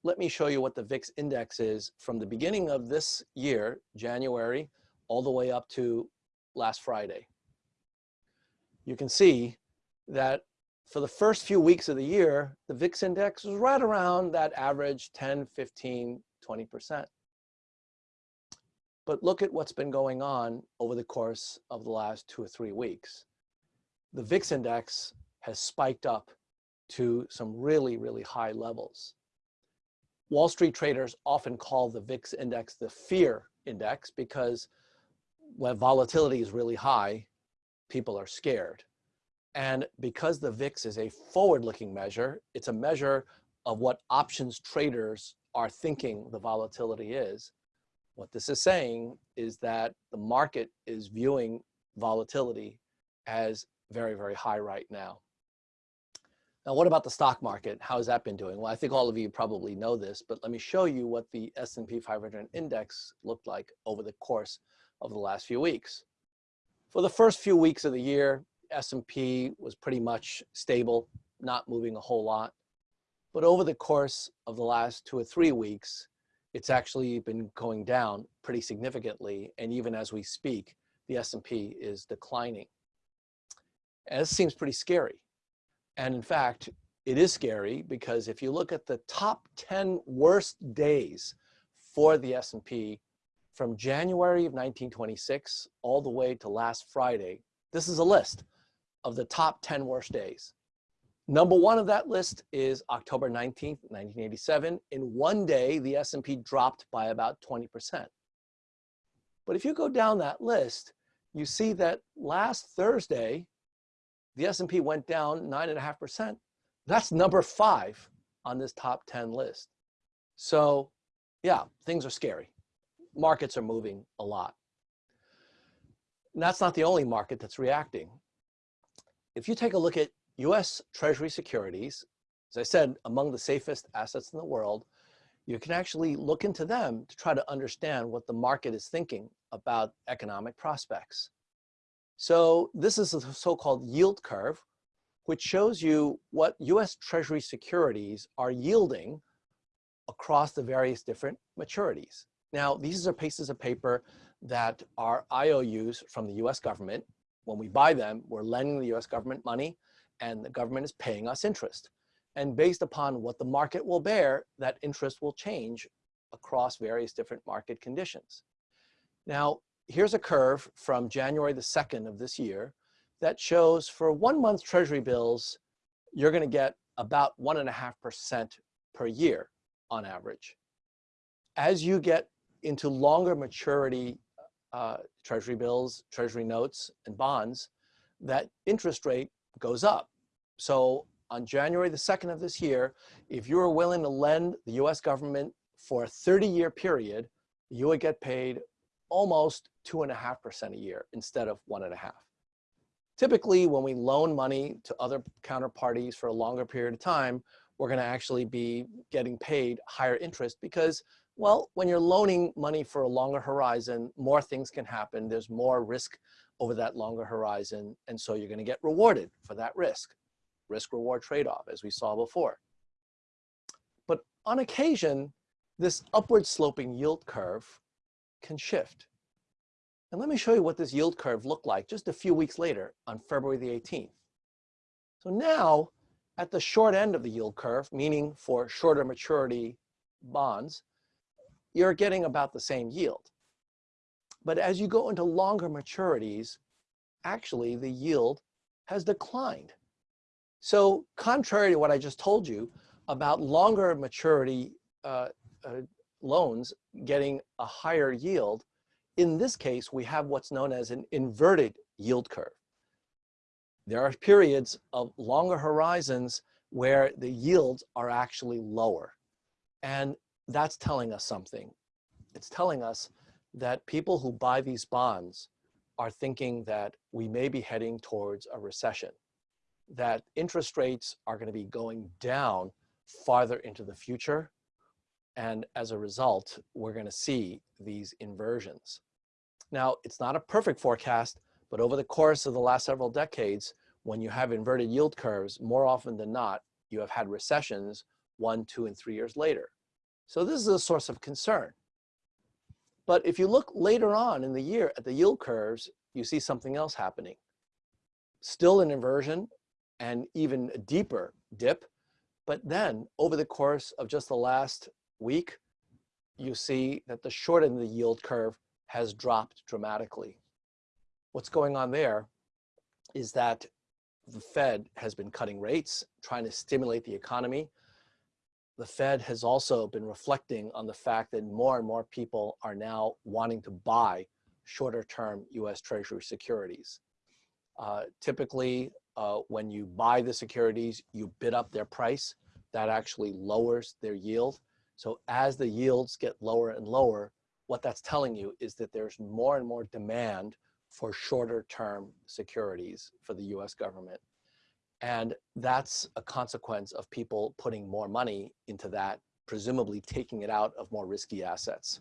Let me show you what the VIX index is from the beginning of this year, January, all the way up to last Friday. You can see that for the first few weeks of the year, the VIX index was right around that average 10, 15, 20%. But look at what's been going on over the course of the last two or three weeks. The VIX index has spiked up to some really, really high levels. Wall Street traders often call the VIX index the fear index because when volatility is really high, people are scared. And because the VIX is a forward-looking measure, it's a measure of what options traders are thinking the volatility is. What this is saying is that the market is viewing volatility as very, very high right now. Now, what about the stock market? How has that been doing? Well, I think all of you probably know this, but let me show you what the S&P 500 index looked like over the course of the last few weeks. For the first few weeks of the year, S&P was pretty much stable, not moving a whole lot. But over the course of the last two or three weeks, it's actually been going down pretty significantly. And even as we speak, the S&P is declining. And this seems pretty scary. And in fact, it is scary because if you look at the top 10 worst days for the S&P from January of 1926 all the way to last Friday, this is a list of the top 10 worst days. Number one of that list is October 19th, 1987. In one day, the S&P dropped by about 20%. But if you go down that list, you see that last Thursday, the S&P went down 9.5%. That's number five on this top 10 list. So yeah, things are scary. Markets are moving a lot. And that's not the only market that's reacting if you take a look at US Treasury securities, as I said, among the safest assets in the world, you can actually look into them to try to understand what the market is thinking about economic prospects. So this is a so-called yield curve, which shows you what US Treasury securities are yielding across the various different maturities. Now, these are pieces of paper that are IOUs from the US government when we buy them, we're lending the US government money and the government is paying us interest. And based upon what the market will bear, that interest will change across various different market conditions. Now, here's a curve from January the 2nd of this year that shows for one month treasury bills, you're gonna get about one and a half percent per year on average. As you get into longer maturity uh, treasury bills, treasury notes, and bonds, that interest rate goes up. So on January the 2nd of this year, if you were willing to lend the US government for a 30 year period, you would get paid almost two and a half percent a year instead of one and a half. Typically, when we loan money to other counterparties for a longer period of time, we're gonna actually be getting paid higher interest because well, when you're loaning money for a longer horizon, more things can happen. There's more risk over that longer horizon. And so you're going to get rewarded for that risk. Risk reward trade-off, as we saw before. But on occasion, this upward sloping yield curve can shift. And let me show you what this yield curve looked like just a few weeks later on February the 18th. So now at the short end of the yield curve, meaning for shorter maturity bonds, you're getting about the same yield. But as you go into longer maturities, actually the yield has declined. So contrary to what I just told you about longer maturity uh, uh, loans getting a higher yield, in this case, we have what's known as an inverted yield curve. There are periods of longer horizons where the yields are actually lower. And that's telling us something. It's telling us that people who buy these bonds are thinking that we may be heading towards a recession, that interest rates are going to be going down farther into the future, And as a result, we're going to see these inversions. Now, it's not a perfect forecast, but over the course of the last several decades, when you have inverted yield curves, more often than not, you have had recessions one, two, and three years later. So this is a source of concern. But if you look later on in the year at the yield curves, you see something else happening. Still an inversion and even a deeper dip. But then over the course of just the last week, you see that the short end of the yield curve has dropped dramatically. What's going on there is that the Fed has been cutting rates, trying to stimulate the economy. The Fed has also been reflecting on the fact that more and more people are now wanting to buy shorter term US Treasury securities. Uh, typically, uh, when you buy the securities, you bid up their price. That actually lowers their yield. So as the yields get lower and lower, what that's telling you is that there's more and more demand for shorter term securities for the US government. And that's a consequence of people putting more money into that, presumably taking it out of more risky assets.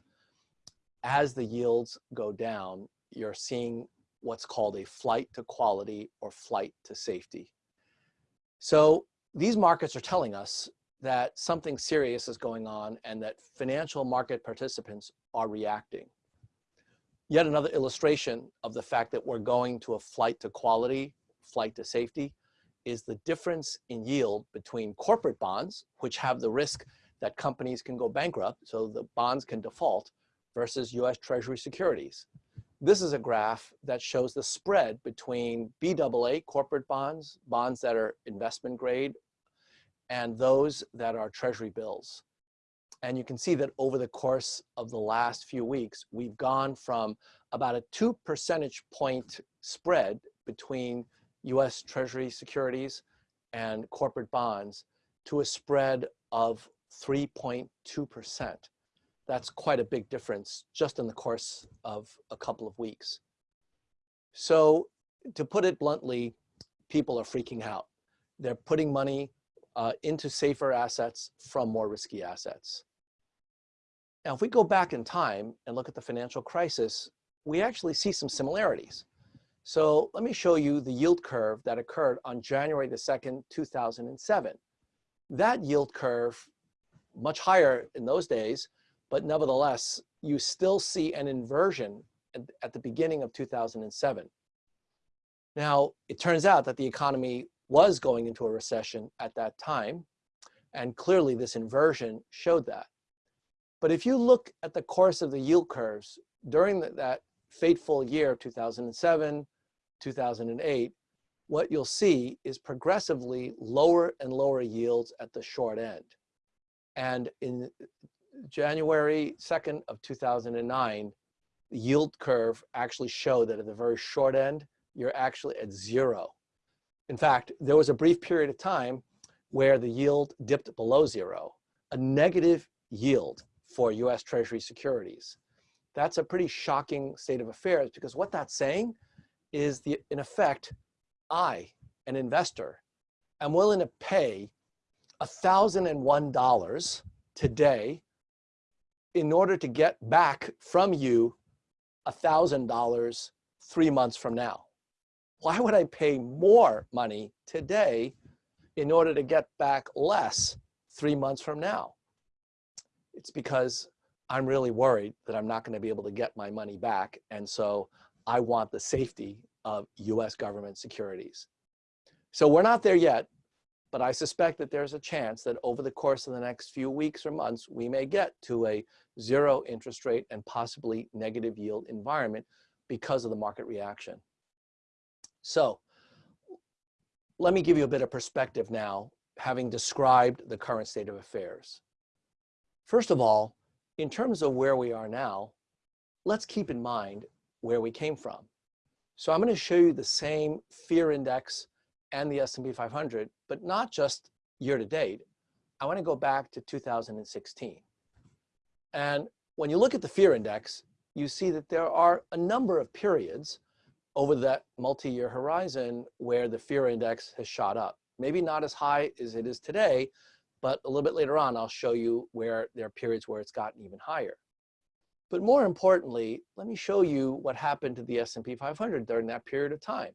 As the yields go down, you're seeing what's called a flight to quality or flight to safety. So these markets are telling us that something serious is going on and that financial market participants are reacting. Yet another illustration of the fact that we're going to a flight to quality, flight to safety, is the difference in yield between corporate bonds, which have the risk that companies can go bankrupt, so the bonds can default, versus US Treasury securities. This is a graph that shows the spread between BAA corporate bonds, bonds that are investment grade, and those that are treasury bills. And you can see that over the course of the last few weeks, we've gone from about a two percentage point spread between US Treasury securities and corporate bonds to a spread of 3.2%. That's quite a big difference just in the course of a couple of weeks. So to put it bluntly, people are freaking out. They're putting money uh, into safer assets from more risky assets. Now, if we go back in time and look at the financial crisis, we actually see some similarities. So let me show you the yield curve that occurred on January the 2nd, 2007. That yield curve, much higher in those days, but nevertheless, you still see an inversion at, the beginning of 2007. Now, it turns out that the economy was going into a recession at that time, and clearly this inversion showed that. But if you look at the course of the yield curves during the, that fateful year of 2007, 2008, what you'll see is progressively lower and lower yields at the short end. And in January 2nd of 2009, the yield curve actually showed that at the very short end, you're actually at zero. In fact, there was a brief period of time where the yield dipped below zero, a negative yield for US Treasury securities. That's a pretty shocking state of affairs because what that's saying is the, in effect, I, an investor, am willing to pay $1,001 today in order to get back from you $1,000 three months from now. Why would I pay more money today in order to get back less three months from now? It's because I'm really worried that I'm not going to be able to get my money back. And so I want the safety of US government securities. So we're not there yet, but I suspect that there's a chance that over the course of the next few weeks or months, we may get to a zero interest rate and possibly negative yield environment because of the market reaction. So let me give you a bit of perspective now, having described the current state of affairs. First of all, in terms of where we are now, let's keep in mind where we came from. So I'm going to show you the same fear index and the S&P 500, but not just year to date. I want to go back to 2016. And when you look at the fear index, you see that there are a number of periods over that multi-year horizon where the fear index has shot up. Maybe not as high as it is today, but a little bit later on, I'll show you where there are periods where it's gotten even higher. But more importantly, let me show you what happened to the S&P 500 during that period of time.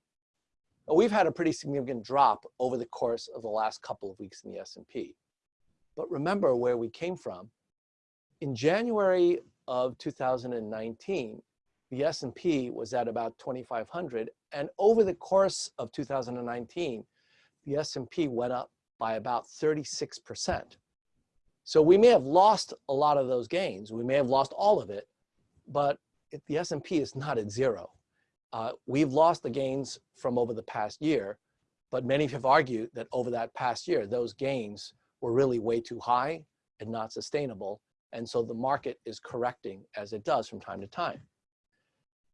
We've had a pretty significant drop over the course of the last couple of weeks in the S&P. But remember where we came from. In January of 2019, the S&P was at about 2,500. And over the course of 2019, the S&P went up by about 36%. So we may have lost a lot of those gains. We may have lost all of it, but it, the S&P is not at zero. Uh, we've lost the gains from over the past year, but many have argued that over that past year, those gains were really way too high and not sustainable. And so the market is correcting as it does from time to time.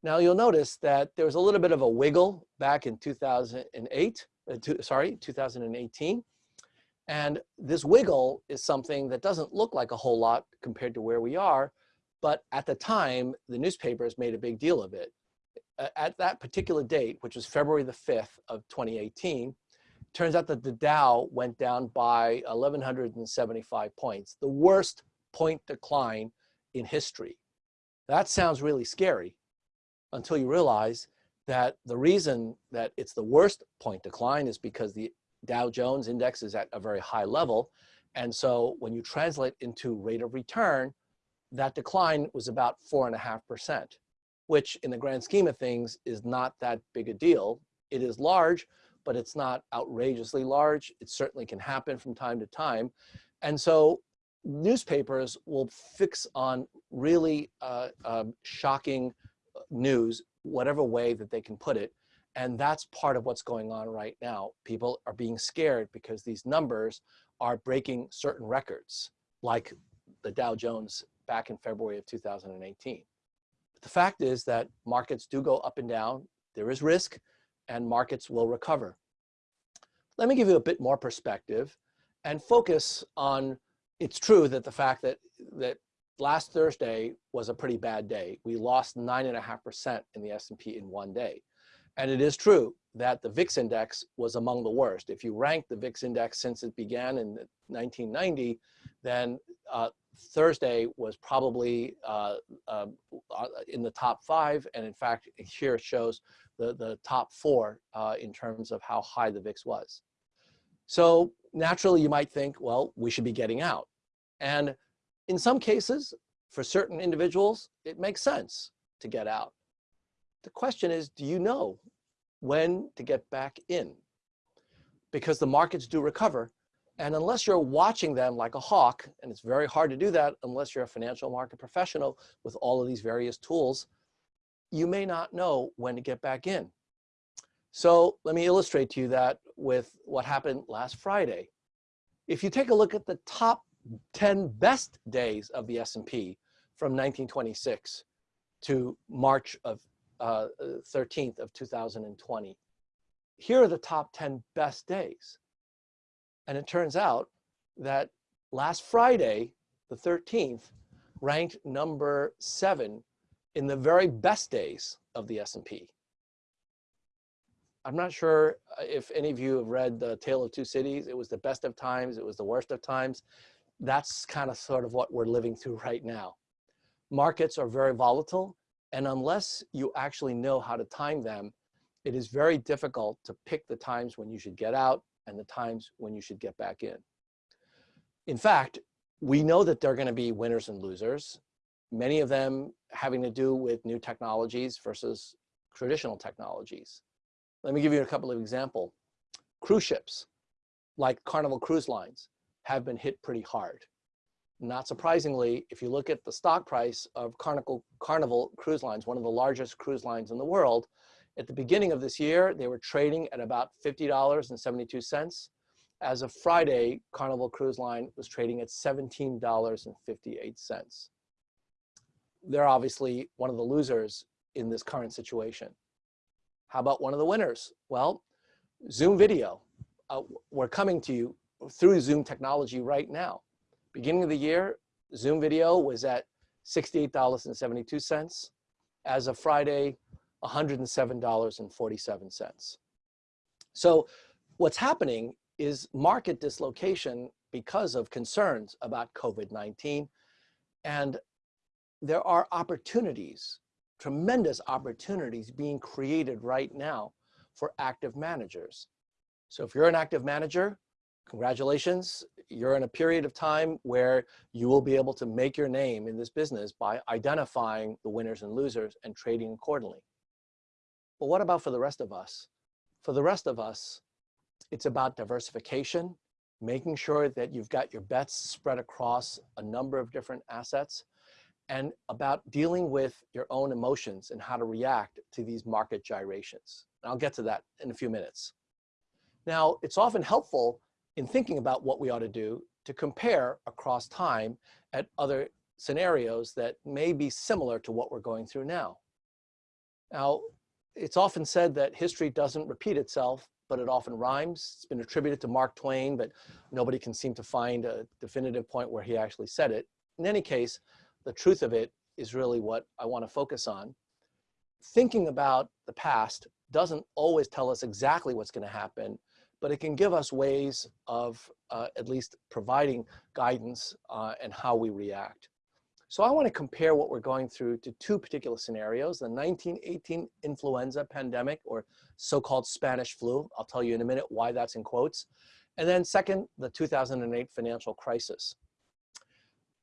Now you'll notice that there was a little bit of a wiggle back in 2008, uh, to, sorry, 2018. And this wiggle is something that doesn't look like a whole lot compared to where we are, but at the time, the newspapers made a big deal of it. At that particular date, which was February the 5th of 2018, turns out that the Dow went down by 1,175 points, the worst point decline in history. That sounds really scary until you realize that the reason that it's the worst point decline is because the Dow Jones index is at a very high level. And so when you translate into rate of return, that decline was about four and a half percent, which in the grand scheme of things is not that big a deal. It is large, but it's not outrageously large. It certainly can happen from time to time. And so newspapers will fix on really uh, uh, shocking news, whatever way that they can put it, and that's part of what's going on right now. People are being scared because these numbers are breaking certain records, like the Dow Jones back in February of 2018. But the fact is that markets do go up and down. There is risk, and markets will recover. Let me give you a bit more perspective and focus on, it's true that the fact that, that last Thursday was a pretty bad day. We lost 9.5% in the S&P in one day. And it is true that the VIX index was among the worst. If you rank the VIX index since it began in 1990, then uh, Thursday was probably uh, uh, in the top five. And in fact, here it shows the, the top four uh, in terms of how high the VIX was. So naturally, you might think, well, we should be getting out. And in some cases, for certain individuals, it makes sense to get out. The question is, do you know when to get back in? Because the markets do recover. And unless you're watching them like a hawk, and it's very hard to do that unless you're a financial market professional with all of these various tools, you may not know when to get back in. So let me illustrate to you that with what happened last Friday. If you take a look at the top 10 best days of the S&P from 1926 to March of uh, 13th of 2020. Here are the top 10 best days. And it turns out that last Friday, the 13th, ranked number seven in the very best days of the S&P. I'm not sure uh, if any of you have read The Tale of Two Cities. It was the best of times. It was the worst of times. That's kind of sort of what we're living through right now. Markets are very volatile. And unless you actually know how to time them, it is very difficult to pick the times when you should get out and the times when you should get back in. In fact, we know that there are going to be winners and losers, many of them having to do with new technologies versus traditional technologies. Let me give you a couple of examples. Cruise ships, like Carnival Cruise Lines, have been hit pretty hard. Not surprisingly, if you look at the stock price of Carnival, Carnival Cruise Lines, one of the largest cruise lines in the world, at the beginning of this year, they were trading at about $50.72. As of Friday, Carnival Cruise Line was trading at $17.58. They're obviously one of the losers in this current situation. How about one of the winners? Well, Zoom video. Uh, we're coming to you through Zoom technology right now. Beginning of the year, Zoom video was at $68.72. As of Friday, $107.47. So what's happening is market dislocation because of concerns about COVID-19. And there are opportunities, tremendous opportunities being created right now for active managers. So if you're an active manager, congratulations, you're in a period of time where you will be able to make your name in this business by identifying the winners and losers and trading accordingly. But what about for the rest of us? For the rest of us, it's about diversification, making sure that you've got your bets spread across a number of different assets, and about dealing with your own emotions and how to react to these market gyrations. And I'll get to that in a few minutes. Now, it's often helpful in thinking about what we ought to do to compare across time at other scenarios that may be similar to what we're going through now. Now, it's often said that history doesn't repeat itself, but it often rhymes. It's been attributed to Mark Twain, but nobody can seem to find a definitive point where he actually said it. In any case, the truth of it is really what I want to focus on. Thinking about the past doesn't always tell us exactly what's going to happen, but it can give us ways of uh, at least providing guidance uh, and how we react. So I want to compare what we're going through to two particular scenarios, the 1918 influenza pandemic or so-called Spanish flu. I'll tell you in a minute why that's in quotes. And then second, the 2008 financial crisis.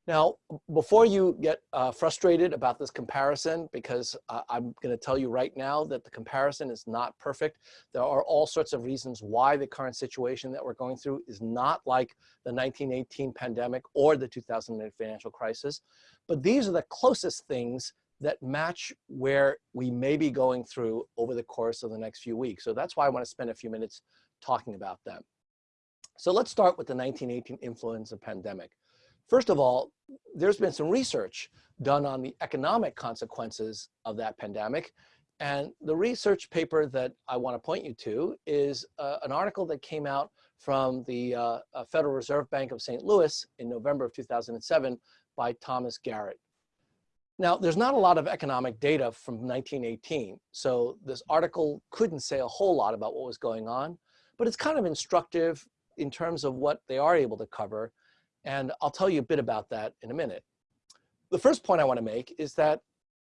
Now, before you get uh, frustrated about this comparison, because uh, I'm going to tell you right now that the comparison is not perfect. There are all sorts of reasons why the current situation that we're going through is not like the 1918 pandemic or the 2008 financial crisis. But these are the closest things that match where we may be going through over the course of the next few weeks. So that's why I want to spend a few minutes talking about them. So let's start with the 1918 influenza pandemic. First of all, there's been some research done on the economic consequences of that pandemic. And the research paper that I want to point you to is uh, an article that came out from the uh, uh, Federal Reserve Bank of St. Louis in November of 2007 by Thomas Garrett. Now, there's not a lot of economic data from 1918, so this article couldn't say a whole lot about what was going on, but it's kind of instructive in terms of what they are able to cover and I'll tell you a bit about that in a minute. The first point I want to make is that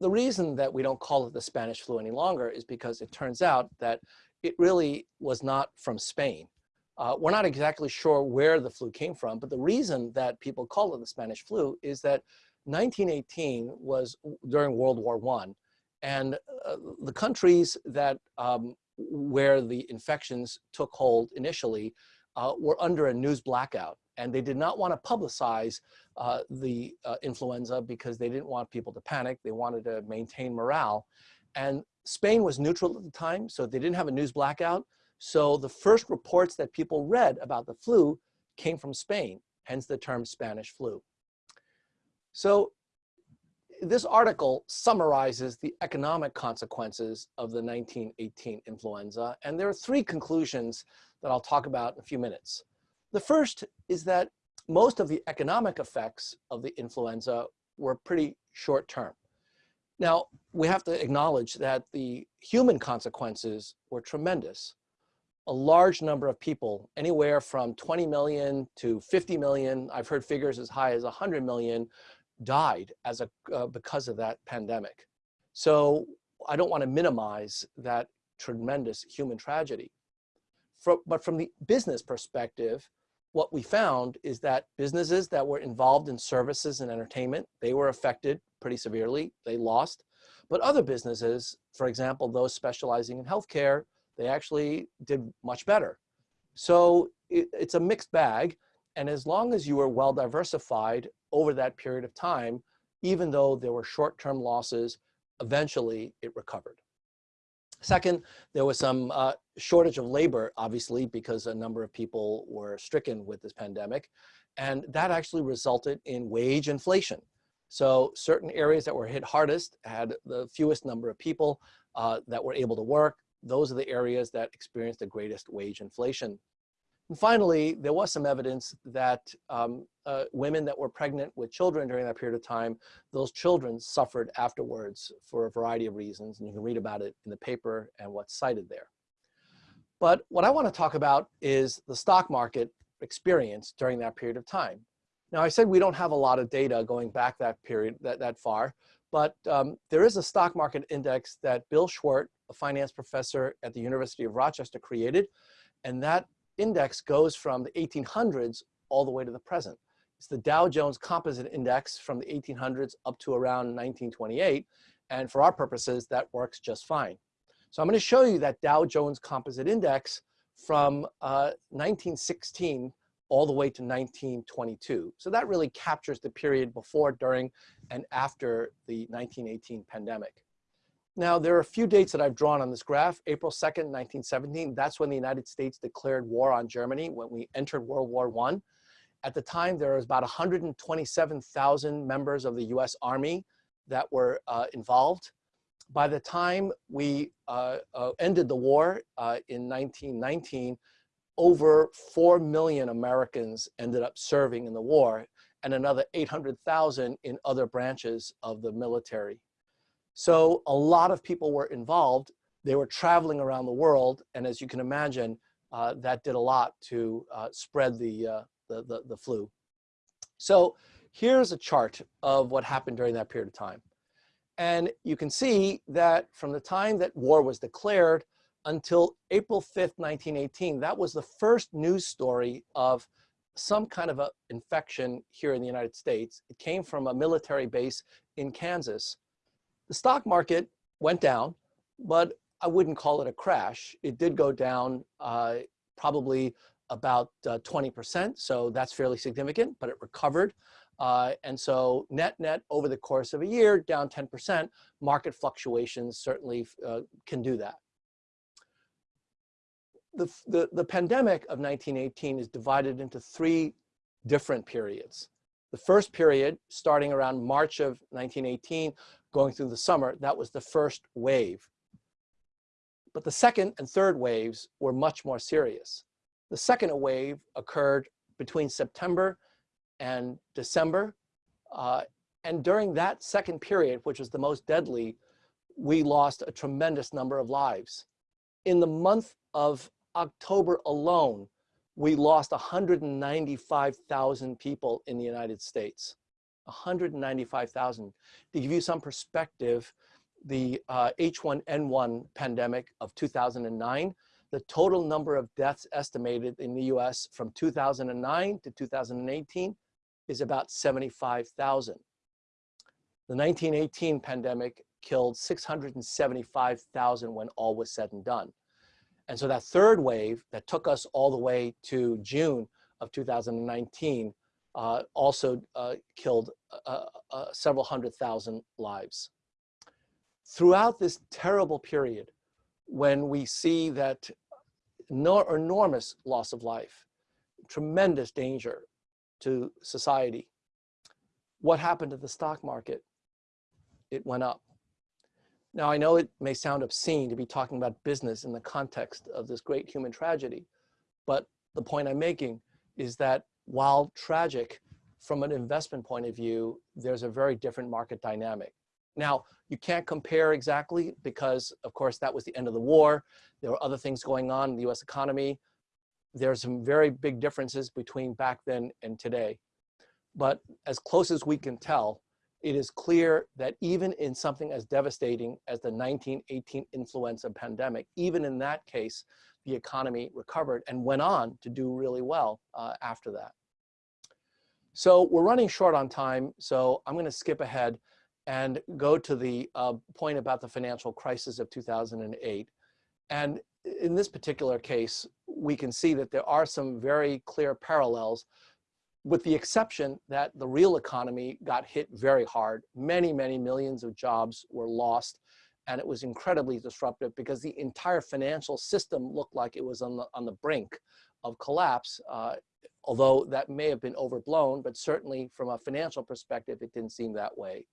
the reason that we don't call it the Spanish flu any longer is because it turns out that it really was not from Spain. Uh, we're not exactly sure where the flu came from, but the reason that people call it the Spanish flu is that 1918 was during World War One, and uh, the countries that um, where the infections took hold initially uh, were under a news blackout and they did not want to publicize uh, the uh, influenza because they didn't want people to panic. They wanted to maintain morale. And Spain was neutral at the time, so they didn't have a news blackout. So the first reports that people read about the flu came from Spain, hence the term Spanish flu. So this article summarizes the economic consequences of the 1918 influenza, and there are three conclusions that I'll talk about in a few minutes. The first is that most of the economic effects of the influenza were pretty short term. Now, we have to acknowledge that the human consequences were tremendous. A large number of people, anywhere from 20 million to 50 million, I've heard figures as high as 100 million, died as a, uh, because of that pandemic. So I don't want to minimize that tremendous human tragedy. For, but from the business perspective, what we found is that businesses that were involved in services and entertainment, they were affected pretty severely, they lost. But other businesses, for example, those specializing in healthcare, they actually did much better. So it, it's a mixed bag. And as long as you were well diversified over that period of time, even though there were short-term losses, eventually it recovered. Second, there was some uh, shortage of labor, obviously, because a number of people were stricken with this pandemic. And that actually resulted in wage inflation. So certain areas that were hit hardest had the fewest number of people uh, that were able to work. Those are the areas that experienced the greatest wage inflation. And finally, there was some evidence that um, uh, women that were pregnant with children during that period of time, those children suffered afterwards for a variety of reasons, and you can read about it in the paper and what's cited there. But what I want to talk about is the stock market experience during that period of time. Now, I said we don't have a lot of data going back that period, that, that far, but um, there is a stock market index that Bill Schwert, a finance professor at the University of Rochester, created, and that index goes from the 1800s all the way to the present. It's the Dow Jones Composite Index from the 1800s up to around 1928, and for our purposes, that works just fine. So I'm going to show you that Dow Jones Composite Index from uh, 1916 all the way to 1922. So that really captures the period before, during, and after the 1918 pandemic. Now, there are a few dates that I've drawn on this graph. April 2nd, 1917, that's when the United States declared war on Germany, when we entered World War I. At the time, there was about 127,000 members of the US Army that were uh, involved. By the time we uh, uh, ended the war uh, in 1919, over 4 million Americans ended up serving in the war and another 800,000 in other branches of the military. So a lot of people were involved. They were traveling around the world. And as you can imagine, uh, that did a lot to uh, spread the, uh, the, the, the flu. So here's a chart of what happened during that period of time. And you can see that from the time that war was declared until April 5th, 1918, that was the first news story of some kind of a infection here in the United States. It came from a military base in Kansas. The stock market went down, but I wouldn't call it a crash. It did go down uh, probably about 20%, uh, so that's fairly significant, but it recovered. Uh, and so net net over the course of a year, down 10%, market fluctuations certainly uh, can do that. The, the, the pandemic of 1918 is divided into three different periods. The first period, starting around March of 1918, going through the summer, that was the first wave. But the second and third waves were much more serious. The second wave occurred between September and December. Uh, and during that second period, which was the most deadly, we lost a tremendous number of lives. In the month of October alone, we lost 195,000 people in the United States. 195,000. To give you some perspective, the uh, H1N1 pandemic of 2009, the total number of deaths estimated in the US from 2009 to 2018 is about 75,000. The 1918 pandemic killed 675,000 when all was said and done. And so that third wave that took us all the way to June of 2019 uh, also uh, killed uh, uh, several hundred thousand lives. Throughout this terrible period, when we see that no, enormous loss of life, tremendous danger, to society. What happened to the stock market? It went up. Now, I know it may sound obscene to be talking about business in the context of this great human tragedy, but the point I'm making is that while tragic from an investment point of view, there's a very different market dynamic. Now, you can't compare exactly because, of course, that was the end of the war. There were other things going on in the US economy there's some very big differences between back then and today. But as close as we can tell, it is clear that even in something as devastating as the 1918 influenza pandemic, even in that case, the economy recovered and went on to do really well uh, after that. So we're running short on time, so I'm gonna skip ahead and go to the uh, point about the financial crisis of 2008. And in this particular case, we can see that there are some very clear parallels with the exception that the real economy got hit very hard. Many, many millions of jobs were lost and it was incredibly disruptive because the entire financial system looked like it was on the, on the brink of collapse, uh, although that may have been overblown, but certainly from a financial perspective, it didn't seem that way.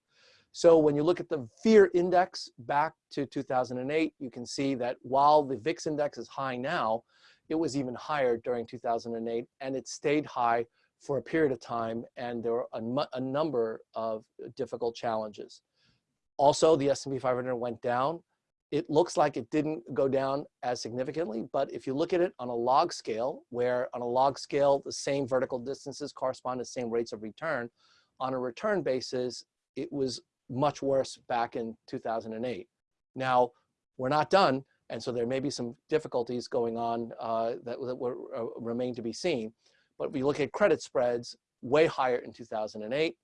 So when you look at the fear index back to 2008, you can see that while the VIX index is high now, it was even higher during 2008 and it stayed high for a period of time and there were a, a number of difficult challenges. Also, the S&P 500 went down it looks like it didn't go down as significantly, but if you look at it on a log scale, where on a log scale, the same vertical distances correspond to the same rates of return, on a return basis, it was much worse back in 2008. Now, we're not done, and so there may be some difficulties going on uh, that, that will uh, remain to be seen. But if you look at credit spreads, way higher in 2008,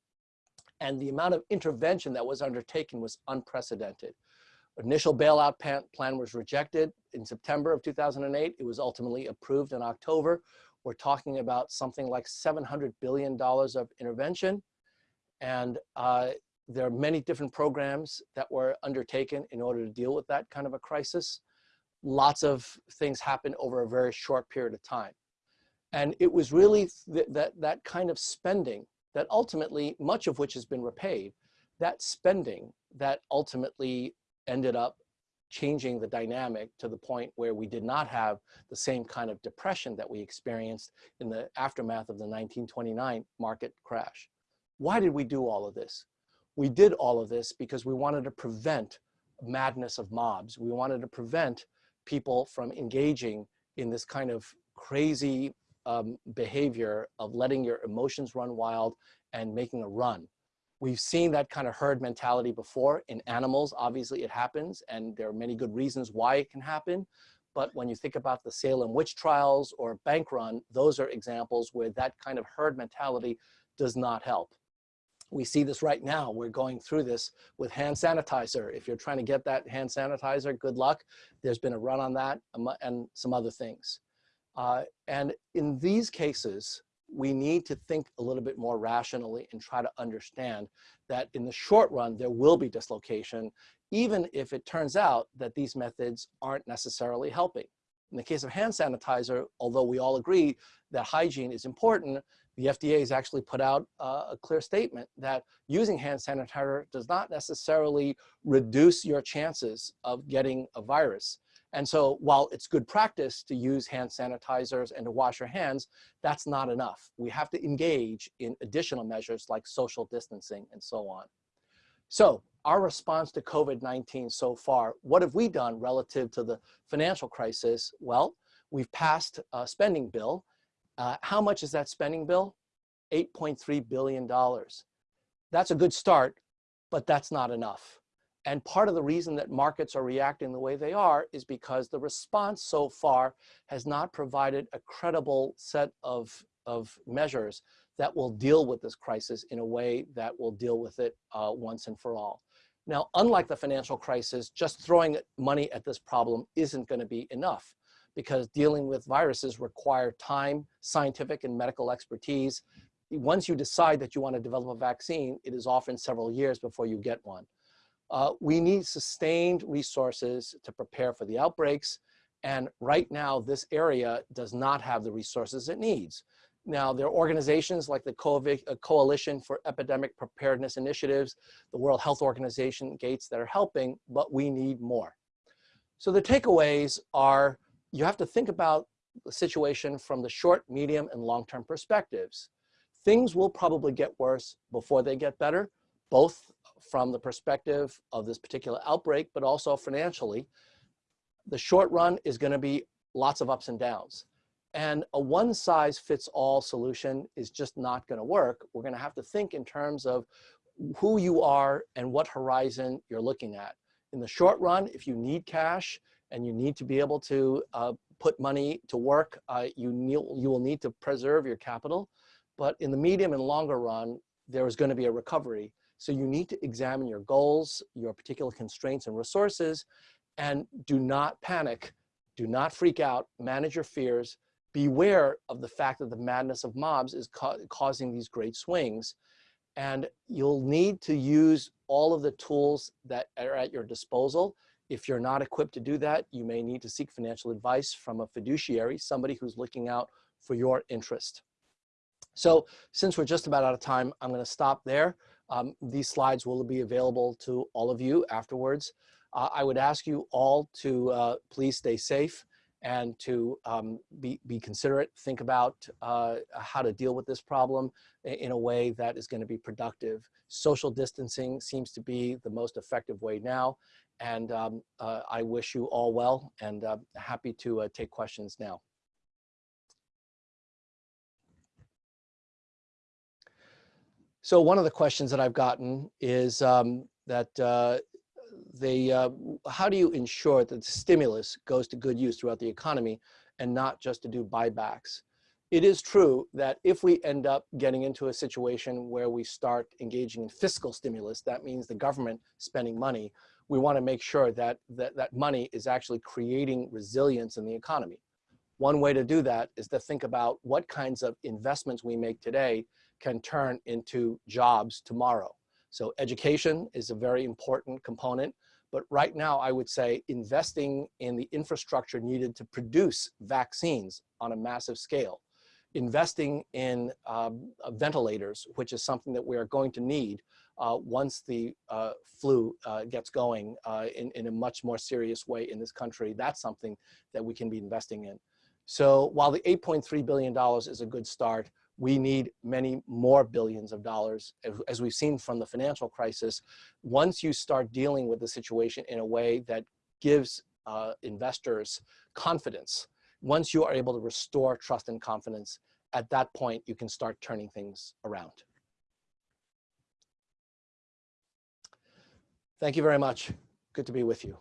and the amount of intervention that was undertaken was unprecedented. Initial bailout plan was rejected in September of 2008. It was ultimately approved in October. We're talking about something like $700 billion of intervention. And uh, there are many different programs that were undertaken in order to deal with that kind of a crisis. Lots of things happened over a very short period of time. And it was really th that, that kind of spending that ultimately, much of which has been repaid, that spending that ultimately ended up changing the dynamic to the point where we did not have the same kind of depression that we experienced in the aftermath of the 1929 market crash. Why did we do all of this? We did all of this because we wanted to prevent madness of mobs. We wanted to prevent people from engaging in this kind of crazy um, behavior of letting your emotions run wild and making a run. We've seen that kind of herd mentality before in animals. Obviously it happens and there are many good reasons why it can happen. But when you think about the Salem witch trials or bank run, those are examples where that kind of herd mentality does not help. We see this right now. We're going through this with hand sanitizer. If you're trying to get that hand sanitizer, good luck. There's been a run on that and some other things. Uh, and in these cases, we need to think a little bit more rationally and try to understand that in the short run, there will be dislocation, even if it turns out that these methods aren't necessarily helping. In the case of hand sanitizer, although we all agree that hygiene is important, the FDA has actually put out uh, a clear statement that using hand sanitizer does not necessarily reduce your chances of getting a virus. And so while it's good practice to use hand sanitizers and to wash your hands, that's not enough. We have to engage in additional measures like social distancing and so on. So our response to COVID-19 so far, what have we done relative to the financial crisis? Well, we've passed a spending bill. Uh, how much is that spending bill? $8.3 billion. That's a good start, but that's not enough. And part of the reason that markets are reacting the way they are is because the response so far has not provided a credible set of, of measures that will deal with this crisis in a way that will deal with it uh, once and for all. Now, unlike the financial crisis, just throwing money at this problem isn't going to be enough because dealing with viruses require time, scientific and medical expertise. Once you decide that you want to develop a vaccine, it is often several years before you get one. Uh, we need sustained resources to prepare for the outbreaks. And right now, this area does not have the resources it needs. Now, there are organizations like the uh, Coalition for Epidemic Preparedness Initiatives, the World Health Organization, Gates, that are helping, but we need more. So the takeaways are you have to think about the situation from the short, medium, and long-term perspectives. Things will probably get worse before they get better, both from the perspective of this particular outbreak, but also financially, the short run is gonna be lots of ups and downs. And a one size fits all solution is just not gonna work. We're gonna have to think in terms of who you are and what horizon you're looking at. In the short run, if you need cash and you need to be able to uh, put money to work, uh, you, you will need to preserve your capital. But in the medium and longer run, there is gonna be a recovery so you need to examine your goals, your particular constraints and resources, and do not panic, do not freak out, manage your fears, beware of the fact that the madness of mobs is ca causing these great swings. And you'll need to use all of the tools that are at your disposal. If you're not equipped to do that, you may need to seek financial advice from a fiduciary, somebody who's looking out for your interest. So since we're just about out of time, I'm gonna stop there. Um, these slides will be available to all of you afterwards. Uh, I would ask you all to uh, please stay safe and to um, be, be considerate, think about uh, how to deal with this problem in a way that is gonna be productive. Social distancing seems to be the most effective way now. And um, uh, I wish you all well and uh, happy to uh, take questions now. So one of the questions that I've gotten is um, that uh, they, uh, how do you ensure that the stimulus goes to good use throughout the economy and not just to do buybacks? It is true that if we end up getting into a situation where we start engaging in fiscal stimulus, that means the government spending money, we want to make sure that, that that money is actually creating resilience in the economy. One way to do that is to think about what kinds of investments we make today can turn into jobs tomorrow. So education is a very important component, but right now I would say investing in the infrastructure needed to produce vaccines on a massive scale, investing in um, uh, ventilators, which is something that we are going to need uh, once the uh, flu uh, gets going uh, in, in a much more serious way in this country, that's something that we can be investing in. So while the $8.3 billion is a good start, we need many more billions of dollars, as we've seen from the financial crisis. Once you start dealing with the situation in a way that gives uh, investors confidence, once you are able to restore trust and confidence, at that point, you can start turning things around. Thank you very much. Good to be with you.